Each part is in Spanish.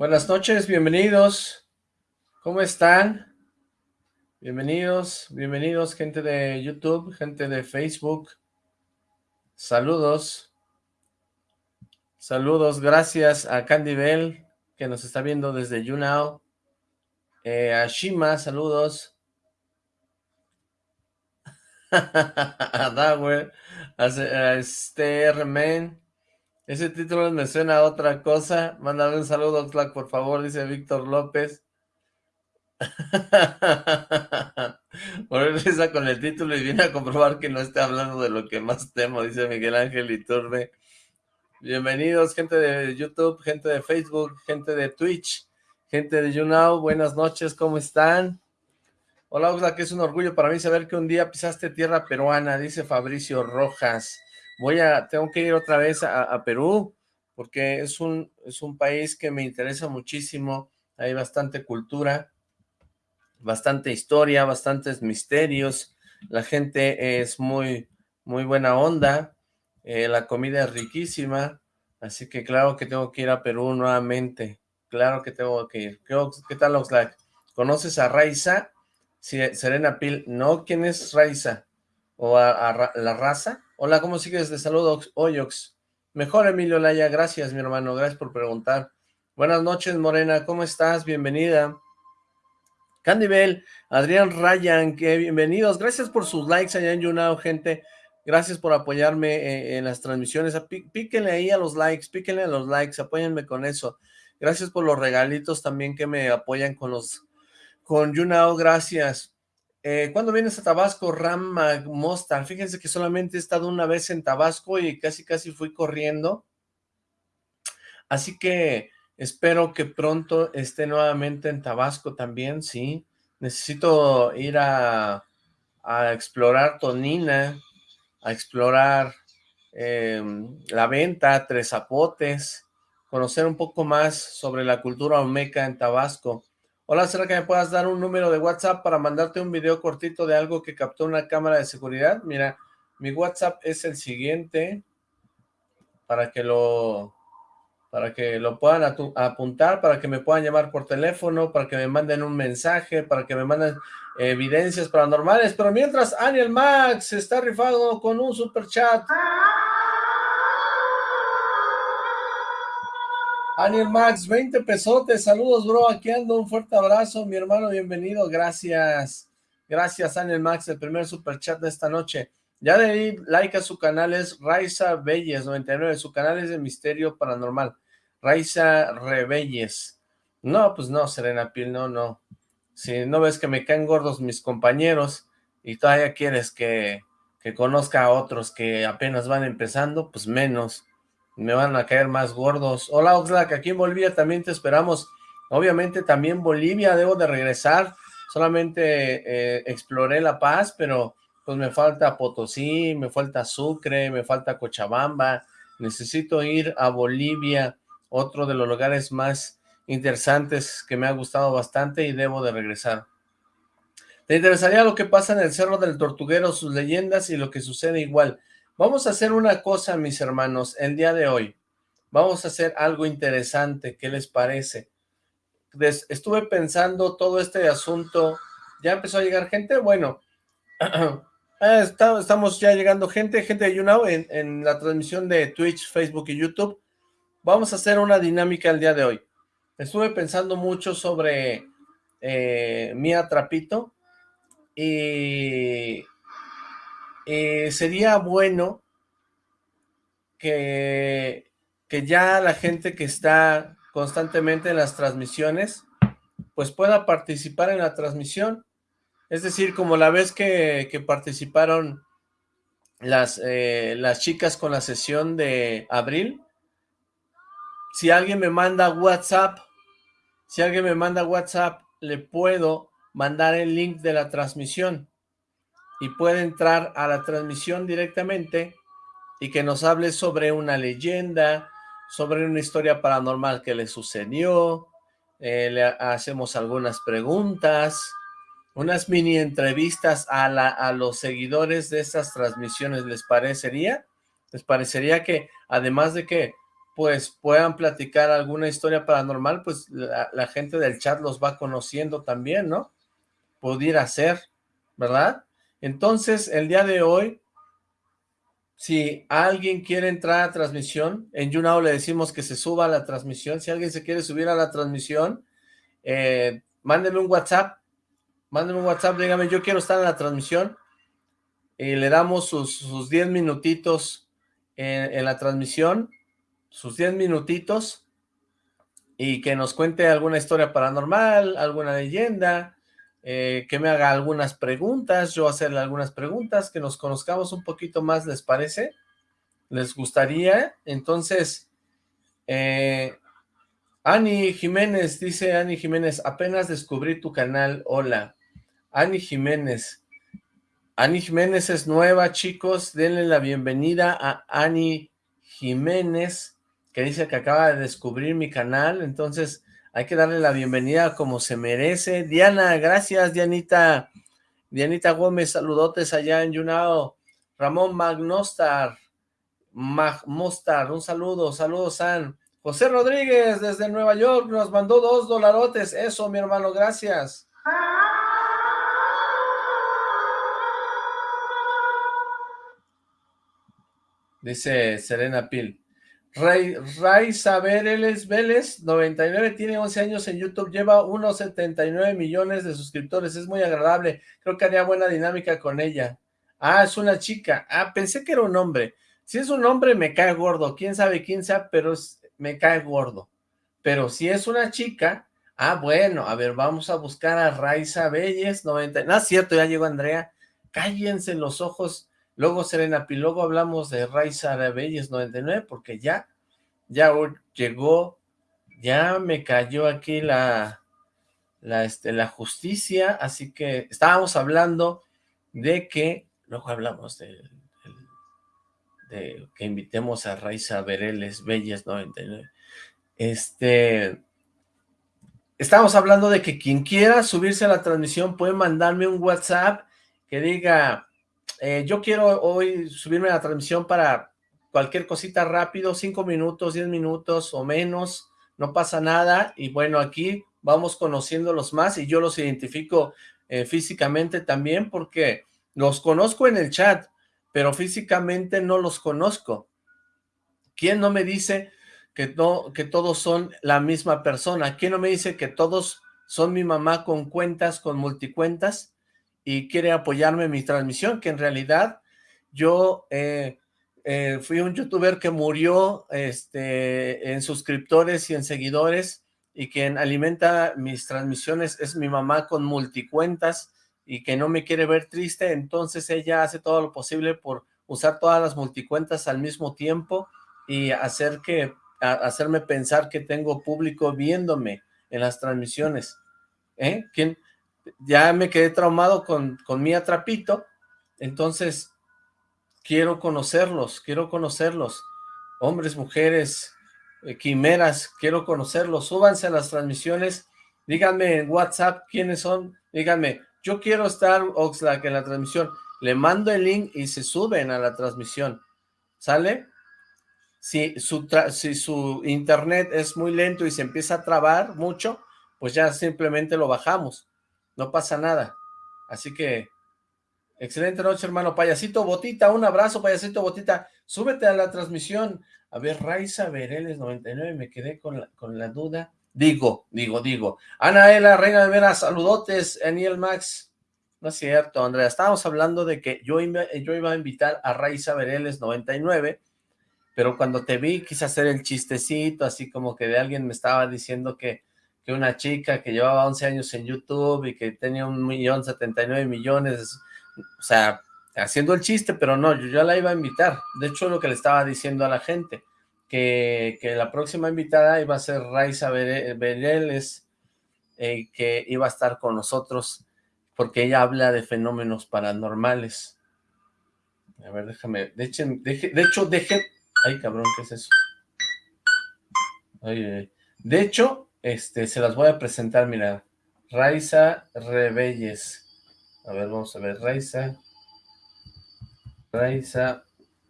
Buenas noches, bienvenidos. ¿Cómo están? Bienvenidos, bienvenidos gente de YouTube, gente de Facebook. Saludos. Saludos, gracias a Candy Bell, que nos está viendo desde YouNow. Eh, a Shima, saludos. a Dower, a, a Esther Men. Ese título me suena a otra cosa. Mándame un saludo, Oxlack, por favor, dice Víctor López. Por risa con el título y viene a comprobar que no está hablando de lo que más temo, dice Miguel Ángel Iturbe. Bienvenidos, gente de YouTube, gente de Facebook, gente de Twitch, gente de YouNow, buenas noches, ¿cómo están? Hola, Oxlack, es un orgullo para mí saber que un día pisaste tierra peruana, dice Fabricio Rojas. Voy a, tengo que ir otra vez a, a Perú, porque es un, es un país que me interesa muchísimo, hay bastante cultura, bastante historia, bastantes misterios, la gente es muy, muy buena onda, eh, la comida es riquísima, así que claro que tengo que ir a Perú nuevamente, claro que tengo que ir. ¿Qué, qué tal Oxlack? ¿Conoces a Raiza? Serena Pil, no, ¿quién es Raiza? ¿O a, la raza? Hola, ¿cómo sigues? De saludos, Oyox. Mejor, Emilio Laya, gracias, mi hermano, gracias por preguntar. Buenas noches, Morena, ¿cómo estás? Bienvenida. Candy Bell, Adrián Ryan, que bienvenidos. Gracias por sus likes allá en YouNow, gente. Gracias por apoyarme eh, en, las transmisiones. píquenle ahí a los likes, píquenle a los likes, apóyenme con eso. Gracias por los regalitos también que me apoyan con los, con YouNow, gracias. Eh, ¿Cuándo vienes a Tabasco, Ram Mostar? Fíjense que solamente he estado una vez en Tabasco y casi casi fui corriendo. Así que Espero que pronto esté nuevamente en Tabasco también, sí. Necesito ir a, explorar Tonina, a explorar em, La Venta, Tres Zapotes, conocer un poco más sobre la cultura olmeca en Tabasco. Hola, ¿será que me puedas dar un número de WhatsApp para mandarte un video cortito de algo que captó una cámara de seguridad? Mira, mi WhatsApp es el siguiente, para que lo para que lo puedan apuntar, para que me puedan llamar por teléfono, para que me manden un mensaje, para que me manden evidencias paranormales, pero mientras Aniel Max está rifado con un super chat. Aniel Max, 20 pesotes, saludos bro, aquí ando, un fuerte abrazo, mi hermano, bienvenido, gracias, gracias Aniel Max, el primer super chat de esta noche. Ya le di like a su canal, es Raiza Belles 99, su canal es de Misterio Paranormal. Raiza Rebelles. No, pues no, Serena Pil, no, no. Si no ves que me caen gordos mis compañeros y todavía quieres que, que conozca a otros que apenas van empezando, pues menos. Me van a caer más gordos. Hola Oxlack, aquí en Bolivia también te esperamos. Obviamente también Bolivia, debo de regresar. Solamente eh, exploré La Paz, pero pues me falta Potosí, me falta Sucre, me falta Cochabamba. Necesito ir a Bolivia otro de los lugares más interesantes que me ha gustado bastante y debo de regresar. ¿Te interesaría lo que pasa en el Cerro del Tortuguero, sus leyendas y lo que sucede igual? Vamos a hacer una cosa, mis hermanos, el día de hoy. Vamos a hacer algo interesante, ¿qué les parece? estuve pensando todo este asunto, ¿ya empezó a llegar gente? Bueno, ah, estamos ya llegando gente, gente de YouNow en, la transmisión de Twitch, Facebook y YouTube vamos a hacer una dinámica el día de hoy. Estuve pensando mucho sobre eh, Mía Trapito y, sería bueno que, que ya la gente que está constantemente en las transmisiones, pues pueda participar en la transmisión. Es decir, como la vez que, participaron las, eh, las chicas con la sesión de abril, si alguien me manda WhatsApp, si alguien me manda WhatsApp, le puedo mandar el link de la transmisión y puede entrar a la transmisión directamente y que nos hable sobre una leyenda, sobre una historia paranormal que le sucedió, eh, le hacemos algunas preguntas, unas mini entrevistas a, a los seguidores de estas transmisiones, ¿les parecería? ¿Les parecería que además de que pues puedan platicar alguna historia paranormal, pues la, gente del chat los va conociendo también, ¿no? Pudiera ser, ¿verdad? Entonces, el día de hoy, si alguien quiere entrar a transmisión, en YouNow le decimos que se suba a la transmisión, si alguien se quiere subir a la transmisión, eh, mándenme un WhatsApp, mándenme un WhatsApp, dígame, yo quiero estar en la transmisión, y le damos sus 10 minutitos en, la transmisión, sus 10 minutitos, y que nos cuente alguna historia paranormal, alguna leyenda, eh, que me haga algunas preguntas, yo hacerle algunas preguntas, que nos conozcamos un poquito más, ¿les parece? ¿Les gustaría? Entonces, eh, Ani Jiménez, dice Ani Jiménez, apenas descubrí tu canal, hola. Ani Jiménez, Ani Jiménez es nueva, chicos. Denle la bienvenida a Ani Jiménez, que dice que acaba de descubrir mi canal. Entonces, hay que darle la bienvenida como se merece. Diana, gracias, Dianita. Dianita Gómez, saludotes allá en Yunao. Ramón Magnostar, Magmostar, un saludo, saludos, San. José Rodríguez, desde Nueva York, nos mandó dos dolarotes. Eso, mi hermano, gracias. Dice Serena Pil. Ray, Ray Vélez, 99, tiene 11 años en YouTube, lleva unos 79 millones de suscriptores, es muy agradable, creo que haría buena dinámica con ella. Ah, es una chica, ah, pensé que era un hombre. Si es un hombre me cae gordo, quién sabe quién sea, pero me cae gordo. Pero si es una chica, ah, bueno, a ver, vamos a buscar a Raiza Vélez, 90, no es cierto, ya llegó Andrea, cállense los ojos, Luego Serena luego hablamos de Raiza Arabelles 99, porque ya, ya llegó, ya me cayó aquí la, la, este, la justicia, así que estábamos hablando de que, luego hablamos de, de que invitemos a Raiza Bereles Belles 99, este, estábamos hablando de que quien quiera subirse a la transmisión puede mandarme un WhatsApp que diga, eh, yo quiero hoy subirme a la transmisión para cualquier cosita rápido, cinco minutos, diez minutos o menos, no pasa nada, y bueno, aquí vamos conociéndolos más, y yo los identifico eh, físicamente también, porque los conozco en el chat, pero físicamente no los conozco. ¿Quién no me dice que, no, que todos son la misma persona? ¿Quién no me dice que todos son mi mamá con cuentas, con multicuentas? Y quiere apoyarme en mi transmisión, que en realidad yo eh, eh, fui un youtuber que murió este, en suscriptores y en seguidores y quien alimenta mis transmisiones es mi mamá con multicuentas y que no me quiere ver triste, entonces ella hace todo lo posible por usar todas las multicuentas al mismo tiempo y hacer que, hacerme pensar que tengo público viéndome en las transmisiones. ¿Eh? ¿Quién, ya me quedé traumado con, con mi atrapito, entonces quiero conocerlos, quiero conocerlos, hombres, mujeres, eh, quimeras, quiero conocerlos, súbanse a las transmisiones, díganme en WhatsApp quiénes son, díganme, yo quiero estar Oxlack en la transmisión, le mando el link y se suben a la transmisión, ¿sale? Si su, si su internet es muy lento y se empieza a trabar mucho, pues ya simplemente lo bajamos no pasa nada. Así que, excelente noche, hermano. Payasito Botita, un abrazo, Payasito Botita. Súbete a la transmisión. A ver, Raiza Vereles 99, me quedé con la, con la duda. Digo, digo, digo. Anaela, Reina de Veras, saludotes, Aniel Max. No es cierto, Andrea. Estábamos hablando de que yo iba, yo iba a invitar a Raiza Vereles 99, pero cuando te vi quise hacer el chistecito, así como que de alguien me estaba diciendo que que una chica que llevaba 11 años en YouTube y que tenía un millón 79 millones, o sea, haciendo el chiste, pero no, yo ya la iba a invitar. De hecho, lo que le estaba diciendo a la gente, que, que la próxima invitada iba a ser Raiza Bereles, eh, que iba a estar con nosotros, porque ella habla de fenómenos paranormales. A ver, déjame, de hecho, deje, de hecho, deje, ay cabrón, ¿qué es eso? Ay, ay. De hecho, Este, se las voy a presentar, mira. Raiza Rebelles. A ver, vamos a ver. Raiza. Raiza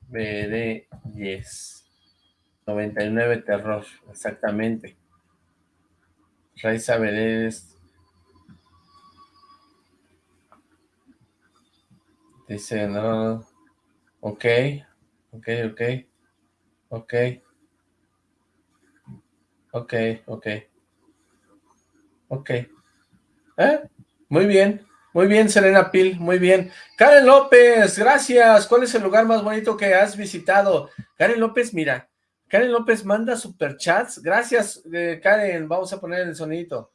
Verelles. 99 Terror, exactamente. Raiza Verelles. Dice, no. Ok. Ok, ok. Ok. Ok, ok. Ok. ¿Eh? Muy bien. Muy bien, Serena Pil, muy bien. Karen López, gracias. ¿Cuál es el lugar más bonito que has visitado? Karen López, mira. Karen López manda superchats. Gracias, eh, Karen. Vamos a poner el sonidito.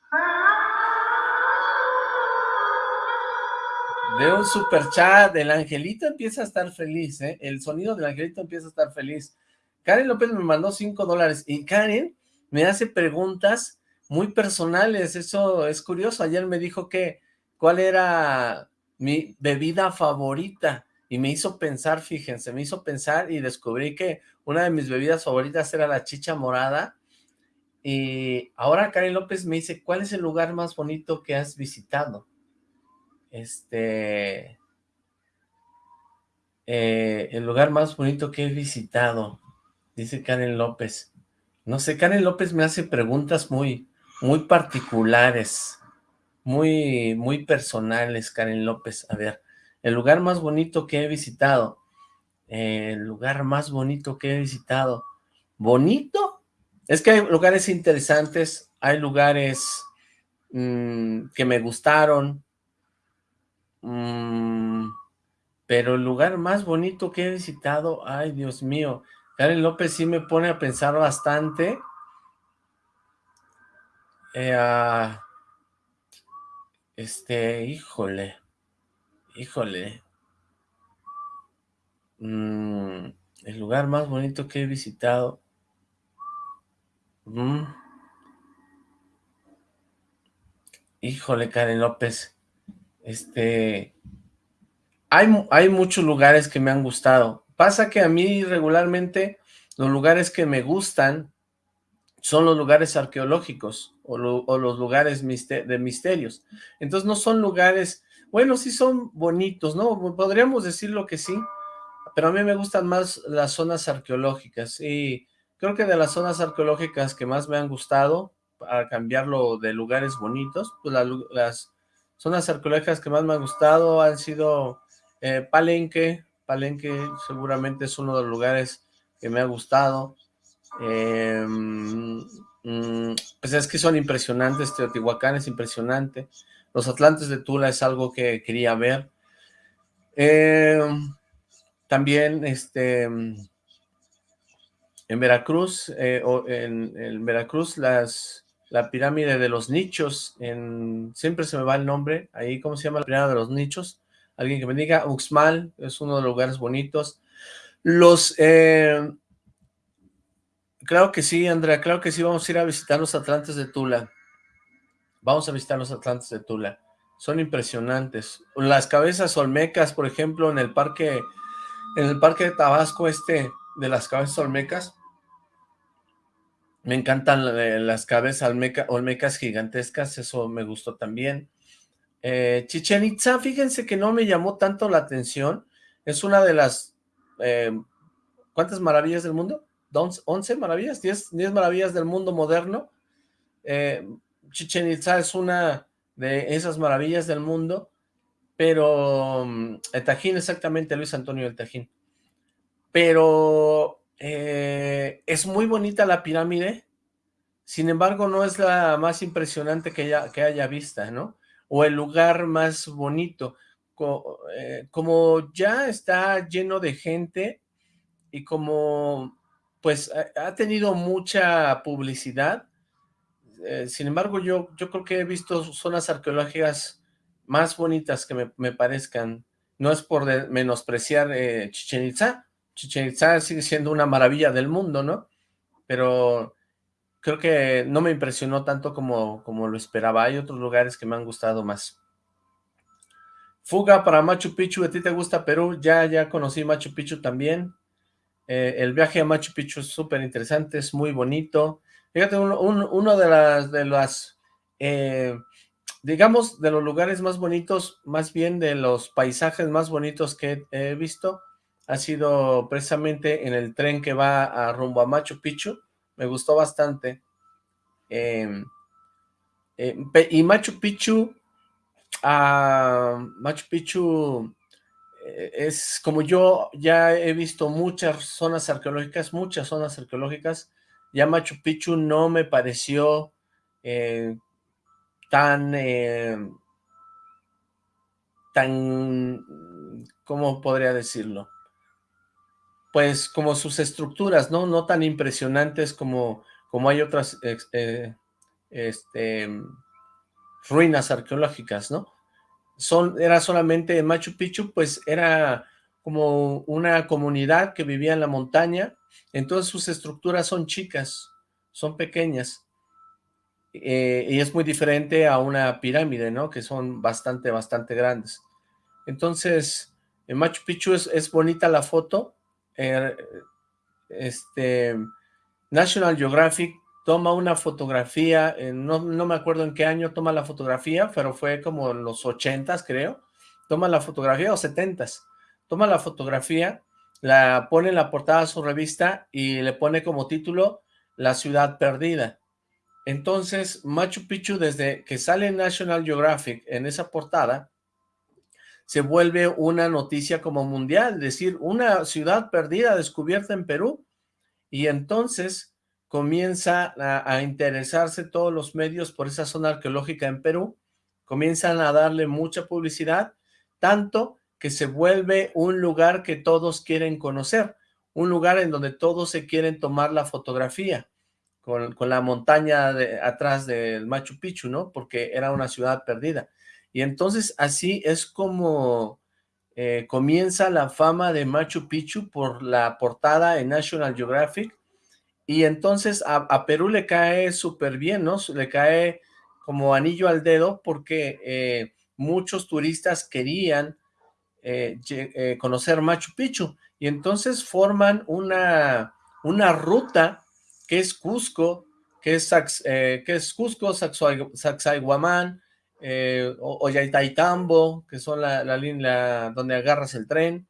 De un superchat. El angelito empieza a estar feliz, ¿eh? El sonido del angelito empieza a estar feliz. Karen López me mandó cinco dólares. Y Karen me hace preguntas muy personales. Eso es curioso. Ayer me dijo que cuál era mi bebida favorita y me hizo pensar, fíjense, me hizo pensar y descubrí que una de mis bebidas favoritas era la chicha morada y ahora Karen López me dice, ¿cuál es el lugar más bonito que has visitado? Este... Eh, el lugar más bonito que he visitado, dice Karen López. No sé, Karen López me hace preguntas muy, muy particulares muy, muy personales, Karen López. A ver, el lugar más bonito que he visitado. el lugar más bonito que he visitado. ¿Bonito? Es que hay lugares interesantes, hay lugares mm, que me gustaron, mm, pero el lugar más bonito que he visitado, ay Dios mío, Karen López sí me pone a pensar bastante. Eh, este, híjole, híjole. Mm, el lugar más bonito que he visitado. Mm. Híjole, Karen López. Este, hay, hay muchos lugares que me han gustado. Pasa que a mí regularmente los lugares que me gustan son los lugares arqueológicos o, los lugares de misterios. Entonces no son lugares, bueno, sí son bonitos, ¿no? Podríamos decirlo que sí, pero a mí me gustan más las zonas arqueológicas y creo que de las zonas arqueológicas que más me han gustado, para cambiarlo de lugares bonitos, pues las zonas arqueológicas que más me han gustado han sido eh, Palenque, Palenque seguramente es uno de los lugares que me ha gustado, Em, mm, pues es que son impresionantes, Teotihuacán es impresionante, los Atlantes de Tula es algo que quería ver. Em, también este en Veracruz, eh, en, Veracruz las la pirámide de los nichos, en, siempre se me va el nombre, ahí, ¿cómo se llama la pirámide de los nichos? Alguien que me diga, Uxmal, es uno de los lugares bonitos. Los, eh, Claro que sí, Andrea, claro que sí, vamos a ir a visitar los Atlantes de Tula. Vamos a visitar los Atlantes de Tula. Son impresionantes. Las cabezas olmecas, por ejemplo, en el parque, en el parque de Tabasco este, de las cabezas olmecas. Me encantan eh, las cabezas olmecas gigantescas, eso me gustó también. Eh, Chichen Itza, fíjense que no me llamó tanto la atención. Es una de las... Eh, ¿Cuántas maravillas del mundo? 11 maravillas, 10, maravillas del mundo moderno. Eh, Chichen Itza es una de esas maravillas del mundo, pero mm, el Tajín, exactamente, Luis Antonio del Tajín. Pero eh, es muy bonita la pirámide, sin embargo no es la más impresionante que, haya, que haya vista, ¿no? O el lugar más bonito. Eh, como ya está lleno de gente y como pues ha tenido mucha publicidad, eh, sin embargo yo, yo creo que he visto zonas arqueológicas más bonitas que me, parezcan, no es por menospreciar eh, Chichen Itza, Chichen Itza sigue siendo una maravilla del mundo, ¿no? Pero creo que no me impresionó tanto como, como lo esperaba, hay otros lugares que me han gustado más. Fuga para Machu Picchu, ¿a ti te gusta Perú? Ya, ya conocí Machu Picchu también, eh, el viaje a Machu Picchu es súper interesante, es muy bonito. Fíjate, uno, de las, de las eh, digamos, de los lugares más bonitos, más bien de los paisajes más bonitos que he visto, ha sido precisamente en el tren que va a rumbo a Machu Picchu. Me gustó bastante. Em, em, y Machu Picchu, ah, Machu Picchu es como yo ya he visto muchas zonas arqueológicas, muchas zonas arqueológicas, ya Machu Picchu no me pareció eh, tan, eh, tan, ¿cómo podría decirlo? Pues como sus estructuras, ¿no? No tan impresionantes como, como hay otras eh, este, ruinas arqueológicas, ¿no? Son, era solamente Machu Picchu, pues era como una comunidad que vivía en la montaña, entonces sus estructuras son chicas, son pequeñas, eh, y es muy diferente a una pirámide, ¿no? Que son bastante, bastante grandes. Entonces, en Machu Picchu es, bonita la foto. Eh, este, National Geographic toma una fotografía, no, no, me acuerdo en qué año toma la fotografía, pero fue como en los ochentas, creo. Toma la fotografía, o setentas. Toma la fotografía, la pone en la portada de su revista y le pone como título La ciudad perdida. Entonces, Machu Picchu, desde que sale National Geographic en esa portada, se vuelve una noticia como mundial, es decir, una ciudad perdida descubierta en Perú, y entonces comienza a, interesarse todos los medios por esa zona arqueológica en Perú, comienzan a darle mucha publicidad, tanto que se vuelve un lugar que todos quieren conocer, un lugar en donde todos se quieren tomar la fotografía con, la montaña atrás del Machu Picchu, ¿no? Porque era una ciudad perdida. Y entonces así es como eh, comienza la fama de Machu Picchu por la portada en National Geographic. Y entonces a, Perú le cae súper bien, ¿no? Le cae como anillo al dedo porque eh, muchos turistas querían eh, conocer Machu Picchu. Y entonces forman una, una ruta ¿Qué es Cusco? ¿Qué es, eh, es Cusco? Sacsayhuamán, eh, Ollantaytambo, que son la línea donde agarras el tren,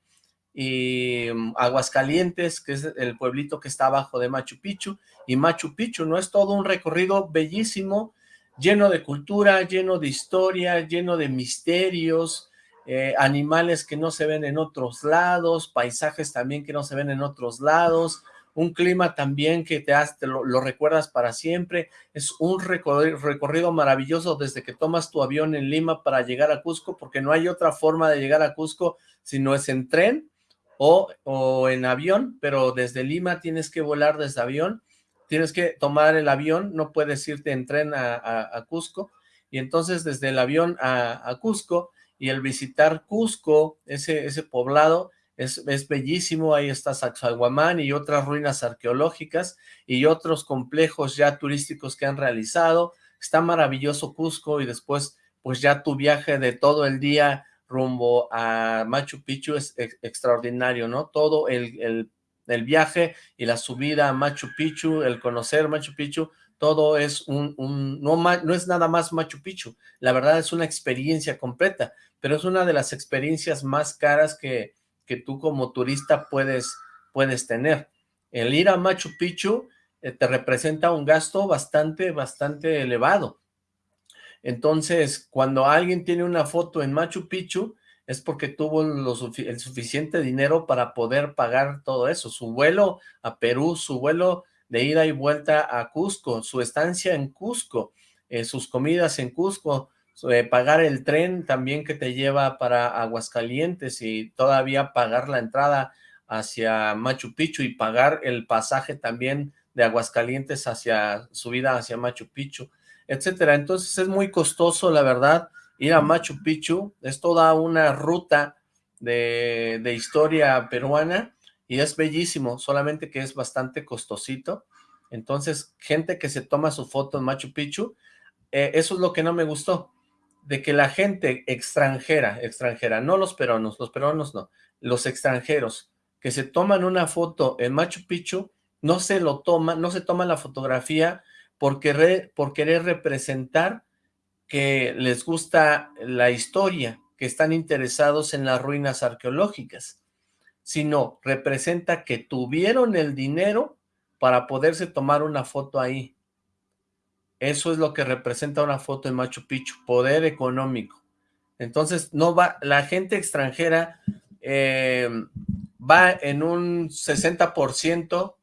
y mm, Aguascalientes, que es el pueblito que está abajo de Machu Picchu, y Machu Picchu, ¿no? Es todo un recorrido bellísimo, lleno de cultura, lleno de historia, lleno de misterios, eh, animales que no se ven en otros lados, paisajes también que no se ven en otros lados, un clima también que te, lo, recuerdas para siempre, es un recorrido, maravilloso desde que tomas tu avión en Lima para llegar a Cusco, porque no hay otra forma de llegar a Cusco si no es en tren o, o en avión, pero desde Lima tienes que volar desde avión, tienes que tomar el avión, no puedes irte en tren a, Cusco, y entonces desde el avión a, a Cusco, y el visitar Cusco, ese, ese poblado, es, bellísimo, ahí está Sacsayhuamán y otras ruinas arqueológicas y otros complejos ya turísticos que han realizado, está maravilloso Cusco y después pues ya tu viaje de todo el día rumbo a Machu Picchu es extraordinario, ¿no? Todo el, el, viaje y la subida a Machu Picchu, el conocer Machu Picchu, todo es un, un no, no, es nada más Machu Picchu, la verdad es una experiencia completa, pero es una de las experiencias más caras que, que tú como turista puedes, puedes tener. El ir a Machu Picchu eh, te representa un gasto bastante, bastante elevado. Entonces, cuando alguien tiene una foto en Machu Picchu, es porque tuvo el suficiente dinero para poder pagar todo eso. Su vuelo a Perú, su vuelo de ida y vuelta a Cusco, su estancia en Cusco, eh, sus comidas en Cusco, pagar el tren también que te lleva para Aguascalientes y todavía pagar la entrada hacia Machu Picchu y pagar el pasaje también de Aguascalientes hacia subida hacia Machu Picchu, etcétera. Entonces es muy costoso, la verdad, ir a Machu Picchu, es toda una ruta de, de historia peruana y es bellísimo, solamente que es bastante costosito. Entonces, gente que se toma su foto en Machu Picchu, eh, eso es lo que no me gustó de que la gente extranjera, extranjera, no los peruanos, los peruanos no, los extranjeros que se toman una foto en Machu Picchu, no se lo toma, no se toma la fotografía por querer, por querer representar que les gusta la historia, que están interesados en las ruinas arqueológicas, sino representa que tuvieron el dinero para poderse tomar una foto ahí. Eso es lo que representa una foto en Machu Picchu, poder económico. Entonces, no va, la gente extranjera eh, va en un 60%,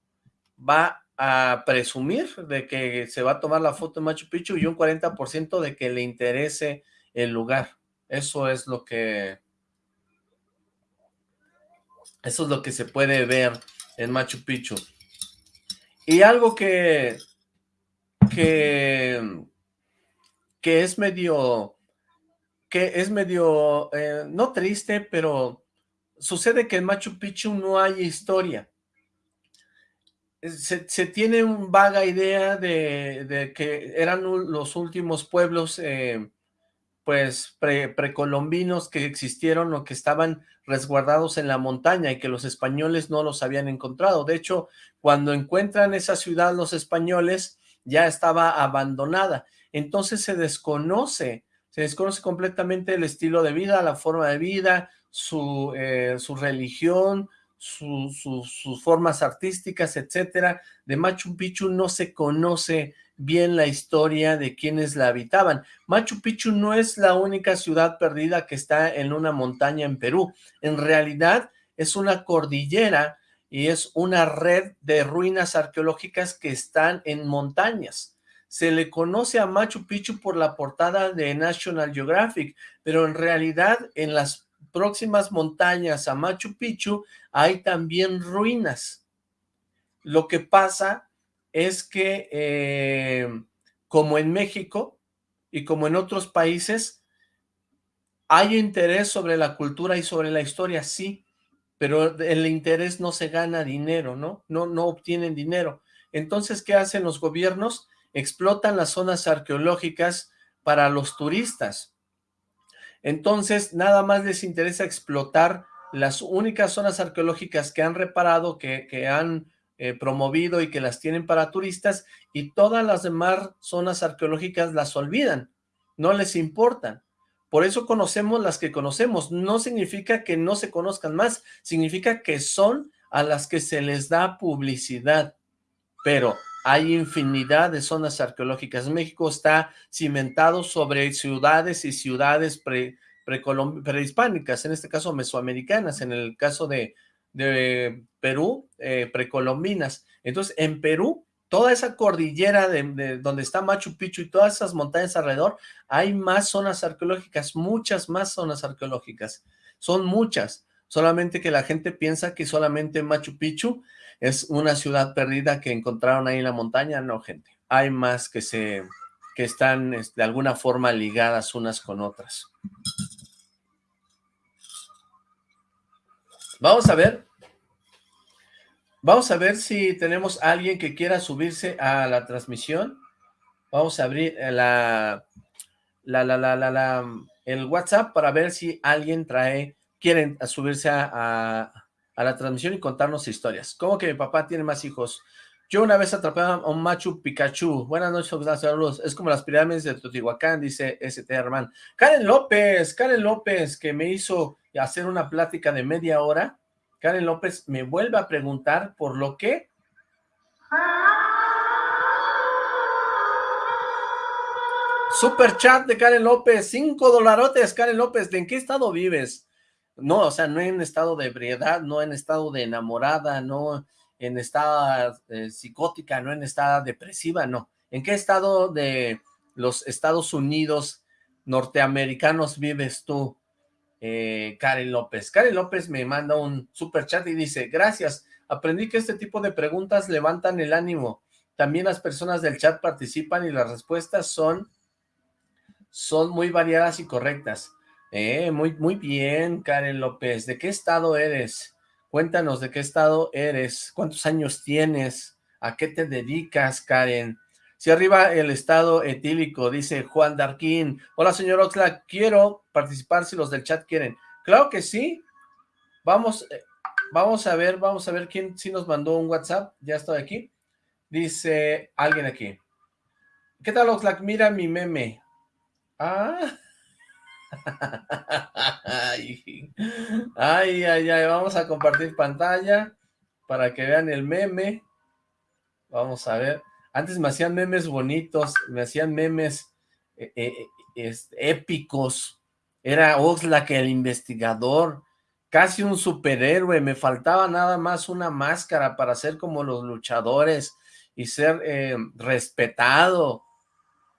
va a presumir de que se va a tomar la foto en Machu Picchu y un 40% de que le interese el lugar. Eso es lo que... Eso es lo que se puede ver en Machu Picchu. Y algo que... que... que es medio que es medio, eh, no triste, pero sucede que en Machu Picchu no hay historia. Se, tiene una vaga idea de, que eran los últimos pueblos eh, pues precolombinos que existieron o que estaban resguardados en la montaña y que los españoles no los habían encontrado. De hecho, cuando encuentran esa ciudad los españoles, ya estaba abandonada. Entonces se desconoce se desconoce completamente el estilo de vida, la forma de vida, su, eh, su religión, sus formas artísticas, etcétera. De Machu Picchu no se conoce bien la historia de quienes la habitaban. Machu Picchu no es la única ciudad perdida que está en una montaña en Perú. En realidad es una cordillera y es una red de ruinas arqueológicas que están en montañas se le conoce a Machu Picchu por la portada de National Geographic, pero en realidad en las próximas montañas a Machu Picchu hay también ruinas. Lo que pasa es que, eh, como en México y como en otros países, hay interés sobre la cultura y sobre la historia, sí, pero el interés no se gana dinero, ¿no? No, no obtienen dinero. Entonces, ¿qué hacen los gobiernos? explotan las zonas arqueológicas para los turistas. Entonces, nada más les interesa explotar las únicas zonas arqueológicas que han reparado, que, han eh, promovido y que las tienen para turistas, y todas las demás zonas arqueológicas las olvidan, no les importan. Por eso conocemos las que conocemos. No significa que no se conozcan más, significa que son a las que se les da publicidad. Pero hay infinidad de zonas arqueológicas. México está cimentado sobre ciudades y ciudades pre, prehispánicas, en este caso mesoamericanas, en el caso de, Perú, eh, precolombinas. Entonces, en Perú, toda esa cordillera de, donde está Machu Picchu y todas esas montañas alrededor, hay más zonas arqueológicas, muchas más zonas arqueológicas. Son muchas, solamente que la gente piensa que solamente Machu Picchu es una ciudad perdida que encontraron ahí en la montaña, no gente, hay más que se que están este, de alguna forma ligadas unas con otras. Vamos a ver, vamos a ver si tenemos alguien que quiera subirse a la transmisión. Vamos a abrir la, la, la, la, la, el WhatsApp para ver si alguien trae, quieren subirse a la transmisión y contarnos historias. ¿Cómo que mi papá tiene más hijos? Yo una vez atrapé a un Machu Pikachu. Buenas noches, saludos. Es como las pirámides de Teotihuacán, dice ST Herman. Karen López, Karen López, que me hizo hacer una plática de media hora. Karen López me vuelve a preguntar por lo que... Super chat de Karen López, cinco dolarotes, Karen López, ¿de en qué estado vives? No, o sea, no en estado de ebriedad, no en estado de enamorada, no en estado eh, psicótica, no en estado depresiva, no. ¿En qué estado de los Estados Unidos norteamericanos vives tú, eh, Karen López? Karen López me manda un super chat y dice, gracias, aprendí que este tipo de preguntas levantan el ánimo. También las personas del chat participan y las respuestas son, son muy variadas y correctas. Eh, muy, muy bien, Karen López. ¿De qué estado eres? Cuéntanos de qué estado eres, cuántos años tienes, a qué te dedicas, Karen. Si arriba el estado etílico, dice Juan Darquín. Hola, señor Oxla, quiero participar si los del chat quieren. Claro que sí. Vamos, eh, vamos a ver, vamos a ver quién sí nos mandó un WhatsApp, ya estoy aquí. Dice alguien aquí. ¿Qué tal, Oxlack? Mira mi meme. Ah. ay, ay, ay, vamos a compartir pantalla para que vean el meme. Vamos a ver. Antes me hacían memes bonitos, me hacían memes eh, eh, eh, épicos. Era Oxlack el investigador, casi un superhéroe. Me faltaba nada más una máscara para ser como los luchadores y ser respetado.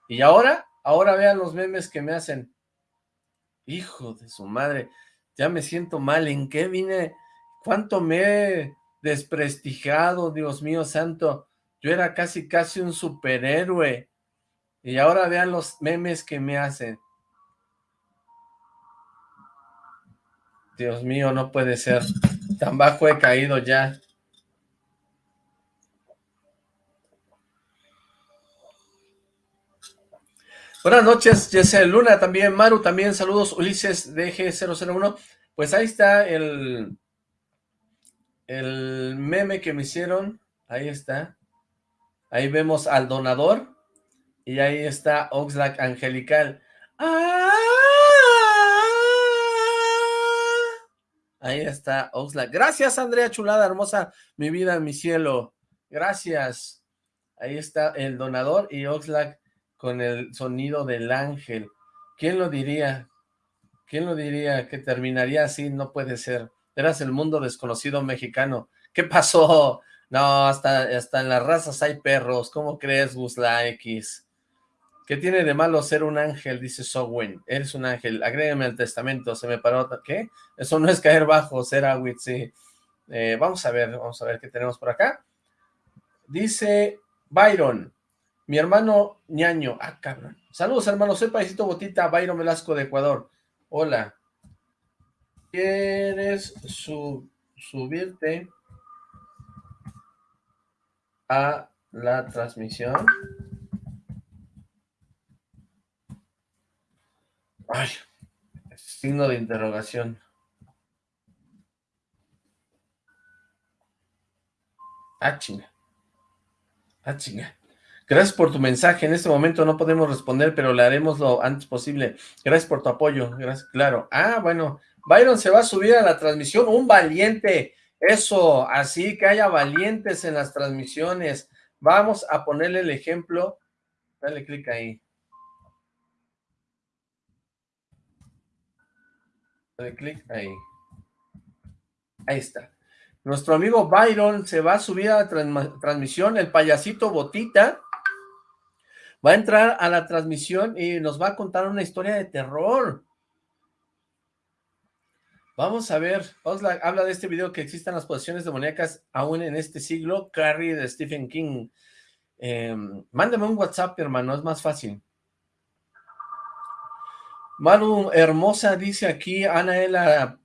Y ahora, ahora vean los memes que me hacen. Hijo de su madre, ya me siento mal. ¿En qué vine? ¿Cuánto me he desprestigiado, Dios mío santo? Yo era casi, casi un superhéroe. Y ahora vean los memes que me hacen. Dios mío, no puede ser. Tan bajo he caído ya. Buenas noches, Jesse Luna también, Maru también, saludos, Ulises DG001. Pues ahí está el, el meme que me hicieron, ahí está. Ahí vemos al donador. Y ahí está Oxlack Angelical. ¡Ah! Ahí está Oxlack. Gracias, Andrea Chulada, hermosa, mi vida, mi cielo. Gracias. Ahí está el donador y Oxlack con el sonido del ángel. ¿Quién lo diría? ¿Quién lo diría que terminaría así? No puede ser. Eras el mundo desconocido mexicano. ¿Qué pasó? No, hasta, hasta en las razas hay perros. ¿Cómo crees, Gusla X? ¿Qué tiene de malo ser un ángel? Dice Sowen. Eres un ángel. Agrégame al testamento. Se me paró. ¿Qué? Eso no es caer bajo, ser agüit. Eh, vamos a ver, vamos a ver qué tenemos por acá. Dice Byron. Mi hermano ñaño. Ah, cabrón. Saludos, hermano. Soy Paisito Botita, Byron Velasco de Ecuador. Hola. ¿Quieres subirte a la transmisión. Ay, signo de interrogación. Ah, chinga. Ah, chinga. Gracias por tu mensaje. En este momento no podemos responder, pero le haremos lo antes posible. Gracias por tu apoyo. Gracias, claro. Ah, bueno. Byron se va a subir a la transmisión. Un valiente. Eso, así que haya valientes en las transmisiones. Vamos a ponerle el ejemplo. Dale clic ahí. Dale clic ahí. Ahí está. Nuestro amigo Byron se va a subir a la transmisión, el payasito Botita. Va a entrar a la transmisión y nos va a contar una historia de terror. Vamos a ver, habla de este video que existan las posiciones demoníacas aún en este siglo, Carrie de Stephen King. Eh, mándame un WhatsApp, hermano, es más fácil. Maru Hermosa dice aquí, Anaela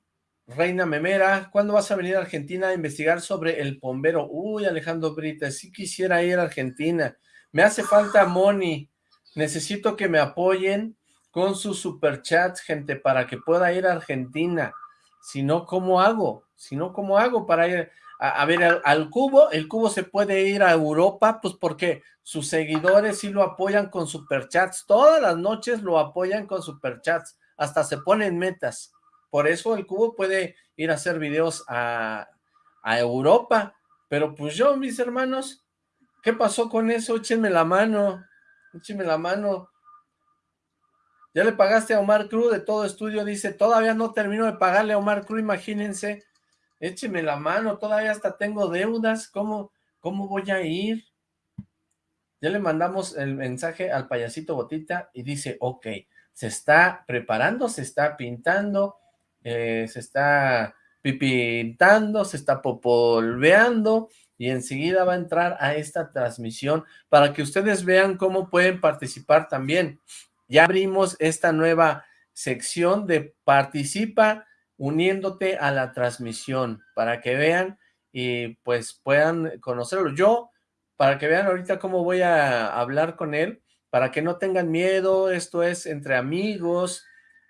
Reina Memera, ¿cuándo vas a venir a Argentina a investigar sobre el bombero? Uy, Alejandro Brita, sí quisiera ir a Argentina. Me hace falta money. Necesito que me apoyen con sus superchats, gente, para que pueda ir a Argentina si no, ¿cómo hago? Si no, ¿cómo hago para ir a, ver al, cubo? El cubo se puede ir a Europa, pues porque sus seguidores sí lo apoyan con superchats, todas las noches lo apoyan con superchats, hasta se ponen metas. Por eso el cubo puede ir a hacer videos a, a Europa, pero pues yo, mis hermanos, ¿qué pasó con eso? Échenme la mano, échenme la mano, ya le pagaste a Omar Cruz de todo estudio, dice, todavía no termino de pagarle a Omar Cruz, imagínense, écheme la mano, todavía hasta tengo deudas, ¿cómo, cómo voy a ir? Ya le mandamos el mensaje al payasito Botita y dice, ok, se está preparando, se está pintando, eh, se está pipintando, se está popolveando y enseguida va a entrar a esta transmisión para que ustedes vean cómo pueden participar también. Ya abrimos esta nueva sección de participa uniéndote a la transmisión para que vean y pues puedan conocerlo. Yo, para que vean ahorita cómo voy a hablar con él, para que no tengan miedo, esto es entre amigos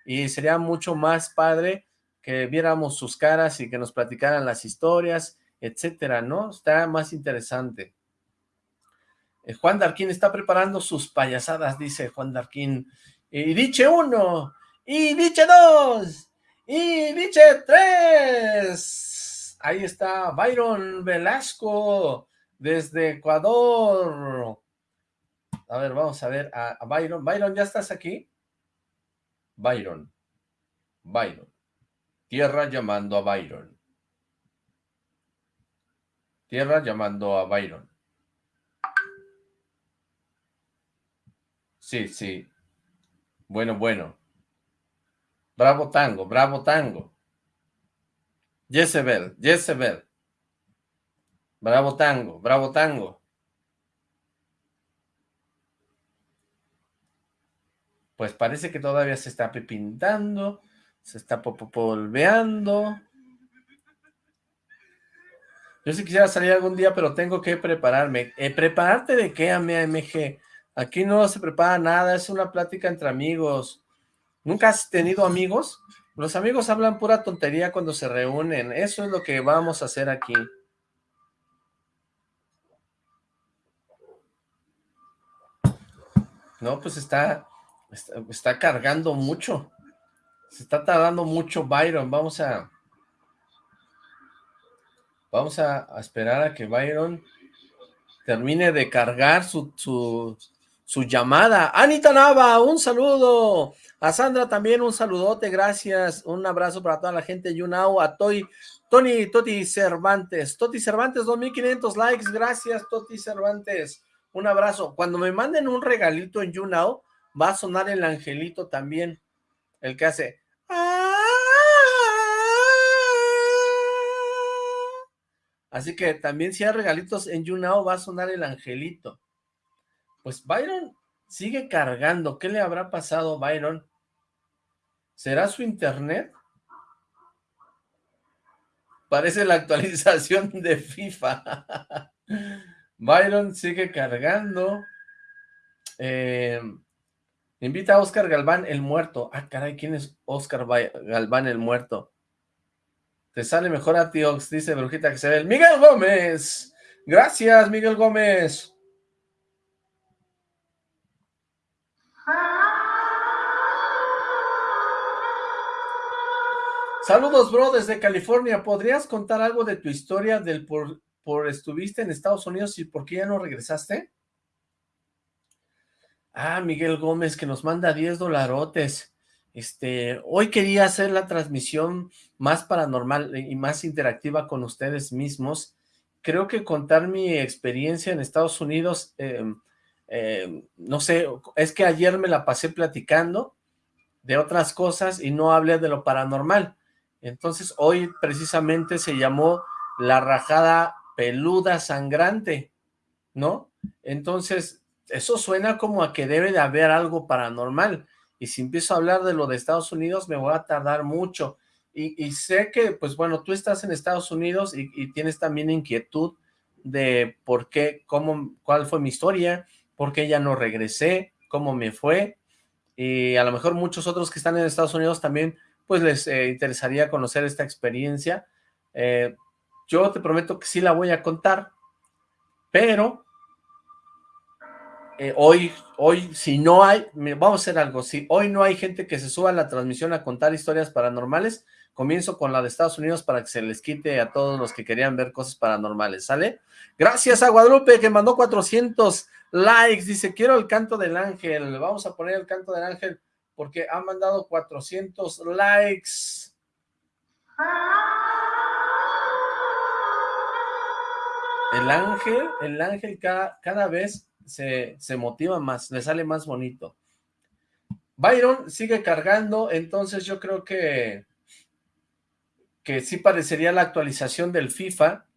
y sería mucho más padre que viéramos sus caras y que nos platicaran las historias, etcétera, ¿no? Está más interesante. Eh, Juan Darquín está preparando sus payasadas, dice Juan Darquín. Y dice uno, y dice dos, y dice tres. Ahí está Byron Velasco, desde Ecuador. A ver, vamos a ver a, a Byron. Byron, ¿ya estás aquí? Byron. Byron. Tierra llamando a Byron. Tierra llamando a Byron. Sí, sí. Bueno, bueno. Bravo tango, bravo tango. Jezebel, Jezebel. Bravo tango, bravo tango. Pues parece que todavía se está pepintando, se está polveando. Yo sí quisiera salir algún día, pero tengo que prepararme. Eh, ¿Prepararte de qué, AMG? Aquí no se prepara nada, es una plática entre amigos. ¿Nunca has tenido amigos? Los amigos hablan pura tontería cuando se reúnen. Eso es lo que vamos a hacer aquí. No, pues está, está, cargando mucho. Se está tardando mucho Byron. Vamos a... Vamos a, esperar a que Byron termine de cargar su, llamada. Anita Nava, un saludo. A Sandra también un saludote, gracias. Un abrazo para toda la gente YouNow. A Toy, Tony Toti Cervantes. Toti Cervantes, 2500 likes. Gracias, Toti Cervantes. Un abrazo. Cuando me manden un regalito en YouNow, va a sonar el angelito también. El que hace... Así que también si hay regalitos en YouNow, va a sonar el angelito. Pues Byron sigue cargando. ¿Qué le habrá pasado Byron? ¿Será su internet? Parece la actualización de FIFA. Byron sigue cargando. Eh, invita a Oscar Galván el muerto. Ah, caray, ¿quién es Oscar Galván el muerto? Te sale mejor a ti, dice Brujita que se ve. El Miguel Gómez. Gracias, Miguel Gómez. Saludos, bro, desde California. ¿Podrías contar algo de tu historia del por, por estuviste en Estados Unidos y por qué ya no regresaste? Ah, Miguel Gómez, que nos manda 10 dolarotes. Este, hoy quería hacer la transmisión más paranormal y más interactiva con ustedes mismos. Creo que contar mi experiencia en Estados Unidos, em, em, no sé, es que ayer me la pasé platicando de otras cosas y no hablé de lo paranormal. Entonces hoy precisamente se llamó la rajada peluda sangrante, ¿no? Entonces eso suena como a que debe de haber algo paranormal y si empiezo a hablar de lo de Estados Unidos me voy a tardar mucho y, sé que pues bueno tú estás en Estados Unidos y, tienes también inquietud de por qué, cómo, cuál fue mi historia, por qué ya no regresé, cómo me fue y a lo mejor muchos otros que están en Estados Unidos también pues les eh, interesaría conocer esta experiencia. Eh, yo te prometo que sí la voy a contar, pero eh, hoy, hoy, si no hay, vamos a hacer algo, si hoy no hay gente que se suba a la transmisión a contar historias paranormales, comienzo con la de Estados Unidos para que se les quite a todos los que querían ver cosas paranormales, ¿sale? Gracias a Guadalupe que mandó 400 likes, dice, quiero el canto del ángel, vamos a poner el canto del ángel porque ha mandado 400 likes. El ángel, el ángel cada, cada vez se, se motiva más, le sale más bonito. Byron sigue cargando, entonces yo creo que que sí parecería la actualización del FIFA.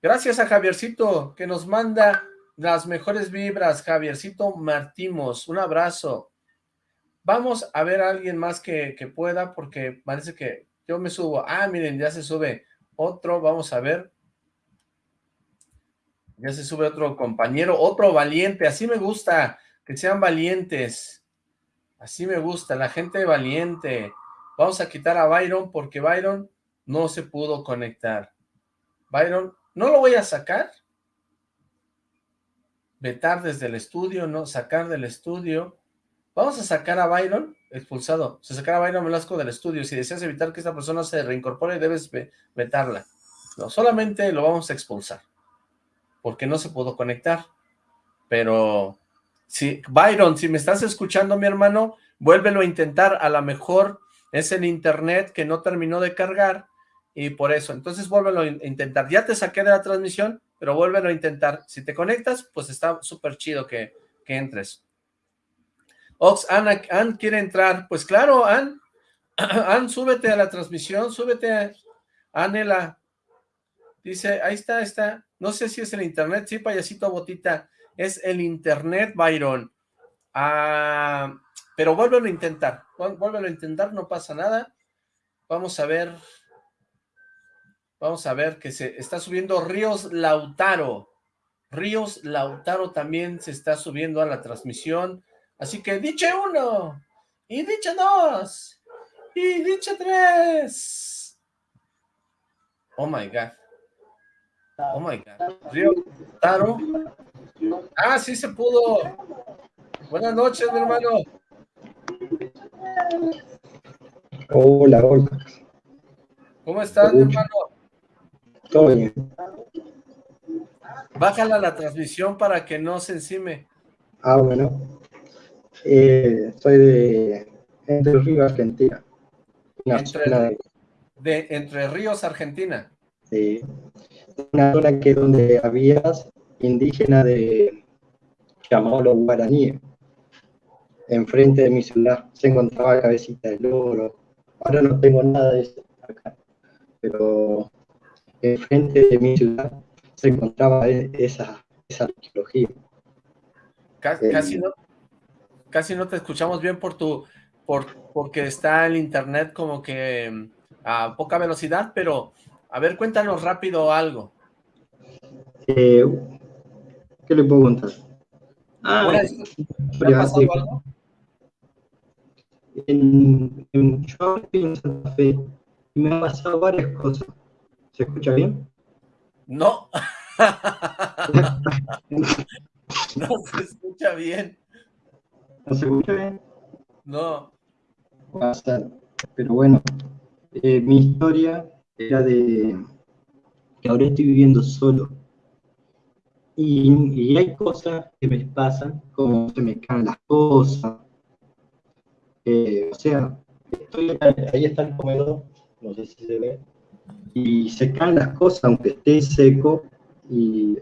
Gracias a Javiercito, que nos manda las mejores vibras. Javiercito Martimos, un abrazo. Vamos a ver a alguien más que, pueda, porque parece que yo me subo. Ah, miren, ya se sube otro, vamos a ver. Ya se sube otro compañero, otro valiente, así me gusta, que sean valientes. Así me gusta, la gente valiente. Vamos a quitar a Byron porque Byron no se pudo conectar. Byron, no lo voy a sacar. Vetar desde el estudio, no, sacar del estudio. Vamos a sacar a Byron, expulsado. Se sacar a Byron Velasco del estudio. Si deseas evitar que esta persona se reincorpore, debes vetarla. No, solamente lo vamos a expulsar. Porque no se pudo conectar. Pero, si, Byron, si me estás escuchando, mi hermano, vuélvelo a intentar. A lo mejor es el internet que no terminó de cargar y por eso, entonces vuélvelo a intentar. Ya te saqué de la transmisión, pero vuélvelo a intentar. Si te conectas, pues está súper chido que, que, entres. Ox, Ana, Ann quiere entrar. Pues claro, Ann, Ann, súbete a la transmisión, súbete, Anela. Dice, ahí está, ahí está. No sé si es el internet, sí, payasito botita. Es el internet, Byron. Ah, pero vuélvelo a intentar. Vuélvelo a intentar, no pasa nada. Vamos a ver Vamos a ver que se está subiendo Ríos Lautaro. Ríos Lautaro también se está subiendo a la transmisión. Así que diche uno, y diche dos, y diche tres. Oh my God. Oh my God. Ah, sí se pudo. Buenas noches, mi hermano. Hola, hola. ¿Cómo estás, mi hermano? Todo bien. Bájala la transmisión para que no se encime. Ah, bueno. Eh, soy de Entre Ríos, Argentina. Entre, de... Entre Ríos, Argentina. Sí. Una zona que donde había indígena de llamado los guaraníes. Enfrente de mi ciudad se encontraba cabecita de loro. Ahora no tengo nada de eso acá. Pero frente de mi ciudad se encontraba e-, esa, esa arqueología. Casi, no, casi no te escuchamos bien por tu, por, porque está el internet como que mm, a poca velocidad, pero a ver, cuéntanos rápido algo. Eh, ¿Qué le puedo contar? Ah, ¿te ha pasado algo? En, en, yo en Santa Fe me han pasado varias cosas. ¿Se escucha bien? No. no se escucha bien. ¿No se escucha bien? No. Pero bueno, eh, mi historia era de que ahora estoy viviendo solo. Y, hay cosas que me pasan, como se me caen las cosas. Eh, o sea, estoy, ahí está el comedor, no sé si se ve y se caen las cosas aunque esté seco y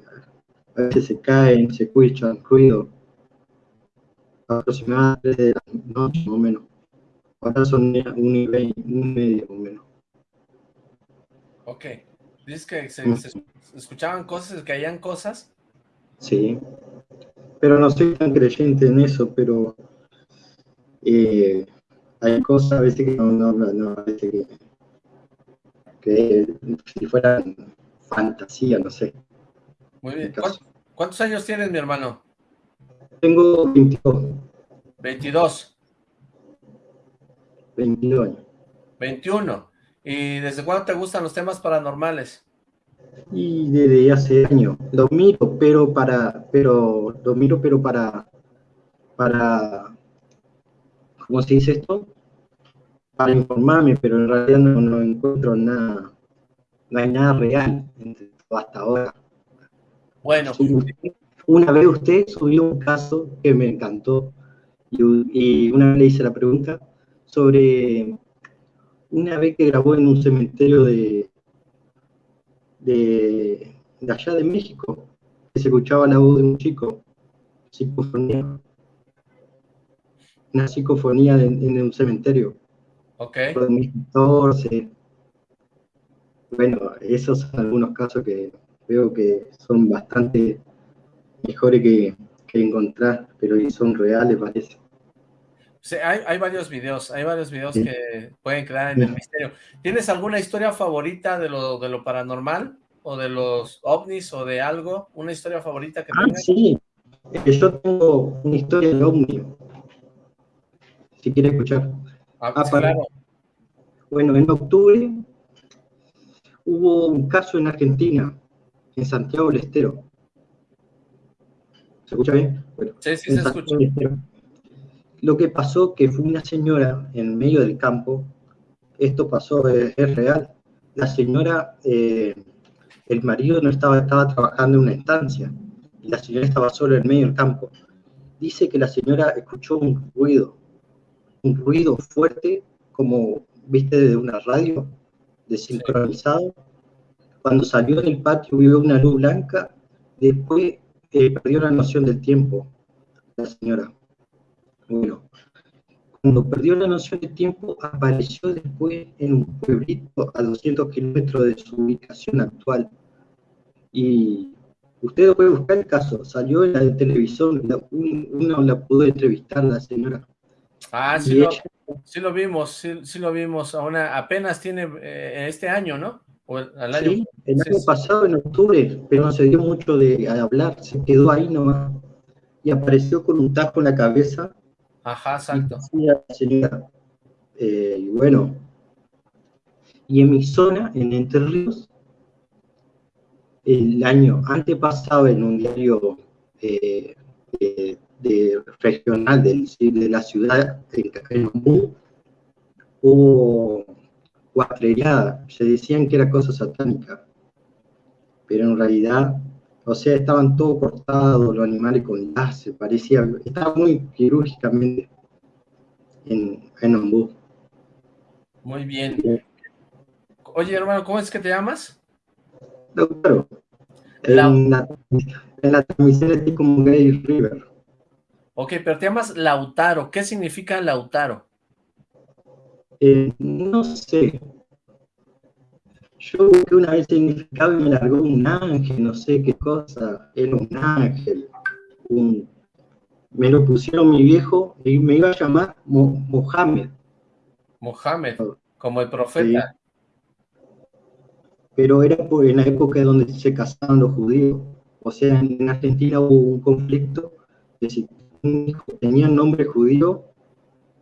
a veces se caen, se escuchan ruido aproximadamente de la noche o menos. Ahora son un nivel, un medio más o menos. Ok. Dices que se, mm. escuchaban cosas, que caían cosas. Sí. Pero no soy tan creyente en eso, pero eh, hay cosas a veces que no, no, no a veces que que si fueran fantasía, no sé. Muy bien. ¿Cuántos, años tienes, mi hermano? Tengo 22. 22. 22 años. 21. ¿Y desde cuándo te gustan los temas paranormales? Y desde hace años. Lo miro, pero para, pero, lo miro, pero para, para, ¿cómo se dice esto? para informarme, pero en realidad no, encuentro nada, no hay nada real hasta ahora. Bueno. Una vez usted subió un caso que me encantó y, una vez le hice la pregunta sobre una vez que grabó en un cementerio de, de, allá de México, que se escuchaba la voz de un chico, psicofonía, una psicofonía en un cementerio. Ok. 2014. Bueno, esos son algunos casos que veo que son bastante mejores que, encontrar, pero son reales, parece. Sí, hay, varios videos, hay varios videos que pueden quedar en el misterio. ¿Tienes alguna historia favorita de lo, de lo paranormal? ¿O de los ovnis o de algo? ¿Una historia favorita que ah, sí. Yo tengo una historia de ovni. Si quiere escuchar. Ah, ah claro. Bueno, en octubre hubo un caso en Argentina, en Santiago del Estero. ¿Se escucha bien? sí, sí, se escucha. Lo que pasó que fue una señora en medio del campo, esto pasó, es, real. La señora, eh, el marido no estaba, estaba trabajando en una estancia, y la señora estaba sola en medio del campo. Dice que la señora escuchó un ruido, un ruido fuerte, como viste de una radio, desincronizado. Cuando salió del patio vio una luz blanca, después eh, perdió la noción del tiempo, la señora. Bueno, cuando perdió la noción del tiempo, apareció después en un pueblito a 200 kilómetros de su ubicación actual. Y usted puede buscar el caso, salió en la televisión, uno la pudo entrevistar, la señora. Ah, sí, lo, sí lo, vimos, sí, lo vimos, apenas tiene eh, este año, ¿no? O año, sí, el año pasado, en octubre, pero no se dio mucho de hablar, se quedó ahí nomás. Y apareció con un tajo en la cabeza. Ajá, exacto. eh, y bueno, y en mi zona, en Entre Ríos, el año antepasado en un diario eh, de, regional de la ciudad, en Ombú, hubo cuatreriada, se decían que era cosa satánica, pero en realidad, o sea, estaban todos cortados los animales con láser, parecía, estaba muy quirúrgicamente en, en Ombú. Muy bien. Oye, hermano, ¿cómo es que te llamas? Doctor, en la, en la transmisión es como Gay River. Ok, pero te llamas Lautaro. ¿Qué significa Lautaro? Eh, no sé. Yo busqué una vez significado y me largó un ángel, no sé qué cosa. Era un ángel. Me lo pusieron mi viejo y me iba a llamar Mohamed. Mohamed, como el profeta. Pero era por, en la época donde se casaban los judíos. O sea, en Argentina hubo un conflicto de si un hijo tenía nombre judío,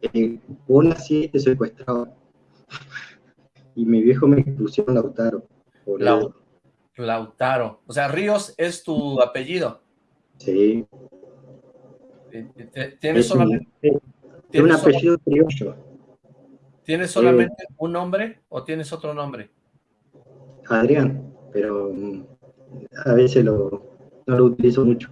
eh, vos nací y te secuestraba. Y mi viejo me pusieron Lautaro. Lautaro. O sea, Ríos es tu apellido. Sí. ¿Tienes solamente... un apellido criollo. ¿Tienes solamente un nombre o tienes otro nombre? Adrián, pero mm, a veces lo, no lo utilizo mucho.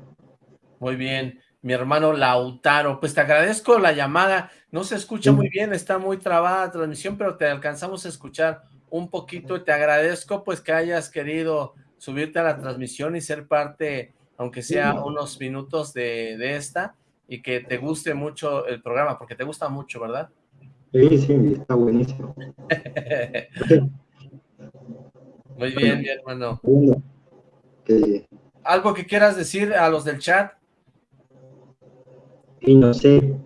Muy bien mi hermano Lautaro. Pues te agradezco la llamada. No se escucha muy bien, está muy trabada la transmisión, pero te alcanzamos a escuchar un poquito y te agradezco pues que hayas querido subirte a la transmisión y ser parte, aunque sea unos minutos de, de esta, y que te guste mucho el programa, porque te gusta mucho, ¿verdad? Sí, sí, está buenísimo. Muy bien, mi hermano. ¿Algo que quieras decir a los del chat? Y no sé,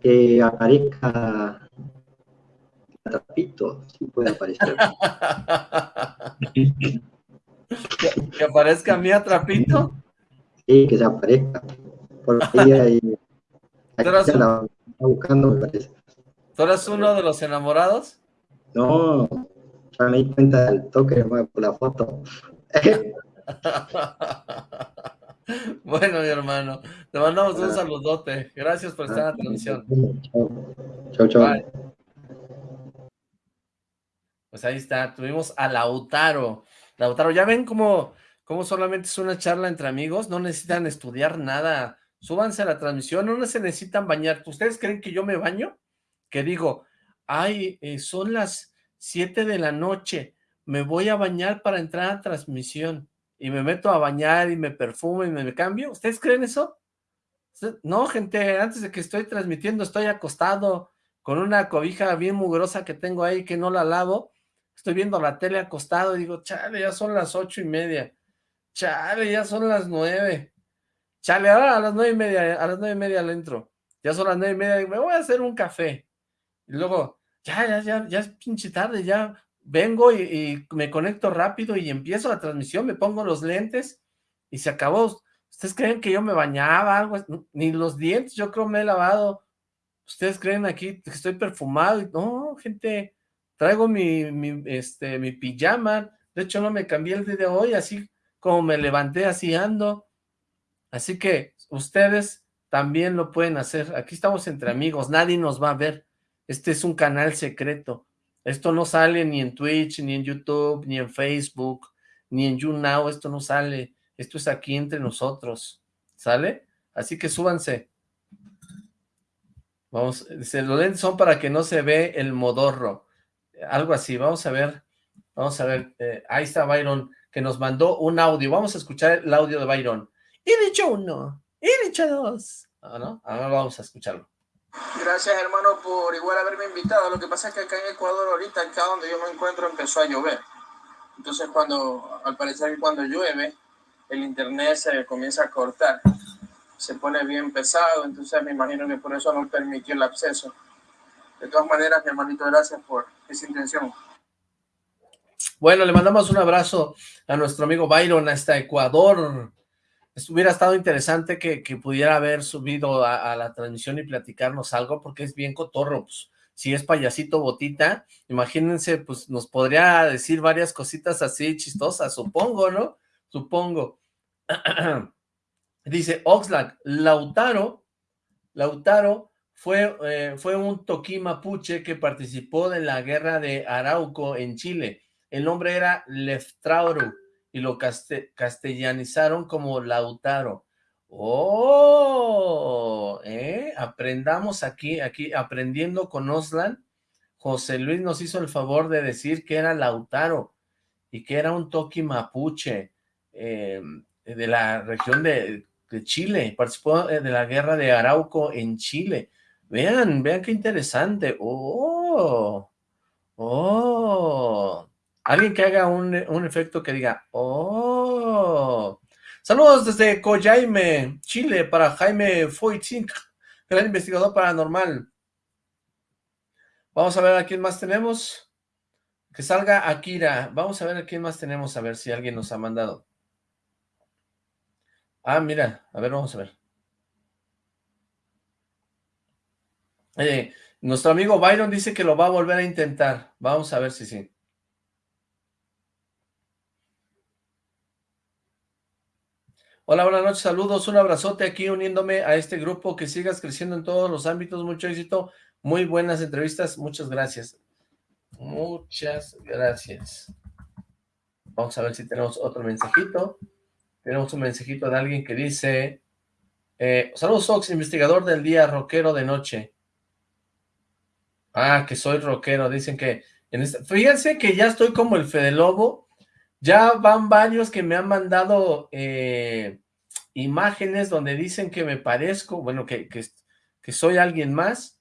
que aparezca Trapito, si puede aparecer. ¿Que aparezca mi Trapito? Sí, que se aparezca. Porque ella ahí, la buscando, me parece. ¿Tú eres uno de los enamorados? No, ya me di cuenta del toque por la foto. Bueno, mi hermano, te mandamos un saludote. Gracias por estar en la transmisión. Chao, chao. Pues ahí está, tuvimos a Lautaro. Lautaro, ya ven cómo, cómo solamente es una charla entre amigos, no necesitan estudiar nada. Súbanse a la transmisión, no se necesitan bañar. ¿Ustedes creen que yo me baño? Que digo, ay, eh, son las 7 de la noche, me voy a bañar para entrar a transmisión y me meto a bañar y me perfumo y me, cambio. ¿Ustedes creen eso? No, gente, antes de que estoy transmitiendo estoy acostado con una cobija bien mugrosa que tengo ahí que no la lavo. Estoy viendo la tele acostado y digo, chale, ya son las ocho y media. Chale, ya son las nueve. Chale, ahora a las nueve y media, a las nueve y media le entro. Ya son las nueve y media, me voy a hacer un café. Y luego, ya, ya, ya, ya es pinche tarde, ya vengo y, me conecto rápido y empiezo la transmisión, me pongo los lentes y se acabó. ¿Ustedes creen que yo me bañaba algo? Ni los dientes yo creo me he lavado. ¿Ustedes creen aquí que estoy perfumado? No, gente, traigo mi, este, mi pijama, de hecho no me cambié el día de hoy, así como me levanté, así ando, así que ustedes también lo pueden hacer, aquí estamos entre amigos, nadie nos va a ver, este es un canal secreto, esto no sale ni en Twitch, ni en YouTube, ni en Facebook, ni en YouNow, esto no sale, esto es aquí entre nosotros, ¿sale? Así que súbanse. Vamos, dice, los lentes son para que no se ve el modorro, algo así, vamos a ver, vamos a ver, eh, ahí está Byron, que nos mandó un audio, vamos a escuchar el audio de Byron. Y dicho uno, y dicho dos, ah, ¿no? Ahora vamos a escucharlo. Gracias, hermano, por igual haberme invitado. Lo que pasa es que acá en Ecuador, ahorita, acá donde yo me encuentro, empezó a llover. Entonces, cuando, al parecer, cuando llueve, el internet se comienza a cortar. Se pone bien pesado, entonces me imagino que por eso no permitió el acceso. De todas maneras, mi hermanito, gracias por esa intención. Bueno, le mandamos un abrazo a nuestro amigo Byron hasta Ecuador hubiera estado interesante que, pudiera haber subido a, la transmisión y platicarnos algo, porque es bien cotorro, pues, si es payasito botita, imagínense, pues nos podría decir varias cositas así chistosas, supongo, ¿no? Supongo. Dice Oxlack, Lautaro, Lautaro fue, eh, fue un toquí mapuche que participó de la guerra de Arauco en Chile. El nombre era Leftrauro y lo castellanizaron como Lautaro. ¡Oh! ¿eh? Aprendamos aquí, aquí, aprendiendo con Oslan. José Luis nos hizo el favor de decir que era Lautaro y que era un toqui mapuche em, de la región de, de, Chile. Participó eh, de la guerra de Arauco en Chile. Vean, vean qué interesante. ¡Oh! ¡Oh! Alguien que haga un, efecto que diga, ¡oh! Saludos desde Coyaime, Chile, para Jaime Foytink, gran investigador paranormal. Vamos a ver a quién más tenemos. Que salga Akira. Vamos a ver a quién más tenemos, a ver si alguien nos ha mandado. Ah, mira, a ver, vamos a ver. Eh, nuestro amigo Byron dice que lo va a volver a intentar. Vamos a ver si sí. Hola, buenas noches, saludos, un abrazote aquí uniéndome a este grupo, que sigas creciendo en todos los ámbitos, mucho éxito, muy buenas entrevistas, muchas gracias. Muchas gracias. Vamos a ver si tenemos otro mensajito. Tenemos un mensajito de alguien que dice, eh, saludos Fox, investigador del día, rockero de noche. Ah, que soy rockero, dicen que... En este, fíjense que ya estoy como el Fede Lobo, ya van varios que me han mandado eh, imágenes donde dicen que me parezco, bueno, que, que, soy alguien más.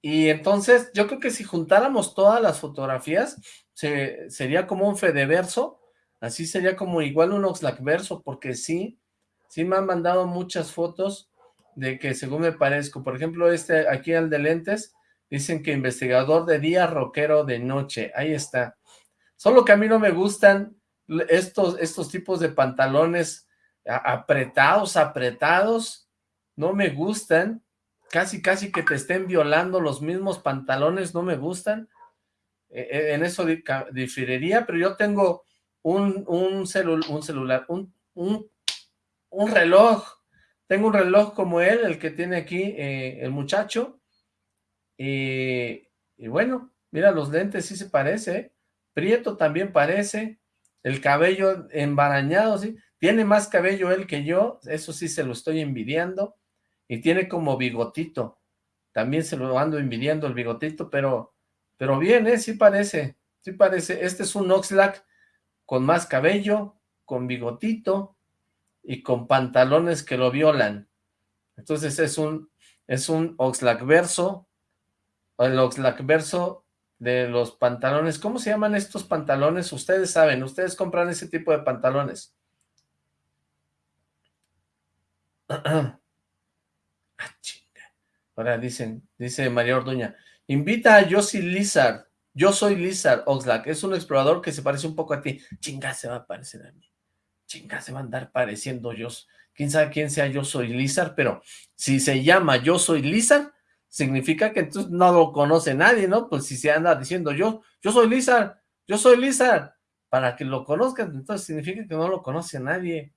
Y entonces yo creo que si juntáramos todas las fotografías, se, sería como un Fedeverso, así sería como igual un Oxlackverso, porque sí, sí me han mandado muchas fotos de que según me parezco. Por ejemplo, este aquí al de lentes, dicen que investigador de día, rockero de noche. Ahí está. Solo que a mí no me gustan estos, estos tipos de pantalones apretados, apretados, no me gustan. Casi, casi que te estén violando los mismos pantalones, no me gustan. E, e, en eso diferiría, pero yo tengo un, un, celular, un, un, un, reloj. Tengo un reloj como él, el que tiene aquí eh, el muchacho. Y, y bueno, mira, los lentes sí se parece, ¿eh? Prieto también parece, el cabello embarañado, ¿sí? Tiene más cabello él que yo, eso sí se lo estoy envidiando, y tiene como bigotito, también se lo ando envidiando el bigotito, pero, pero bien, ¿eh? Sí parece, sí parece, este es un Oxlack con más cabello, con bigotito, y con pantalones que lo violan, entonces es un, es un Oxlack verso, el Oxlack verso de los pantalones. ¿Cómo se llaman estos pantalones? Ustedes saben, ustedes compran ese tipo de pantalones. ah. Ahora dicen, dice María Orduña, invita a Josie Lizard. Yo soy Lizard Oxlack, es un explorador que se parece un poco a ti. Chinga, se va a parecer a mí. Chinga, se va a andar pareciendo yo. Quién sabe quién sea yo soy Lizard, pero si se llama yo soy Lizard, significa que entonces no lo conoce nadie, ¿no? Pues si se anda diciendo yo, yo soy Lizard, yo soy Lizard, para que lo conozcan, entonces significa que no lo conoce nadie.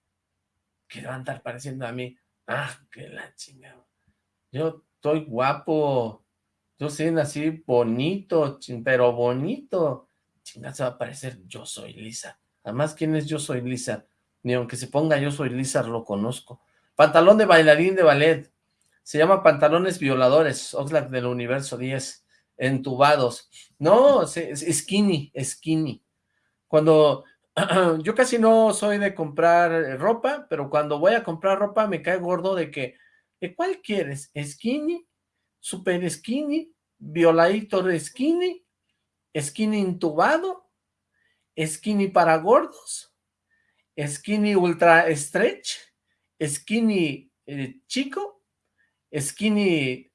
Que va a andar pareciendo a mí, ah, que la chingada. Yo estoy guapo, yo soy así bonito, pero bonito. Chingada se va a parecer yo soy Lisa. Además, ¿quién es yo soy Lisa? Ni aunque se ponga yo soy Lisa, lo conozco. Pantalón de bailarín de ballet. Se llama pantalones violadores. Oxlack del universo 10. Entubados. No, skinny, skinny. Cuando yo casi no soy de comprar ropa, pero cuando voy a comprar ropa me cae gordo de que, ¿cuál quieres? ¿Skinny? super skinny, violator skinny, skinny intubado, skinny para gordos, skinny ultra stretch, skinny eh, chico, skinny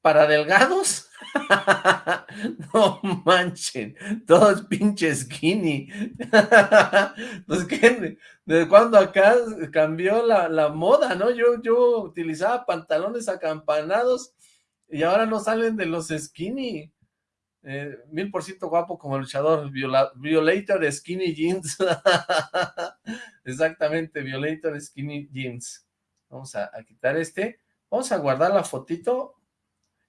para delgados. no manchen, todos pinches skinny. pues que, ¿de cuando acá cambió la, la, moda, no? Yo, yo utilizaba pantalones acampanados y ahora no salen de los skinny. Eh, mil por ciento guapo como luchador, Violator Skinny Jeans. Exactamente, Violator Skinny Jeans. Vamos a, quitar este. Vamos a guardar la fotito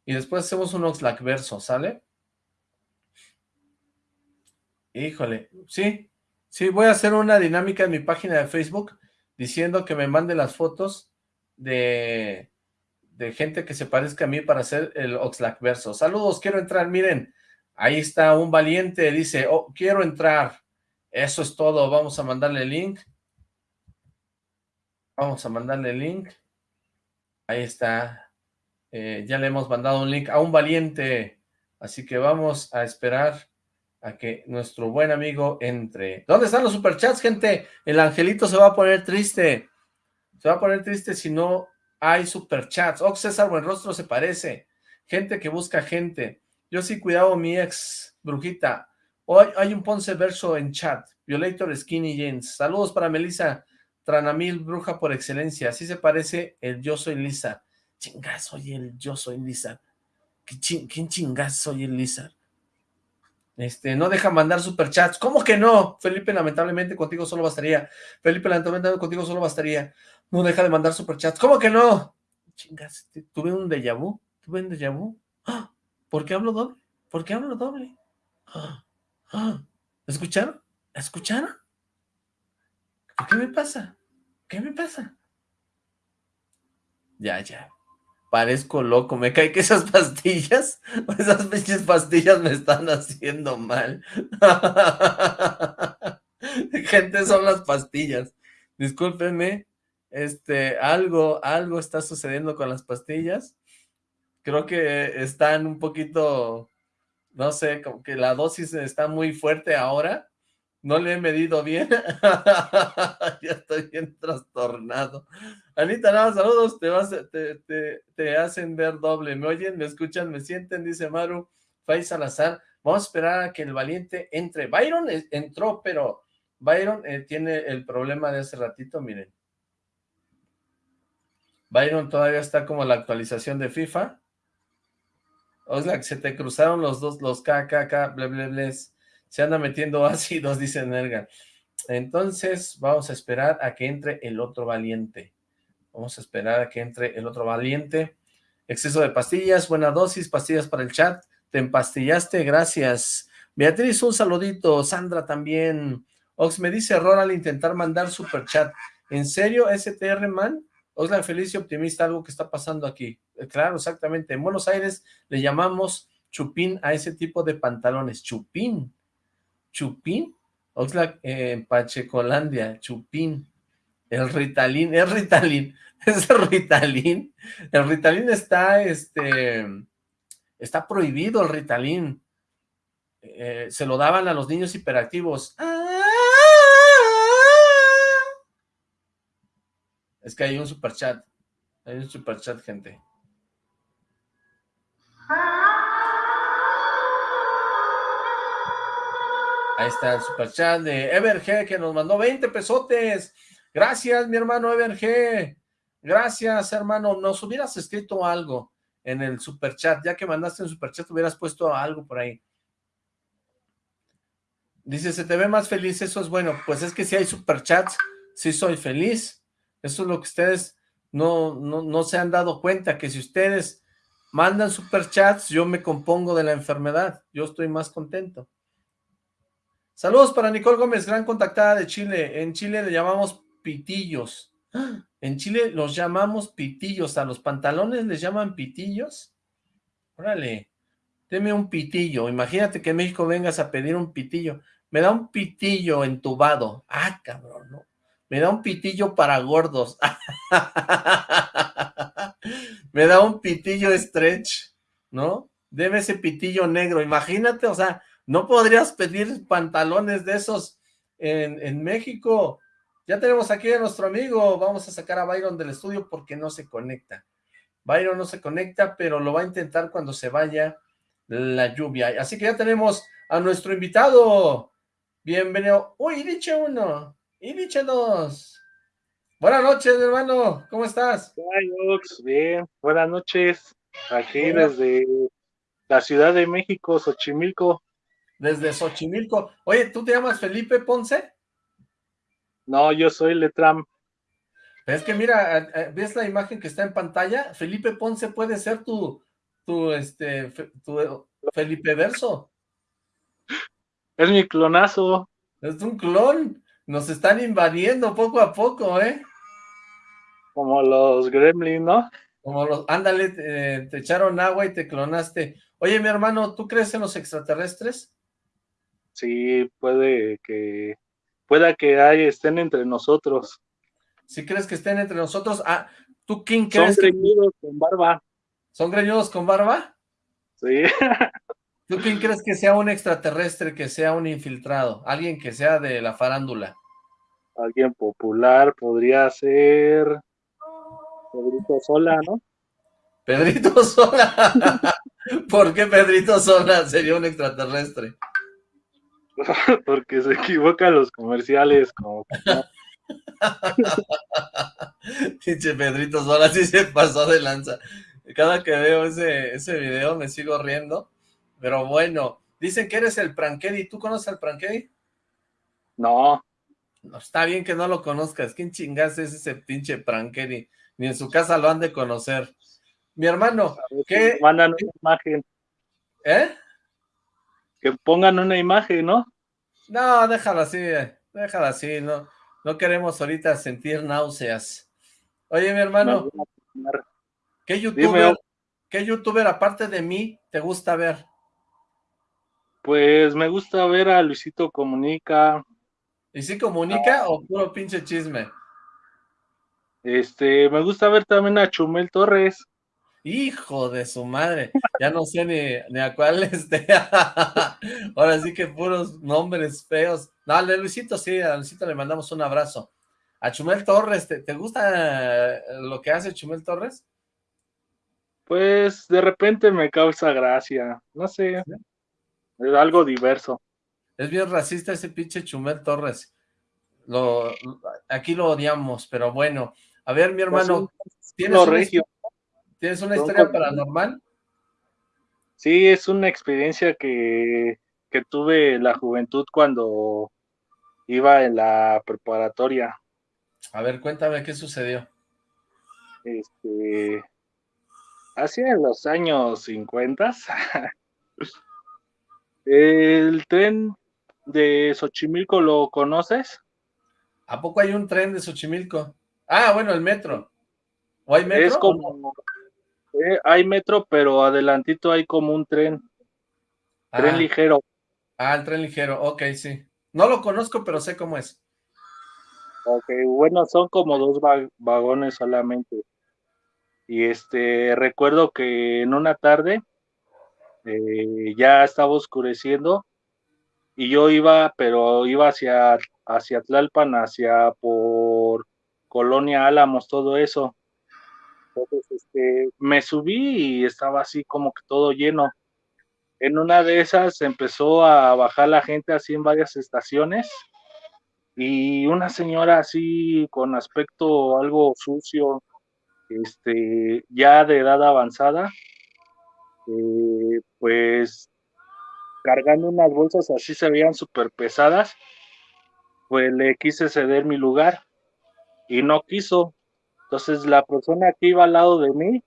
y después hacemos un Oxlack verso, ¿sale? Híjole, sí, sí, voy a hacer una dinámica en mi página de Facebook diciendo que me mande las fotos de, de gente que se parezca a mí para hacer el Oxlack verso. Saludos, quiero entrar, miren, ahí está un valiente, dice, oh, quiero entrar. Eso es todo, vamos a mandarle el link. Vamos a mandarle el link. Ahí está. Eh, ya le hemos mandado un link a un valiente. Así que vamos a esperar a que nuestro buen amigo entre. ¿Dónde están los superchats, gente? El angelito se va a poner triste. Se va a poner triste si no hay superchats. Oh, César Buenrostro se parece. Gente que busca gente. Yo sí cuidado mi ex brujita. Hoy hay un Ponce verso en chat. Violator Skinny Jeans. Saludos para Melissa Tranamil, bruja por excelencia. Así se parece el Yo Soy Lisa. Chingas, soy el Yo Soy Lisa. ¿Quién chingas soy el Lisa? Este, no deja mandar superchats. ¿Cómo que no? Felipe, lamentablemente contigo solo bastaría. Felipe, lamentablemente contigo solo bastaría. No deja de mandar superchats. ¿Cómo que no? Chingas, tuve un déjà vu. Tuve un déjà vu. ¡Ah! ¿Por qué hablo doble? ¿Por qué hablo doble? ¡Ah! ¡Ah! ¿Escucharon? ¿Escucharon? ¿Qué me pasa? ¿Qué me pasa? Ya, ya. Parezco loco. Me cae que esas pastillas, esas pinches pastillas me están haciendo mal. Gente, son las pastillas. Discúlpenme, este, algo, algo está sucediendo con las pastillas. Creo que están un poquito, no sé, como que la dosis está muy fuerte ahora. No le he medido bien. ya estoy bien trastornado. Anita, nada, saludos. Te, vas, te, te, hacen ver doble. ¿Me oyen? ¿Me escuchan? ¿Me sienten? Dice Maru. Fay Salazar. Vamos a esperar a que el valiente entre. Byron entró, pero Byron eh, tiene el problema de hace ratito, miren. Byron todavía está como la actualización de FIFA. Oxlack, se te cruzaron los dos, los KKK, ble, ble, Se anda metiendo ácidos, dice Nerga. Entonces, vamos a esperar a que entre el otro valiente. Vamos a esperar a que entre el otro valiente. Exceso de pastillas, buena dosis, pastillas para el chat. Te empastillaste, gracias. Beatriz, un saludito. Sandra también. Ox me dice error al intentar mandar super chat. ¿En serio, STR man? Oslan feliz y optimista, algo que está pasando aquí. Eh, claro, exactamente. En Buenos Aires le llamamos chupín a ese tipo de pantalones. Chupín. Chupín. Oxlack eh, Pachecolandia. Chupín. El Ritalin. Es Ritalin. Es el Ritalin. El Ritalin está, este, está prohibido el Ritalin. Eh, se lo daban a los niños hiperactivos. Es que hay un super chat. Hay un super chat, gente. Ahí está el super chat de Everg que nos mandó 20 pesotes. Gracias, mi hermano Everg. Gracias, hermano. Nos hubieras escrito algo en el super chat. Ya que mandaste un super chat, hubieras puesto algo por ahí. Dice, se te ve más feliz, eso es bueno. Pues es que si hay superchats, sí soy feliz. Eso es lo que ustedes no, no, no se han dado cuenta, que si ustedes mandan superchats, yo me compongo de la enfermedad. Yo estoy más contento. Saludos para Nicole Gómez, gran contactada de Chile. En Chile le llamamos pitillos. En Chile los llamamos pitillos. ¿A los pantalones les llaman pitillos? Órale, deme un pitillo. Imagínate que en México vengas a pedir un pitillo me da un pitillo entubado. Ah, cabrón, ¿no? Me da un pitillo para gordos. me da un pitillo stretch, ¿no? Debe ese pitillo negro. Imagínate, o sea, no podrías pedir pantalones de esos en, en México. Ya tenemos aquí a nuestro amigo. Vamos a sacar a Byron del estudio porque no se conecta. Byron no se conecta, pero lo va a intentar cuando se vaya la lluvia. Así que ya tenemos a nuestro invitado. Bienvenido. Uy, uno. Y diche dos. Buenas noches, hermano. ¿Cómo estás? Bien, buenas noches. Aquí desde la Ciudad de México, Xochimilco. Desde Xochimilco. Oye, ¿tú te llamas Felipe Ponce? No, yo soy Letram. Es que mira, ¿ves la imagen que está en pantalla? Felipe Ponce puede ser tu, tu, este, tu Felipe Verso. Es mi clonazo. Es un clon. Nos están invadiendo poco a poco, ¿eh? Como los gremlins, ¿no? Como los... Ándale, te, echaron agua y te clonaste. Oye, mi hermano, ¿tú crees en los extraterrestres? Sí, puede que... Pueda que hay, estén entre nosotros. ¿Sí crees que estén entre nosotros? Ah, ¿tú quién crees? Son greñudos con barba. ¿Son greñudos con barba? Sí. ¿Tú quién crees que sea un extraterrestre, que sea un infiltrado? Alguien que sea de la farándula. Alguien popular podría ser Pedrito Sola, ¿no? Pedrito Sola. ¿Por qué Pedrito Sola sería un extraterrestre? Porque se equivocan los comerciales, como Dice Pedrito Sola, sí se pasó de lanza. Cada que veo ese, ese video me sigo riendo pero bueno, dicen que eres el Prankedi. ¿Tú conoces al Prankedi? No. No, está bien que no lo conozcas. ¿Quién chingas es ese pinche Prankedi? Ni en su casa lo han de conocer. Mi hermano, ¿qué? Mandan una imagen. ¿Eh? Que pongan una imagen, ¿no? No, déjala así, déjala así, no, no queremos ahorita sentir náuseas. Oye, mi hermano, ¿qué youtuber, ¿qué youtuber aparte de mí te gusta ver? Pues me gusta ver a Luisito Comunica. ¿Y si comunica o puro pinche chisme? Este, me gusta ver también a Chumel Torres. Hijo de su madre, ya no sé ni, a cuál esté. Ahora sí que puros nombres feos. No, a Luisito sí, a Luisito le mandamos un abrazo. A Chumel Torres, ¿te, te gusta lo que hace Chumel Torres? Pues de repente me causa gracia, no sé. Es algo diverso. Es bien racista ese pinche Chumel Torres. Lo, aquí lo odiamos, pero bueno. A ver, mi hermano, ¿tienes, una, historia paranormal? Sí, es una experiencia que, que tuve en la juventud cuando iba en la preparatoria. A ver, cuéntame qué sucedió. Este, hacia los años 50, ¿El tren de Xochimilco lo conoces? ¿A poco hay un tren de Xochimilco? Ah, bueno, el metro. ¿O hay metro? Es como, eh, hay metro, pero adelantito hay como un tren. Tren ah. ligero. Ah, el tren ligero, ok, sí. No lo conozco, pero sé cómo es. Ok, bueno, son como dos vagones solamente. Y este, recuerdo que en una tarde eh, ya estaba oscureciendo y yo iba, pero iba hacia, hacia Tlalpan, hacia por Colonia Álamos, todo eso. Entonces, este, me subí y estaba así como que todo lleno. En una de esas empezó a bajar la gente así en varias estaciones y una señora así con aspecto algo sucio, este, ya de edad avanzada, este, pues cargando unas bolsas así se veían súper pesadas, pues le quise ceder mi lugar y no quiso. Entonces la persona que iba al lado de mí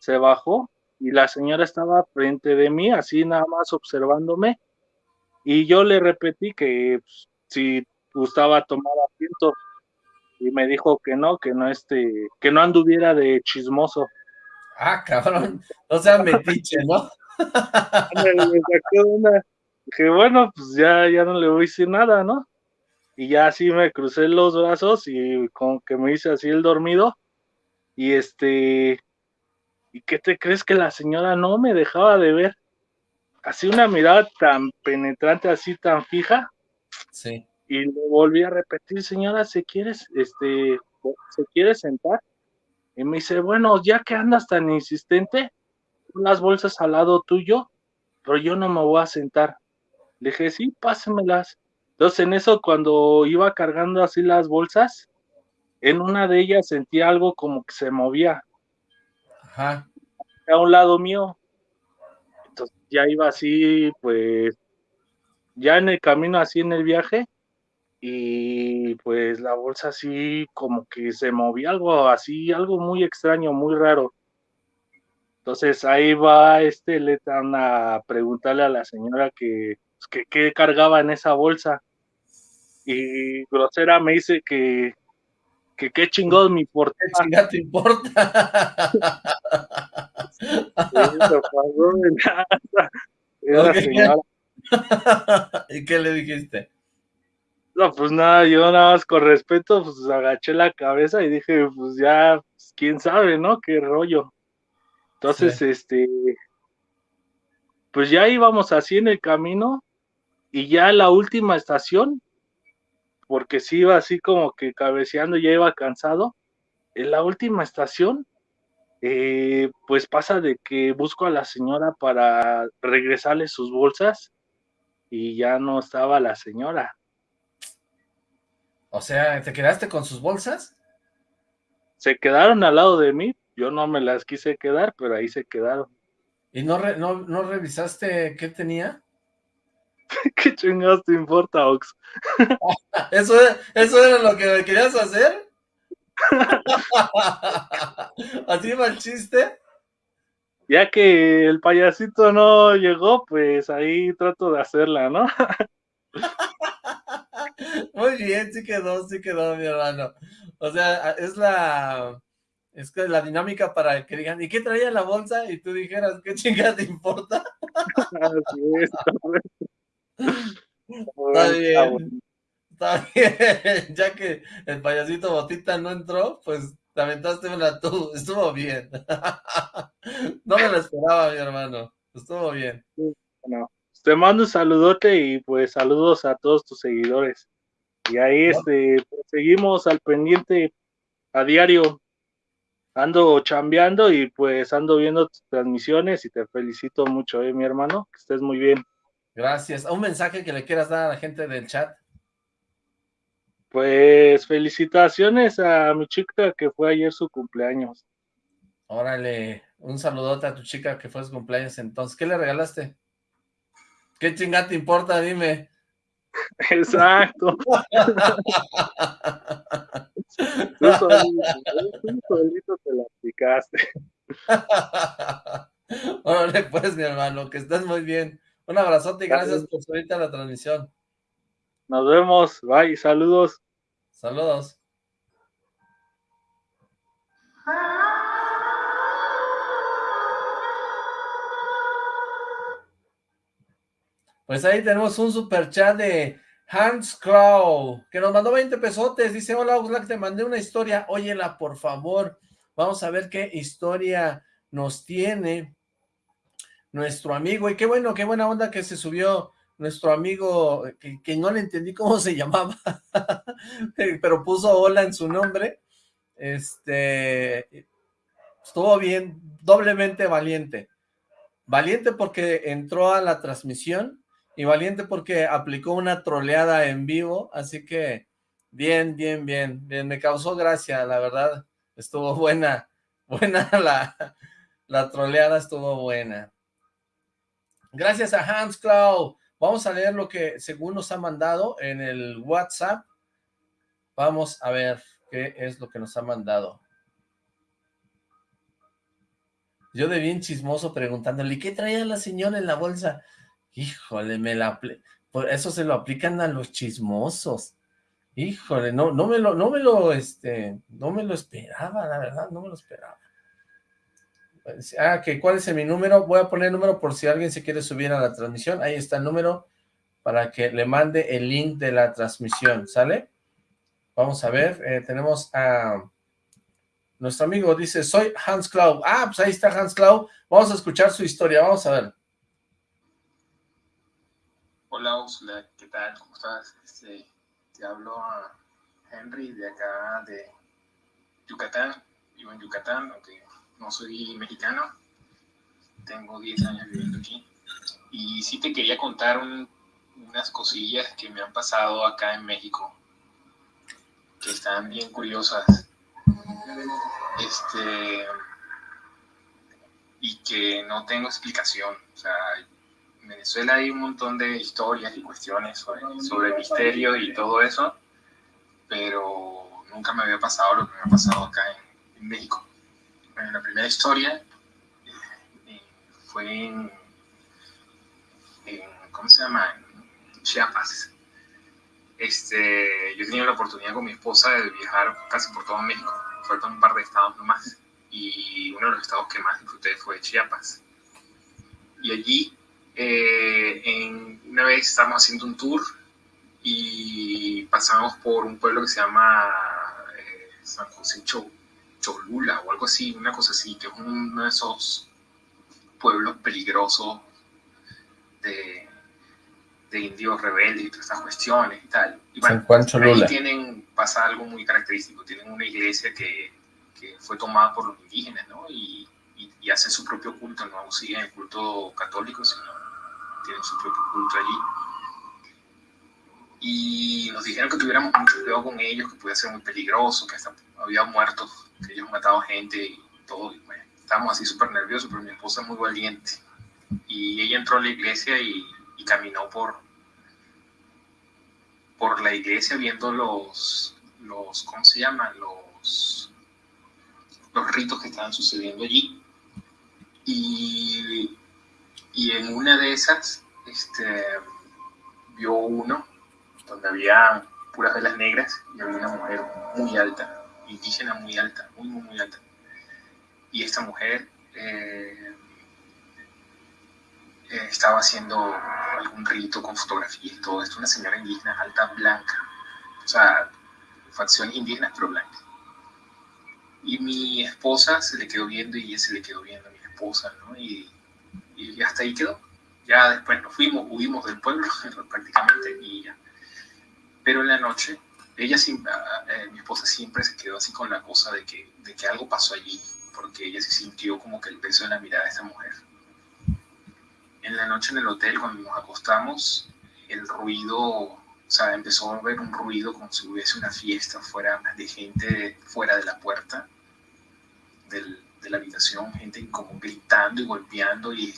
se bajó y la señora estaba frente de mí, así nada más observándome. Y yo le repetí que pues, si gustaba tomar asiento y me dijo que no, que no este, que no anduviera de chismoso. Ah, cabrón, no sea metiche, ¿no? Dije, bueno, pues ya, ya no le voy a decir nada, ¿no? Y ya así me crucé los brazos y como que me hice así el dormido. Y este, ¿y qué te crees que la señora no me dejaba de ver? Así una mirada tan penetrante, así tan fija. Sí. Y le volví a repetir, señora, ¿se quiere, este, ¿se quiere sentar? Y me dice, bueno, ya que andas tan insistente, las bolsas al lado tuyo, pero yo no me voy a sentar. Le dije, sí, pásemelas. Entonces, en eso, cuando iba cargando así las bolsas, en una de ellas sentí algo como que se movía. Ajá. A un lado mío. Entonces, ya iba así, pues, ya en el camino, así en el viaje, y pues la bolsa así como que se movía algo así, algo muy extraño, muy raro. Entonces ahí va este Letan a preguntarle a la señora que, pues, qué cargaba en esa bolsa. Y grosera me dice que, que qué chingón me importa. ¿Qué te importa? ¿Y qué le dijiste? No, pues nada, yo nada más con respeto, pues agaché la cabeza y dije, pues ya, pues, quién sabe, ¿no? Qué rollo. Entonces, este, pues ya íbamos así en el camino y ya la última estación, porque sí iba así como que cabeceando, ya iba cansado, en la última estación, eh, pues pasa de que busco a la señora para regresarle sus bolsas y ya no estaba la señora. O sea, ¿te quedaste con sus bolsas? Se quedaron al lado de mí, yo no me las quise quedar, pero ahí se quedaron. ¿Y no, no, revisaste qué tenía? ¿Qué chingados te importa, Ox? ¿Eso, ¿Eso era lo que querías hacer? ¿Así va el chiste? Ya que el payasito no llegó, pues ahí trato de hacerla, ¿no? Muy bien, sí quedó, sí quedó, mi hermano. O sea, es la... Es que la dinámica para que digan, ¿y qué traía la bolsa? Y tú dijeras, ¿qué chingada te importa? Así es, está bien. Está bien. Ya que el payasito Botita no entró, pues te aventaste una tú. Estuvo bien. No me lo esperaba, mi hermano. Estuvo bien. Bueno, te mando un saludote y pues saludos a todos tus seguidores. Y ahí este, pues, seguimos al pendiente a diario. Ando chambeando y pues ando viendo tus transmisiones y te felicito mucho, eh, mi hermano, que estés muy bien. Gracias. ¿Un mensaje que le quieras dar a la gente del chat? Pues felicitaciones a mi chica que fue ayer su cumpleaños. Órale, un saludote a tu chica que fue su cumpleaños entonces. ¿Qué le regalaste? ¿Qué chingada te importa? Dime. Exacto. tú, solito, te la picaste. Órale, pues, mi hermano, que estés muy bien. Un abrazote y gracias por subirte a la transmisión. Nos vemos. Bye. Saludos. Saludos. Pues ahí tenemos un super chat de Hans Crow, que nos mandó 20 pesotes. Dice, hola Oxlack, te mandé una historia. Óyela, por favor. Vamos a ver qué historia nos tiene nuestro amigo. Y qué bueno, qué buena onda que se subió nuestro amigo, que, no le entendí cómo se llamaba, pero puso hola en su nombre. Este, estuvo bien, doblemente valiente. Valiente porque entró a la transmisión y valiente porque aplicó una troleada en vivo, así que bien, bien, bien, bien, me causó gracia, la verdad, estuvo buena, buena la, la troleada estuvo buena. Gracias a Hans Cloud. Vamos a leer lo que según nos ha mandado en el WhatsApp. Vamos a ver qué es lo que nos ha mandado. Yo de bien chismoso preguntándole, ¿qué traía la señora en la bolsa? Híjole, me la... Por eso se lo aplican a los chismosos. Híjole, no, no me lo, no me lo, este, no me lo esperaba, la verdad, no me lo esperaba. Ah, que cuál es mi número, voy a poner el número por si alguien se quiere subir a la transmisión, ahí está el número para que le mande el link de la transmisión, ¿sale? Vamos a ver, eh, tenemos a nuestro amigo, dice, soy Hans Cloud, ah, pues ahí está Hans Cloud, vamos a escuchar su historia, vamos a ver. Hola, ¿qué tal? ¿Cómo estás? Este, te hablo a Henry de acá de Yucatán, vivo en Yucatán, aunque no soy mexicano, tengo 10 años viviendo aquí. Y sí te quería contar unas cosillas que me han pasado acá en México, que están bien curiosas. Este, y que no tengo explicación. O sea, en Venezuela hay un montón de historias y cuestiones sobre, sobre misterio y todo eso, pero nunca me había pasado lo que me ha pasado acá en México la primera historia eh, fue en, ¿cómo se llama? En Chiapas. Este, yo tenido la oportunidad con mi esposa de viajar casi por todo México. Faltan un par de estados nomás. Y uno de los estados que más disfruté fue Chiapas. Y allí, eh, en, una vez estábamos haciendo un tour y pasamos por un pueblo que se llama eh, San José Chau Cholula o algo así, una cosa así, que es uno de esos pueblos peligrosos de, de indios rebeldes y todas estas cuestiones y tal. Y bueno, ahí tienen, pasa algo muy característico, tienen una iglesia que, que fue tomada por los indígenas, ¿no? Y, y, y hacen su propio culto, no siguen el culto católico, sino tienen su propio culto allí. Y nos dijeron que tuviéramos mucho cuidado con ellos, que podía ser muy peligroso, que hasta había muertos que ellos matado gente y todo. Y estábamos así súper nerviosos, pero mi esposa es muy valiente. Y ella entró a la iglesia y, caminó por, por la iglesia viendo los, los, ¿cómo se llaman? Los, los ritos que estaban sucediendo allí. Y, y en una de esas, este, vio uno donde había puras velas negras y había una mujer muy alta indígena muy alta, muy, muy, muy alta. Y esta mujer eh, eh, estaba haciendo algún rito con fotografía y todo esto, una señora indígena alta, blanca, o sea, facciones indígenas pero blancas. Y mi esposa se le quedó viendo y ella se le quedó viendo a mi esposa, ¿no? Y, y hasta ahí quedó. Ya después nos fuimos, huimos del pueblo prácticamente y ya. Pero en la noche ella, eh, mi esposa siempre se quedó así con la cosa de que, de que algo pasó allí, porque ella se sintió como que el peso de la mirada de esa mujer. En la noche en el hotel, cuando nos acostamos, el ruido, o sea, empezó a haber un ruido como si hubiese una fiesta fuera de gente fuera de la puerta del, de la habitación, gente como gritando y golpeando y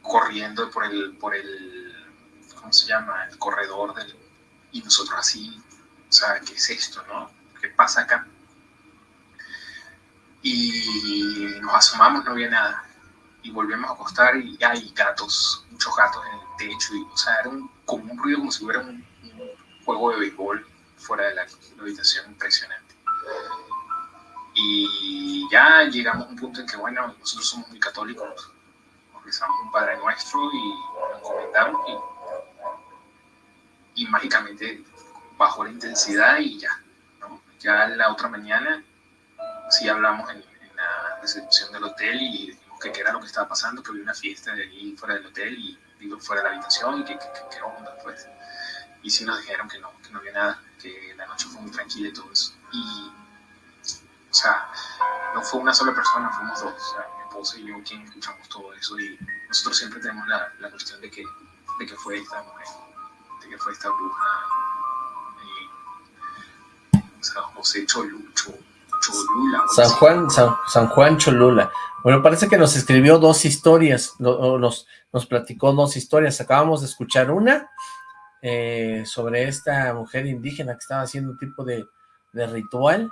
corriendo por el, por el, ¿cómo se llama? El corredor del, y nosotros así o sea, ¿qué es esto, no? ¿Qué pasa acá? Y nos asomamos, no había nada. Y volvemos a acostar y hay gatos, muchos gatos en el techo. Y, o sea, era un, como un ruido como si hubiera un, juego de béisbol fuera de la, habitación, impresionante. Y ya llegamos a un punto en que, bueno, nosotros somos muy católicos, rezamos un Padre Nuestro y nos comentamos y, y mágicamente bajó la intensidad y ya. ¿no? Ya la otra mañana sí hablamos en, la recepción del hotel y dijimos que qué era lo que estaba pasando, que había una fiesta de allí fuera del hotel y digo, fuera de la habitación y que, qué onda pues. Y sí nos dijeron que no, que no había nada, que la noche fue muy tranquila y todo eso. Y, o sea, no fue una sola persona, fuimos dos, o sea, mi esposa y yo quien escuchamos todo eso y nosotros siempre tenemos la, la cuestión de que, de que fue esta mujer, que fue esta bruja o sea, José Cholucho, Cholula. San Juan, San, Juan Cholula. Bueno, parece que nos escribió dos historias, nos, nos platicó dos historias. Acabamos de escuchar una eh, sobre esta mujer indígena que estaba haciendo un tipo de, ritual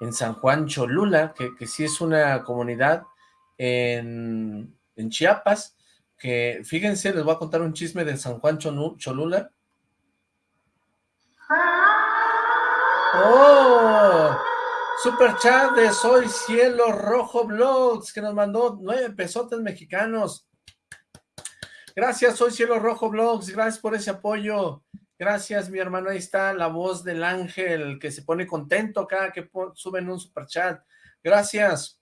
en San Juan Cholula, que, que sí es una comunidad en, en Chiapas, que fíjense, les voy a contar un chisme de San Juan Cholula. ¡Oh! Super chat de Soy Cielo Rojo Blogs, que nos mandó nueve pesotes mexicanos. Gracias, Soy Cielo Rojo Blogs, gracias por ese apoyo. Gracias, mi hermano, ahí está la voz del ángel que se pone contento cada que suben un super chat. Gracias.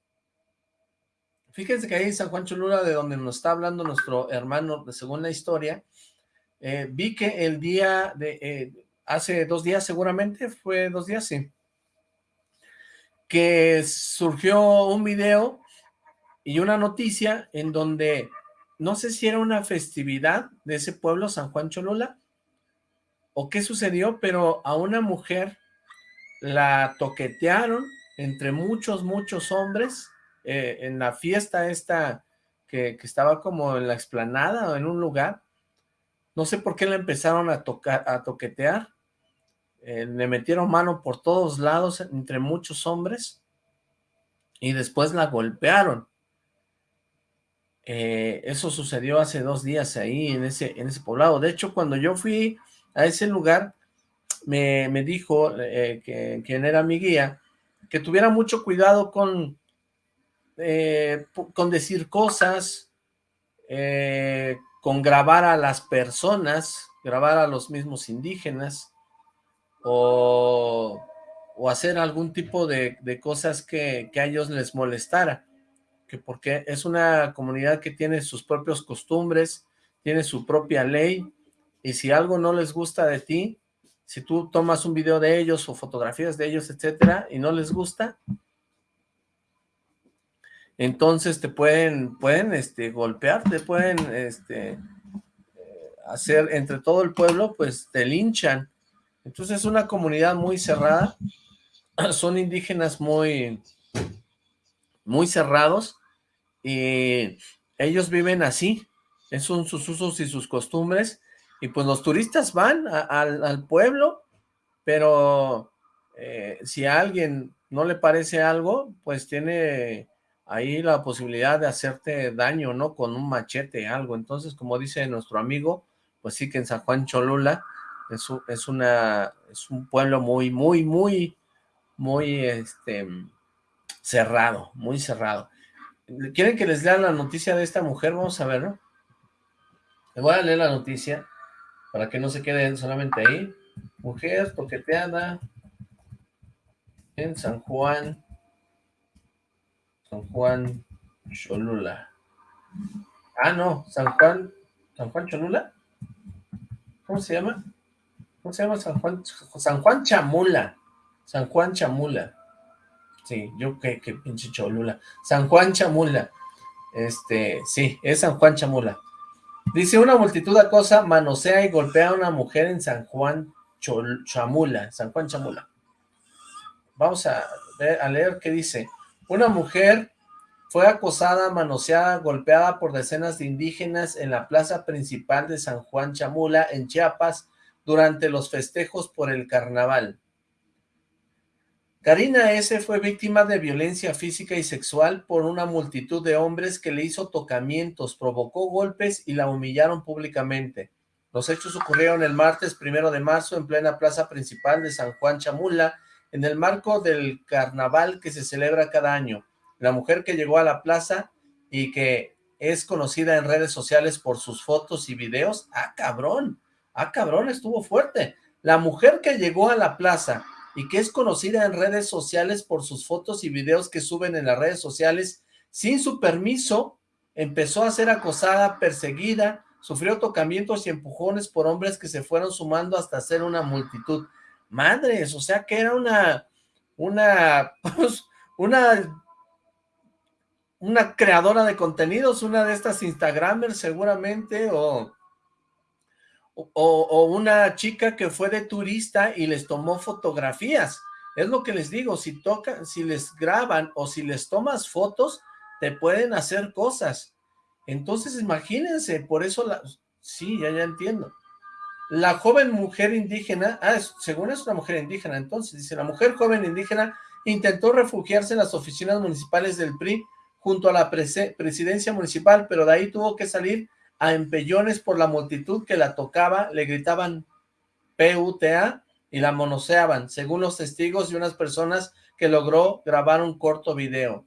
Fíjense que ahí San Juan Cholula, de donde nos está hablando nuestro hermano, según la historia, eh, vi que el día de, eh, hace dos días seguramente, fue dos días, sí, que surgió un video y una noticia en donde, no sé si era una festividad de ese pueblo, San Juan Cholula, o qué sucedió, pero a una mujer la toquetearon entre muchos, muchos hombres, eh, en la fiesta esta que, estaba como en la explanada o en un lugar, no sé por qué la empezaron a tocar, a toquetear, eh, le metieron mano por todos lados entre muchos hombres y después la golpearon. Eh, eso sucedió hace dos días ahí en ese, en ese poblado. De hecho, cuando yo fui a ese lugar, me, dijo que quien era mi guía, que tuviera mucho cuidado con, eh, con decir cosas, eh, con grabar a las personas, grabar a los mismos indígenas, o, hacer algún tipo de, cosas que, a ellos les molestara, que porque es una comunidad que tiene sus propios costumbres, tiene su propia ley, y si algo no les gusta de ti, si tú tomas un video de ellos o fotografías de ellos, etcétera, y no les gusta, entonces te pueden, pueden este, golpear, te pueden este, hacer entre todo el pueblo, pues te linchan. Entonces es una comunidad muy cerrada, son indígenas muy, muy cerrados y ellos viven así, esos son sus usos y sus costumbres y pues los turistas van al pueblo, pero eh, si a alguien no le parece algo, pues tiene ahí la posibilidad de hacerte daño, ¿no? Con un machete, algo. Entonces, como dice nuestro amigo, pues sí que en San Juan Cholula es, es, una, es un pueblo muy, muy, muy, muy, este, cerrado, muy cerrado. ¿Quieren que les lea la noticia de esta mujer? Vamos a ver, ¿no? Les voy a leer la noticia para que no se queden solamente ahí. Mujer toqueteada en San Juan San Juan Cholula. Ah, no, San Juan, San Juan Cholula. ¿Cómo se llama? ¿Cómo se llama San Juan? San Juan Chamula. San Juan Chamula. Sí, yo qué, qué pinche Cholula. San Juan Chamula. Este, sí, es San Juan Chamula. Dice, una multitud de cosas manosea y golpea a una mujer en San Juan Chamula. San Juan Chamula. Vamos a, a leer qué dice. Una mujer fue acosada, manoseada, golpeada por decenas de indígenas en la plaza principal de San Juan Chamula, en Chiapas, durante los festejos por el carnaval. Karina S. fue víctima de violencia física y sexual por una multitud de hombres que le hizo tocamientos, provocó golpes y la humillaron públicamente. Los hechos ocurrieron el martes primero de marzo en plena plaza principal de San Juan Chamula, en el marco del carnaval que se celebra cada año. La mujer que llegó a la plaza y que es conocida en redes sociales por sus fotos y videos, ¡ah, cabrón! ¡Ah, cabrón! Estuvo fuerte. La mujer que llegó a la plaza y que es conocida en redes sociales por sus fotos y videos que suben en las redes sociales, sin su permiso, empezó a ser acosada, perseguida, sufrió tocamientos y empujones por hombres que se fueron sumando hasta ser una multitud madres, o sea que era una, una, pues, una, una creadora de contenidos, una de estas Instagramers seguramente, o, o, una chica que fue de turista y les tomó fotografías. Es lo que les digo, si tocan, si les graban o si les tomas fotos, te pueden hacer cosas. Entonces imagínense, por eso la... Sí, ya, ya entiendo. La joven mujer indígena, ah, según es una mujer indígena, entonces dice, la mujer joven indígena intentó refugiarse en las oficinas municipales del PRI junto a la presidencia municipal, pero de ahí tuvo que salir a empellones por la multitud que la tocaba, le gritaban PUTA y la monoseaban, según los testigos y unas personas que logró grabar un corto video.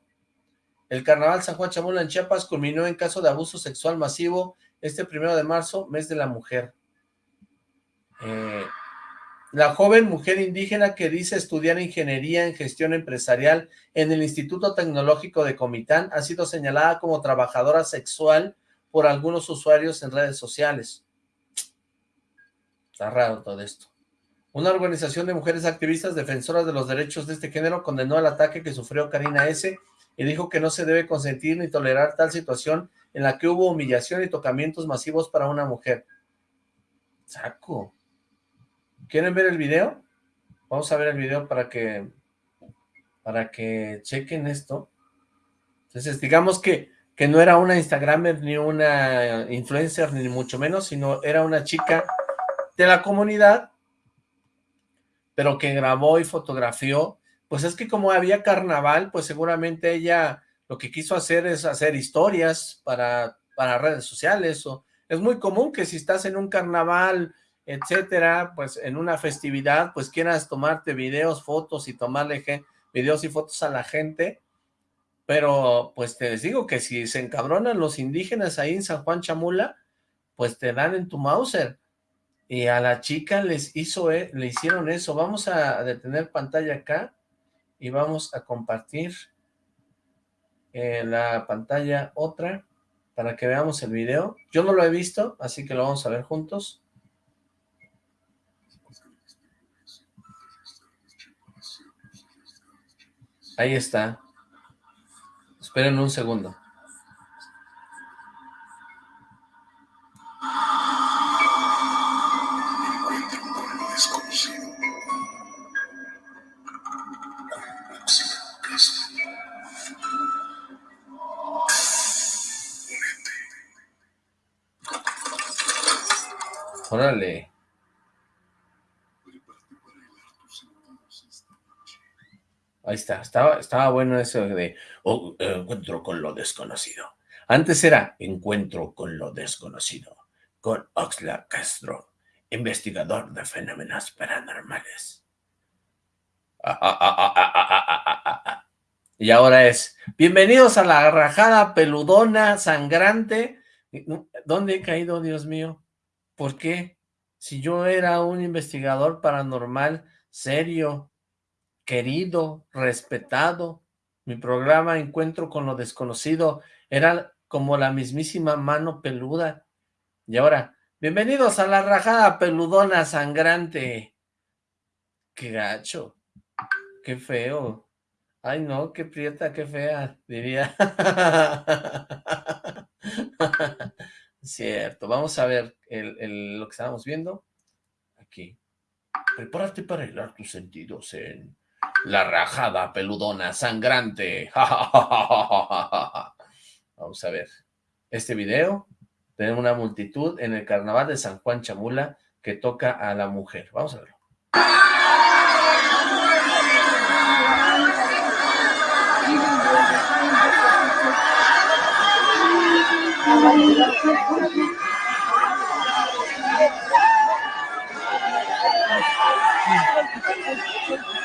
El carnaval San Juan Chamula en Chiapas culminó en caso de abuso sexual masivo este primero de marzo, mes de la mujer. Eh, la joven mujer indígena que dice estudiar ingeniería en gestión empresarial en el Instituto Tecnológico de Comitán ha sido señalada como trabajadora sexual por algunos usuarios en redes sociales. Está raro todo esto. Una organización de mujeres activistas defensoras de los derechos de este género condenó el ataque que sufrió Karina S. y dijo que no se debe consentir ni tolerar tal situación en la que hubo humillación y tocamientos masivos para una mujer. Saco. ¿Quieren ver el video? Vamos a ver el video para que para que chequen esto. Entonces, digamos que que no era una Instagramer ni una influencer, ni mucho menos, sino era una chica de la comunidad, pero que grabó y fotografió. Pues es que como había carnaval, pues seguramente ella lo que quiso hacer es hacer historias para, para redes sociales. O, es muy común que si estás en un carnaval, etcétera, pues en una festividad, pues quieras tomarte videos, fotos y tomarle videos y fotos a la gente pero, pues te les digo que si se encabronan los indígenas ahí en San Juan Chamula, pues te dan en tu Mauser. Y a la chica les hizo, e, le hicieron eso. Vamos a detener pantalla acá y vamos a compartir eh, la pantalla otra para que veamos el video. Yo no lo he visto, así que lo vamos a ver juntos. Ahí está. Esperen un segundo. Órale. Ahí está, estaba, bueno eso de oh, encuentro con lo desconocido. Antes era encuentro con lo desconocido, con Oxlack Castro, investigador de fenómenos paranormales. y ahora es, bienvenidos a la rajada peludona, sangrante. ¿Dónde he caído, Dios mío? ¿Por qué? Si yo era un investigador paranormal serio, querido, respetado. Mi programa Encuentro con lo Desconocido era como la mismísima mano peluda. Y ahora, bienvenidos a la rajada peludona sangrante. Qué gacho, qué feo. Ay no, qué prieta, qué fea, diría. Cierto, vamos a ver lo que estábamos viendo. Aquí. Prepárate para helar tus sentidos en la rajada peludona sangrante. Vamos a ver. Este video de una multitud en el carnaval de San Juan Chamula que toca a la mujer. Vamos a verlo.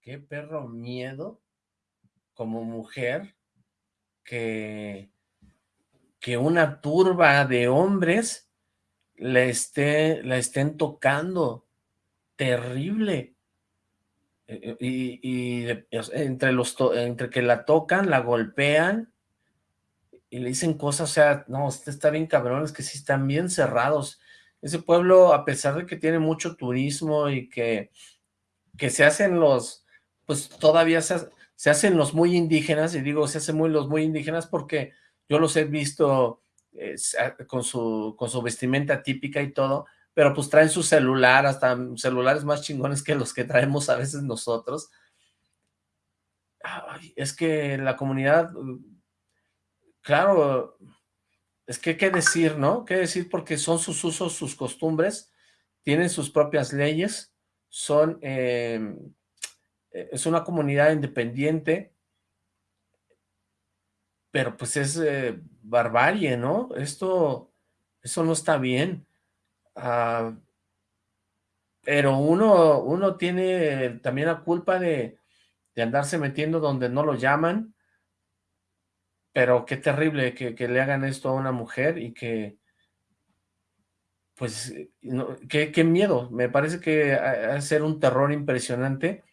Qué perro miedo como mujer que, que una turba de hombres le esté, la estén tocando. Terrible. Eh, y, entre, los entre que la tocan, la golpean y le dicen cosas, o sea, no, este está bien cabrón, es que sí están bien cerrados. Ese pueblo, a pesar de que tiene mucho turismo y que, que se hacen los, pues todavía se, se hacen los muy indígenas, y digo, se hacen muy los muy indígenas porque yo los he visto eh, con, su, con su vestimenta típica y todo, pero pues traen su celular, hasta celulares más chingones que los que traemos a veces nosotros. es que la comunidad, claro, es que qué decir, ¿no? ¿Qué decir? Porque son sus usos, sus costumbres, tienen sus propias leyes, son, em, es una comunidad independiente, pero pues es eh, barbarie, ¿no? Esto, eso no está bien. Ah, pero uno, uno tiene también la culpa de, andarse metiendo donde no lo llaman, pero qué terrible que, le hagan esto a una mujer y que, pues, qué, miedo, me parece que va a ser un terror impresionante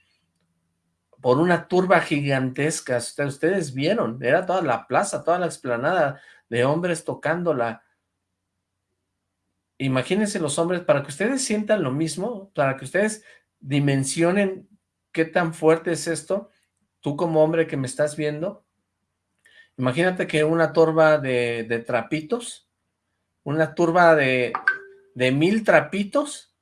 por una turba gigantesca, ustedes vieron, era toda la plaza, toda la explanada de hombres tocándola, imagínense los hombres, para que ustedes sientan lo mismo, para que ustedes dimensionen qué tan fuerte es esto, tú como hombre que me estás viendo, imagínate que una turba de, trapitos, una turba de, mil trapitos,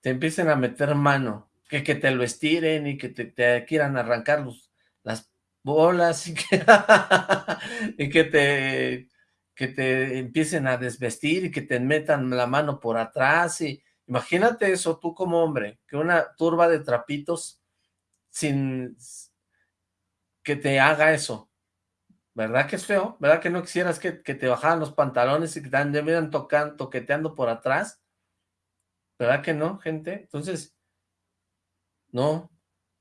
te empiecen a meter mano, que, que te lo estiren y que te, quieran arrancar los, las bolas y que, y que te que te empiecen a desvestir y que te metan la mano por atrás y imagínate eso tú como hombre, que una turba de trapitos sin que te haga eso, ¿verdad que es feo? ¿Verdad que no quisieras que, te bajaran los pantalones y que te anduvieran tocando, toqueteando por atrás? ¿Verdad que no, gente? Entonces, no,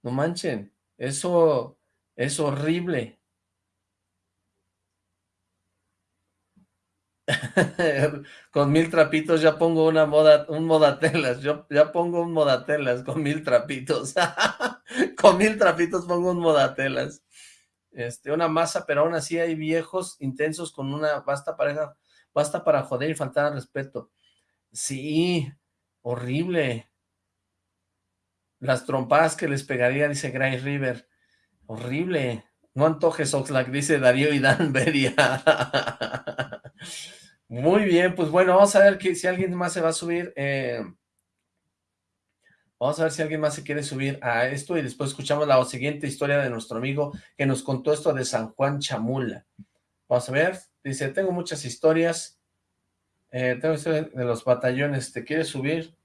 no manchen, eso es horrible, con mil trapitos ya pongo una moda, un modatelas, yo ya pongo un modatelas con mil trapitos, con mil trapitos pongo un modatelas, este, una masa, pero aún así hay viejos intensos con una basta pareja, basta para joder y faltar al respeto, sí, horrible, las trompadas que les pegaría, dice Gray River, horrible, no antojes Oxlack, dice Darío y Dan Beria. Muy bien, pues bueno, vamos a ver que, si alguien más se va a subir. Eh, vamos a ver si alguien más se quiere subir a esto y después escuchamos la siguiente historia de nuestro amigo que nos contó esto de San Juan Chamula. Vamos a ver, dice, tengo muchas historias. Eh, tengo historias de los batallones. ¿Te quieres subir?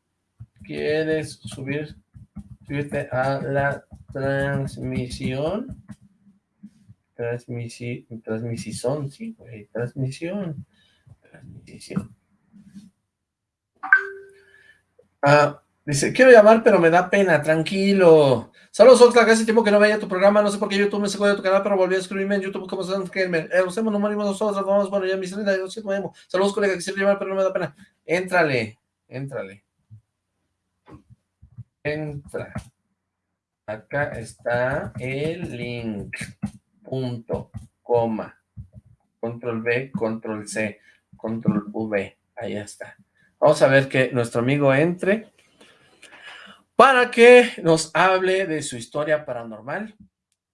¿Quieres subir? Subirte a la transmisión. Transmisión, transmisión, sí, güey, transmisión transmisión. Ah, dice, quiero llamar, pero me da pena, tranquilo. Saludos, Oxlack, hace tiempo que no veía tu programa, no sé por qué YouTube me sacó de tu canal, pero volví a escribirme en YouTube como San Gamer. Eh, los hemos, no morimos nosotros, vamos, bueno, ya mis 32, movemos. Saludos, colega, quisiera llamar, pero no me da pena. Éntrale, éntrale. Entra. Acá está el link. Punto, coma. Control B, control C control V, ahí está. Vamos a ver que nuestro amigo entre para que nos hable de su historia paranormal.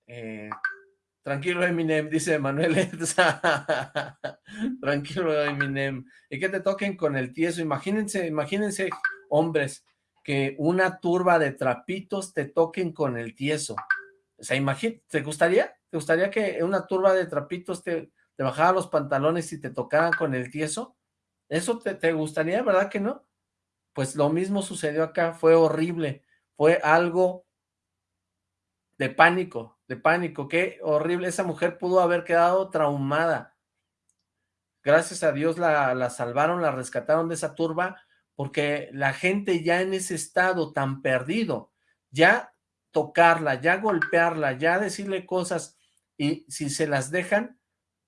Eh, tranquilo Eminem, dice Manuel Tranquilo Eminem. Y que te toquen con el tieso. Imagínense, imagínense, hombres, que una turba de trapitos te toquen con el tieso. O sea, ¿te gustaría? ¿Te gustaría que una turba de trapitos te, te bajaba los pantalones y te tocaran con el tieso, ¿eso te, gustaría, verdad que no? Pues lo mismo sucedió acá, fue horrible, fue algo de pánico, de pánico, qué horrible, esa mujer pudo haber quedado traumada. Gracias a Dios la, la salvaron, la rescataron de esa turba, porque la gente ya en ese estado tan perdido, ya tocarla, ya golpearla, ya decirle cosas, y si se las dejan,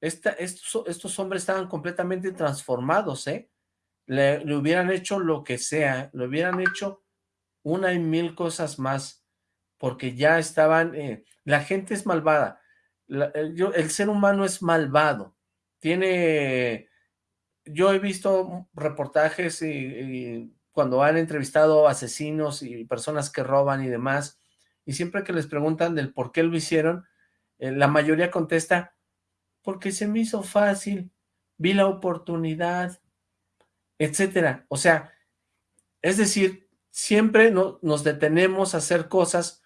estos, hombres estaban completamente transformados, ¿eh? Le, hubieran hecho lo que sea, le hubieran hecho una y mil cosas más. porque ya estaban, eh, la gente es malvada, el, ser humano es malvado, tiene, yo he visto reportajes y, cuando han entrevistado asesinos y personas que roban y demás, y siempre que les preguntan del por qué lo hicieron, eh, la mayoría contesta, porque se me hizo fácil, vi la oportunidad, etcétera. O sea, es decir, siempre nos detenemos a hacer cosas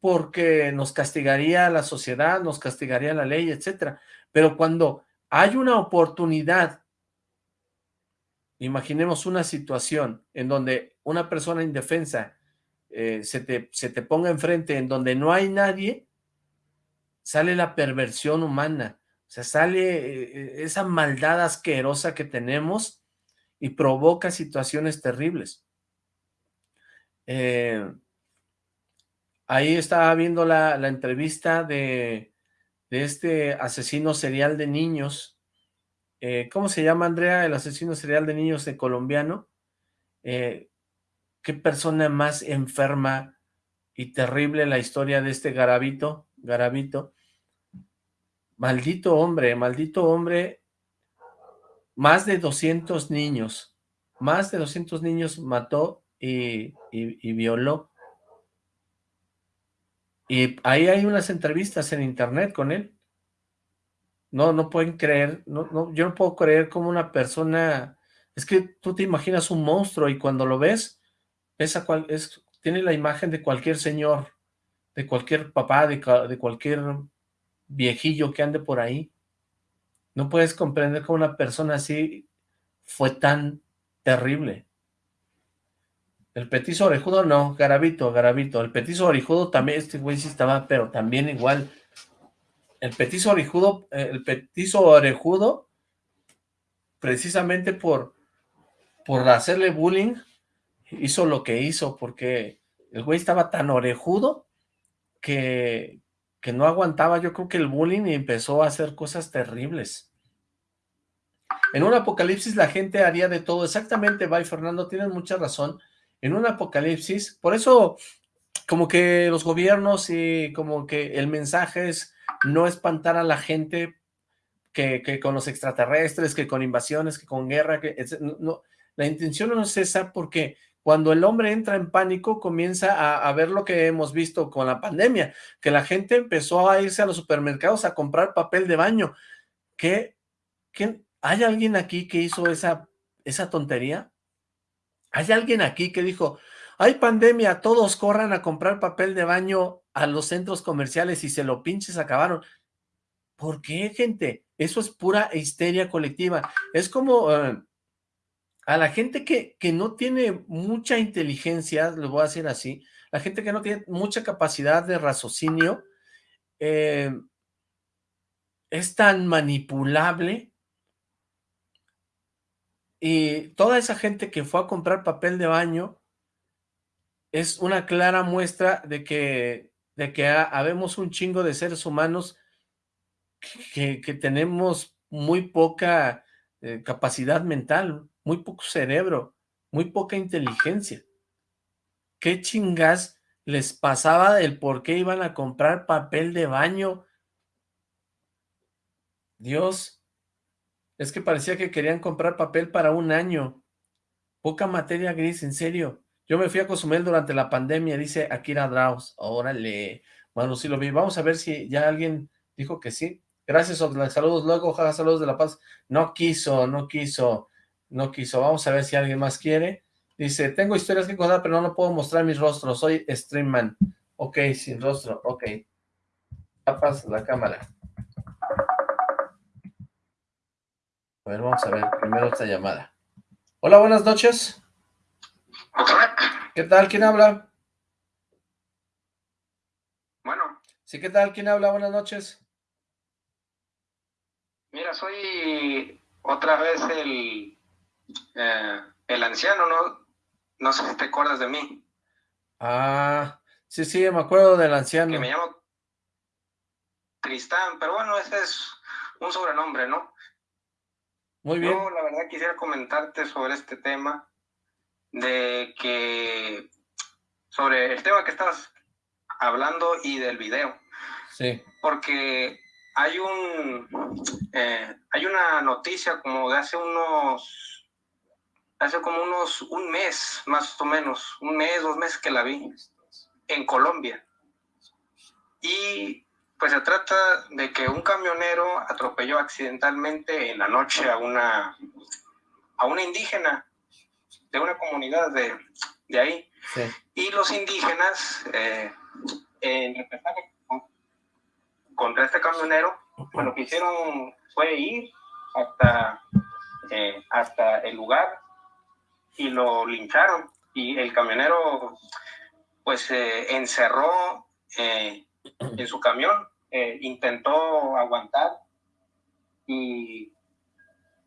porque nos castigaría la sociedad, nos castigaría la ley, etcétera. Pero cuando hay una oportunidad, imaginemos una situación en donde una persona indefensa eh, se, te, se te ponga enfrente, en donde no hay nadie, sale la perversión humana, o sea, sale eh, esa maldad asquerosa que tenemos y provoca situaciones terribles. Eh, ahí estaba viendo la, entrevista de, este asesino serial de niños. Eh, ¿Cómo se llama, Andrea, el asesino serial de niños de colombiano? Eh, ¿Qué persona más enferma y terrible la historia de este Garabito? Garabito. Maldito hombre, maldito hombre. Más de 200 niños. Más de 200 niños mató y violó. Y ahí hay unas entrevistas en internet con él. No, no pueden creer, no, no, yo no puedo creer como una persona, es que tú te imaginas un monstruo y cuando lo ves, esa cual, es, tiene la imagen de cualquier señor, de cualquier papá, de, de cualquier viejillo que ande por ahí. No puedes comprender cómo una persona así fue tan terrible. El petizo orejudo no, Garabito, Garabito. El petizo orejudo también, este güey sí estaba, pero también igual. El petizo orejudo, eh, el orejudo, precisamente por, por hacerle bullying, hizo lo que hizo, porque el güey estaba tan orejudo que, que no aguantaba, yo creo que el bullying y empezó a hacer cosas terribles. En un apocalipsis la gente haría de todo, exactamente, Bye Fernando, tienes mucha razón, en un apocalipsis, por eso como que los gobiernos y como que el mensaje es no espantar a la gente que, con los extraterrestres, que con invasiones, que con guerra, que no, la intención no es esa porque cuando el hombre entra en pánico comienza a, ver lo que hemos visto con la pandemia, que la gente empezó a irse a los supermercados a comprar papel de baño. ¿Qué, qué, ¿Hay alguien aquí que hizo esa, esa tontería? ¿Hay alguien aquí que dijo, hay pandemia, todos corran a comprar papel de baño a los centros comerciales y se lo pinches acabaron? ¿Por qué, gente? Eso es pura histeria colectiva. Es como eh, a la gente que, que no tiene mucha inteligencia, lo voy a decir así, la gente que no tiene mucha capacidad de raciocinio, eh, es tan manipulable y toda esa gente que fue a comprar papel de baño es una clara muestra de que, de que habemos un chingo de seres humanos que, tenemos muy poca eh, capacidad mental, muy poco cerebro, muy poca inteligencia. ¿Qué chingas les pasaba el por qué iban a comprar papel de baño? Dios, es que parecía que querían comprar papel para un año. Poca materia gris, en serio. Yo me fui a Cozumel durante la pandemia, dice Akira Draus. Órale. Bueno, sí lo vi. Vamos a ver si ya alguien dijo que sí. Gracias, Saludos luego, ojalá saludos de La Paz. No quiso, no quiso, no quiso. Vamos a ver si alguien más quiere. Dice, tengo historias que contar, pero no, puedo mostrar mis rostros. Soy streamman. Ok, sin rostro. Ok. Tapas la cámara. A ver, vamos a ver primero esta llamada. Hola, buenas noches. ¿Qué tal? ¿Quién habla? Bueno. Sí, ¿qué tal? ¿Quién habla? Buenas noches. Mira, soy otra vez el, eh, el anciano, ¿no? No sé si te acuerdas de mí. Ah, sí, sí, me acuerdo del anciano. Que me llamo Tristán, pero bueno, ese es un sobrenombre, ¿no? Muy bien. Yo, la verdad, quisiera comentarte sobre este tema, de que, sobre el tema que estás hablando y del video. Sí. Porque hay un eh, hay una noticia como de hace unos hace como unos un mes más o menos un mes dos meses que la vi en Colombia y pues se trata de que un camionero atropelló accidentalmente en la noche a una a una indígena de una comunidad de, de ahí Sí. y los indígenas eh, en contra este camionero pues lo que hicieron fue ir hasta, eh, hasta el lugar y lo lincharon. Y el camionero pues se encerró eh, en su camión, eh, intentó aguantar y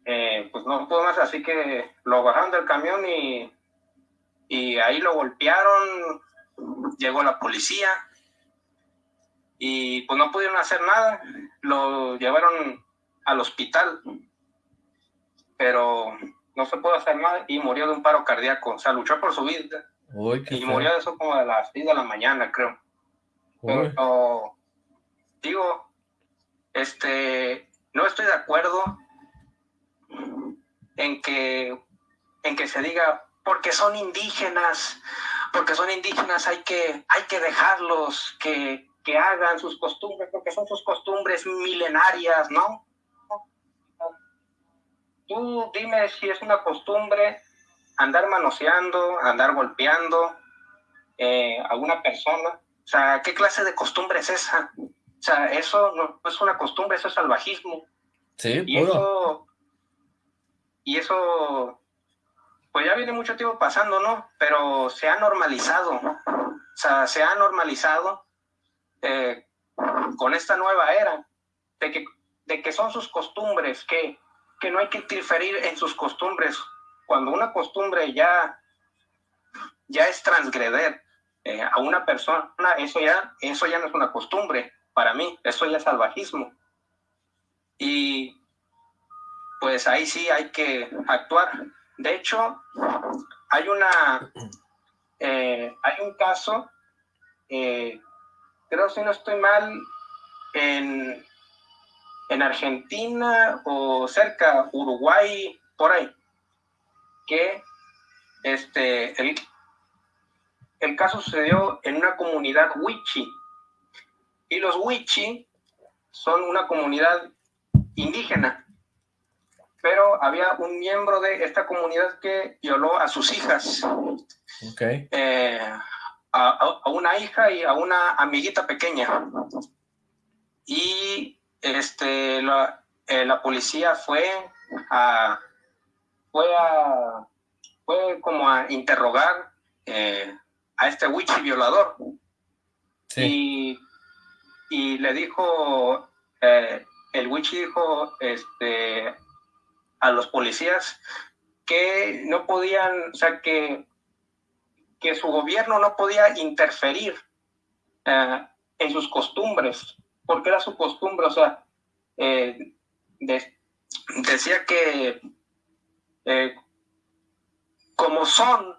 eh, pues no pudo más, así que lo bajaron del camión y, y ahí lo golpearon, llegó la policía y pues no pudieron hacer nada, lo llevaron al hospital, pero no se pudo hacer nada y murió de un paro cardíaco, o sea, luchó por su vida Uy, y feo. murió de eso como a las 6 de la mañana, creo. Pero, digo, este, no estoy de acuerdo en que, en que se diga, porque son indígenas, porque son indígenas hay que, hay que dejarlos que, que hagan sus costumbres, porque son sus costumbres milenarias, ¿no? Tú dime si es una costumbre andar manoseando, andar golpeando eh, a una persona. O sea, ¿qué clase de costumbre es esa? O sea, eso no es una costumbre, eso es salvajismo. Sí, Y puro. eso, y eso, pues ya viene mucho tiempo pasando, ¿no? Pero se ha normalizado, ¿no? O sea, se ha normalizado eh, con esta nueva era de que, de que son sus costumbres, que, que no hay que interferir en sus costumbres. Cuando una costumbre ya, ya es transgreder eh, a una persona, eso ya, eso ya no es una costumbre para mí, eso ya es salvajismo. Y pues ahí sí hay que actuar. De hecho, hay una, eh, hay un caso, eh, creo si no estoy mal, en, en Argentina o cerca, Uruguay, por ahí, que este, el, el caso sucedió en una comunidad wichi. Y los wichi son una comunidad indígena, pero había un miembro de esta comunidad que violó a sus hijas, Ok. eh, a, una hija y a una amiguita pequeña. Y este, la, eh, la policía fue a, fue a, fue como a interrogar eh, a este wichi violador Sí. y, y le dijo, el Wichi dijo este, a los policías que no podían, o sea, que, que su gobierno no podía interferir eh, en sus costumbres, porque era su costumbre, o sea, eh, de- decía que eh, como son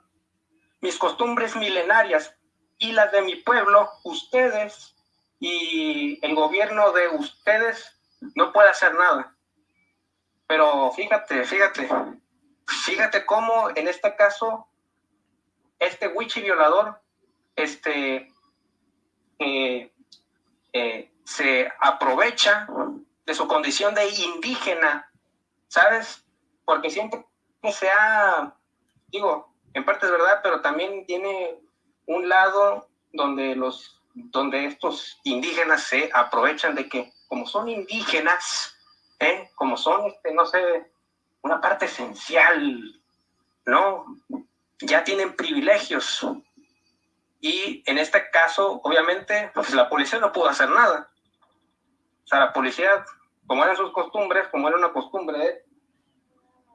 mis costumbres milenarias y las de mi pueblo, ustedes y el gobierno de ustedes no puede hacer nada. Pero fíjate, fíjate, fíjate cómo en este caso, este wichi violador, este, eh, eh, se aprovecha de su condición de indígena, ¿sabes? Porque siempre se ha, digo, en parte es verdad, pero también tiene un lado donde los donde estos indígenas se aprovechan de que como son indígenas, ¿eh? como son, este, no sé, una parte esencial, ¿no? Ya tienen privilegios. Y en este caso, obviamente, pues la policía no pudo hacer nada. O sea, la policía, como eran sus costumbres, como era una costumbre,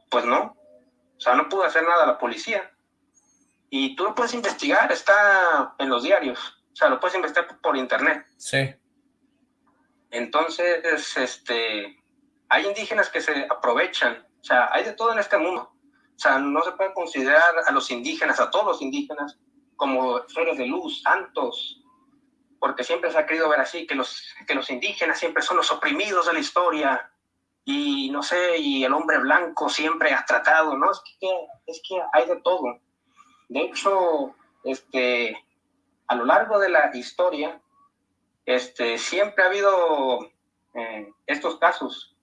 pues no. O sea, no pudo hacer nada la policía y tú lo puedes investigar, está en los diarios, o sea, lo puedes investigar por internet. Sí. Entonces, este, hay indígenas que se aprovechan, o sea, hay de todo en este mundo. O sea, no se puede considerar a los indígenas, a todos los indígenas, como seres de luz, santos. porque siempre se ha querido ver así, que los, que los indígenas siempre son los oprimidos de la historia, y no sé, y el hombre blanco siempre ha tratado, ¿no? Es que, es que hay de todo. De hecho, este, a lo largo de la historia, este, siempre ha habido eh, estos casos,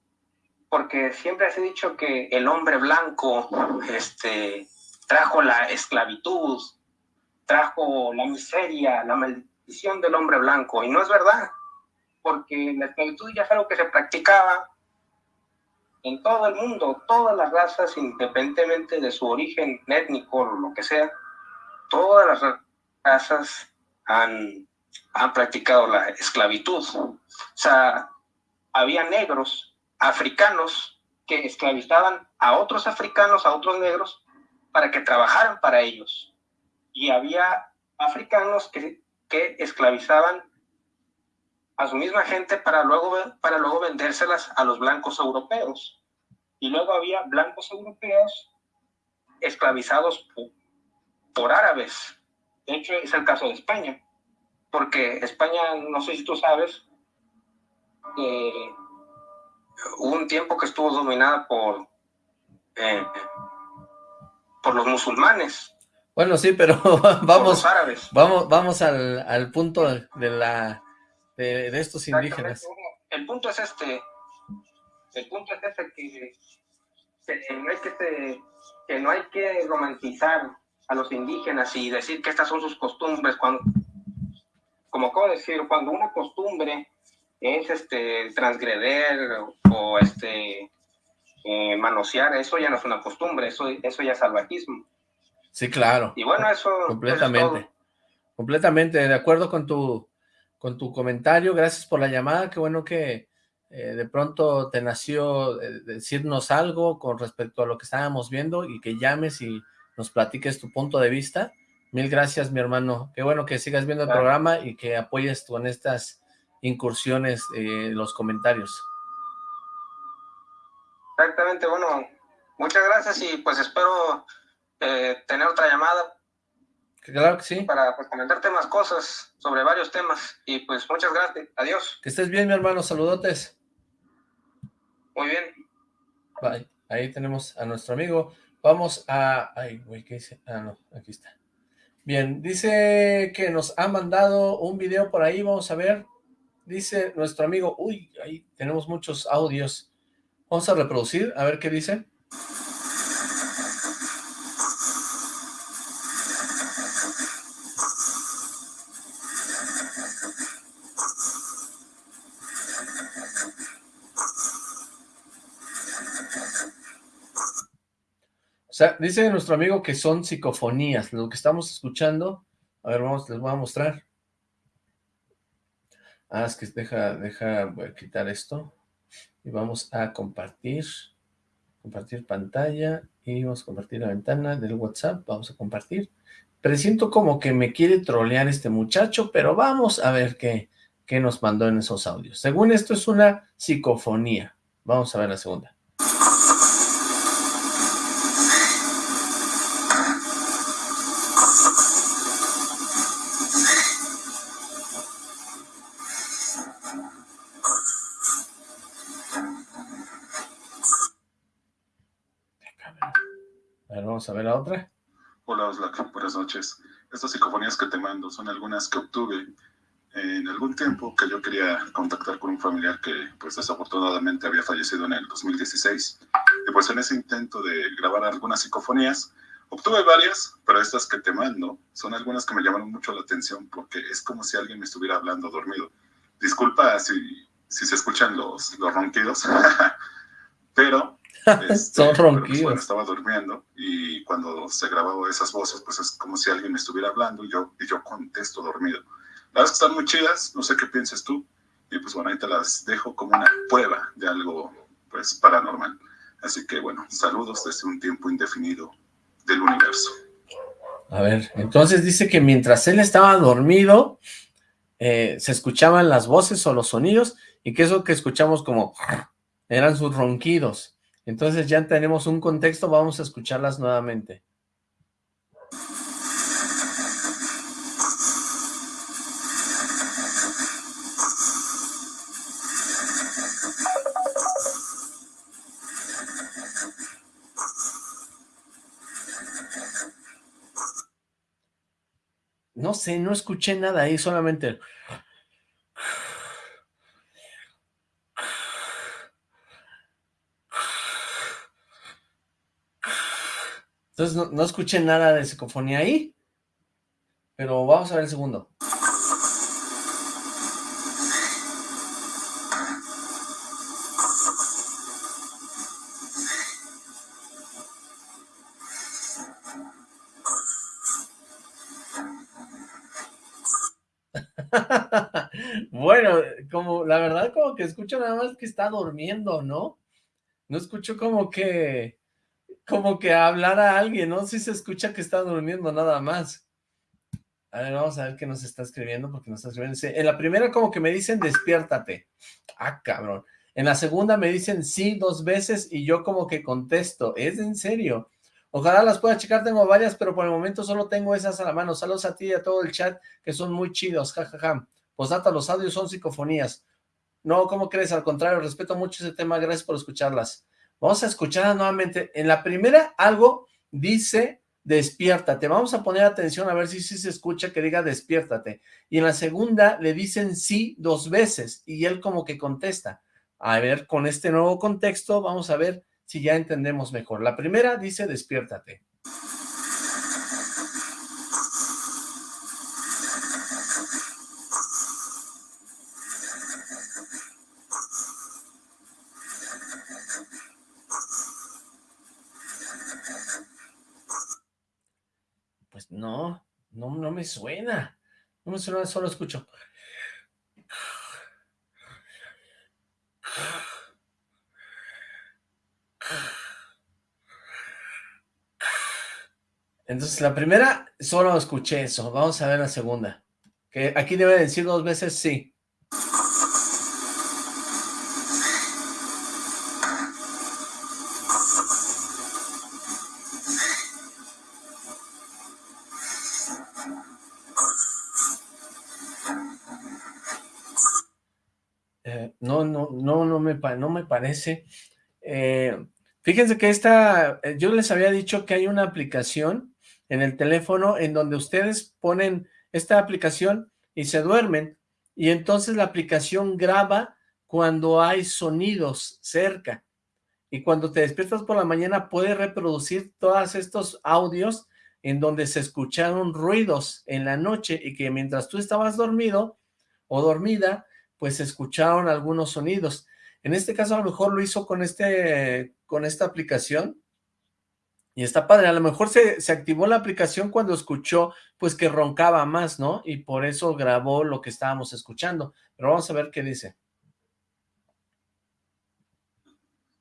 porque siempre se ha dicho que el hombre blanco este, trajo la esclavitud, trajo la miseria, la maldición del hombre blanco, y no es verdad, porque la esclavitud ya es algo que se practicaba en todo el mundo, todas las razas, independientemente de su origen étnico o lo que sea, todas las razas han, han practicado la esclavitud. O sea, había negros, africanos, que esclavizaban a otros africanos, a otros negros, para que trabajaran para ellos. Y había africanos que, que esclavizaban a su misma gente para luego, para luego vendérselas a los blancos europeos. Y luego había blancos europeos esclavizados por, árabes. De hecho, es el caso de España, porque España, no sé si tú sabes, eh, un tiempo que estuvo dominada por, eh, por los musulmanes. Bueno, sí, pero vamos, árabes. vamos, vamos al, al punto de la de, estos indígenas. El punto es este, el punto es este que, no hay que, que no hay que romantizar a los indígenas y decir que estas son sus costumbres cuando como acabo de decir cuando una costumbre es este transgreder o este eh, manosear eso ya no es una costumbre eso eso ya es salvajismo. Sí claro. Y bueno eso completamente. completamente de acuerdo con tu con tu comentario, gracias por la llamada, qué bueno que eh, de pronto te nació eh, decirnos algo con respecto a lo que estábamos viendo y que llames y nos platiques tu punto de vista. Mil gracias, mi hermano. Qué bueno que sigas viendo el programa y que apoyes con estas incursiones eh, los comentarios. Exactamente, bueno, muchas gracias y pues espero tener otra llamada Claro que sí. Para pues, comentarte más cosas sobre varios temas. Y pues muchas gracias. Adiós. Que estés bien, mi hermano. Saludotes. Muy bien. Bye. Ahí tenemos a nuestro amigo. Vamos a... Ay, güey, ¿qué dice? Ah, no, aquí está. Bien, dice que nos ha mandado un video por ahí. Vamos a ver. Dice nuestro amigo... Uy, ahí tenemos muchos audios. Vamos a reproducir, a ver qué dice. O sea, dice nuestro amigo que son psicofonías, lo que estamos escuchando. A ver, vamos, les voy a mostrar. Ah, es que deja, deja, quitar esto. Y vamos a compartir, compartir pantalla, y vamos a compartir la ventana del WhatsApp, vamos a compartir. Presiento como que me quiere trolear este muchacho, pero vamos a ver qué, qué nos mandó en esos audios. Según esto es una psicofonía. Vamos a ver la segunda. A ver la otra. Hola Oslak, buenas noches. Estas psicofonías que te mando son algunas que obtuve en algún tiempo que yo quería contactar con un familiar que pues desafortunadamente había fallecido en el 2016. Y pues en ese intento de grabar algunas psicofonías, obtuve varias, pero estas que te mando son algunas que me llamaron mucho la atención porque es como si alguien me estuviera hablando dormido. Disculpa si, si se escuchan los, los ronquidos, pero este, Son ronquidos. estaba durmiendo y cuando se grababa esas voces, pues es como si alguien me estuviera hablando y yo, y yo contesto dormido. La verdad es que están muy chidas, no sé qué pienses tú. Y pues bueno, ahí te las dejo como una prueba de algo pues paranormal. Así que bueno, saludos desde un tiempo indefinido del universo. A ver, entonces dice que mientras él estaba dormido, eh, se escuchaban las voces o los sonidos, y que eso que escuchamos como eran sus ronquidos. Entonces ya tenemos un contexto, vamos a escucharlas nuevamente. No sé, no escuché nada ahí, solamente... Entonces no, no escuché nada de psicofonía ahí, pero vamos a ver el segundo. bueno, como la verdad como que escucho nada más que está durmiendo, ¿no? No escucho como que, como que hablar a alguien, ¿no? Sí se escucha que está durmiendo nada más. A ver, vamos a ver qué nos está escribiendo, porque nos está escribiendo. En la primera como que me dicen despiértate. Ah, cabrón. En la segunda me dicen sí dos veces y yo como que contesto. ¿Es en serio? Ojalá las pueda checar, tengo varias, pero por el momento solo tengo esas a la mano. Saludos a ti y a todo el chat, que son muy chidos, jajaja. Posdata, los audios son psicofonías. No, ¿cómo crees? Al contrario, respeto mucho ese tema, gracias por escucharlas. Vamos a escuchar nuevamente. En la primera, algo dice despiértate. Vamos a poner atención a ver si, si se escucha que diga despiértate. Y en la segunda le dicen sí dos veces y él como que contesta. A ver, con este nuevo contexto, vamos a ver si ya entendemos mejor. La primera dice despiértate. Pues no, no, no suena. No me suena, solo escucho. Entonces, la primera, solo escuché eso. Vamos a ver la segunda. Que aquí debe decir dos veces sí. Me, no me parece. Eh, fíjense que esta, eh, yo les había dicho que hay una aplicación en el teléfono en donde ustedes ponen esta aplicación y se duermen y entonces la aplicación graba cuando hay sonidos cerca y cuando te despiertas por la mañana puede reproducir todos estos audios en donde se escucharon ruidos en la noche y que mientras tú estabas dormido o dormida, pues escucharon algunos sonidos. En este caso a lo mejor lo hizo con, este, con esta aplicación y está padre, a lo mejor se, se, activó la aplicación cuando escuchó, pues que roncaba más, ¿no? Y por eso grabó lo que estábamos escuchando. Pero vamos a ver qué dice.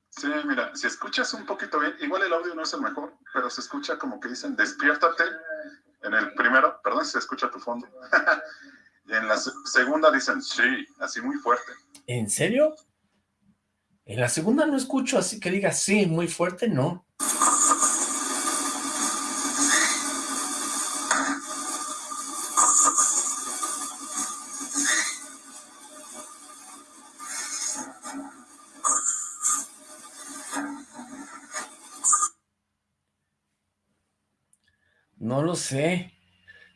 Sí, mira, si escuchas un poquito bien, igual el audio no es el mejor, pero se escucha como que dicen, despiértate. En el primero, perdón, se escucha tu fondo. y en la segunda dicen, sí, así muy fuerte. ¿En serio? En la segunda no escucho así que diga sí, muy fuerte, no. No lo sé.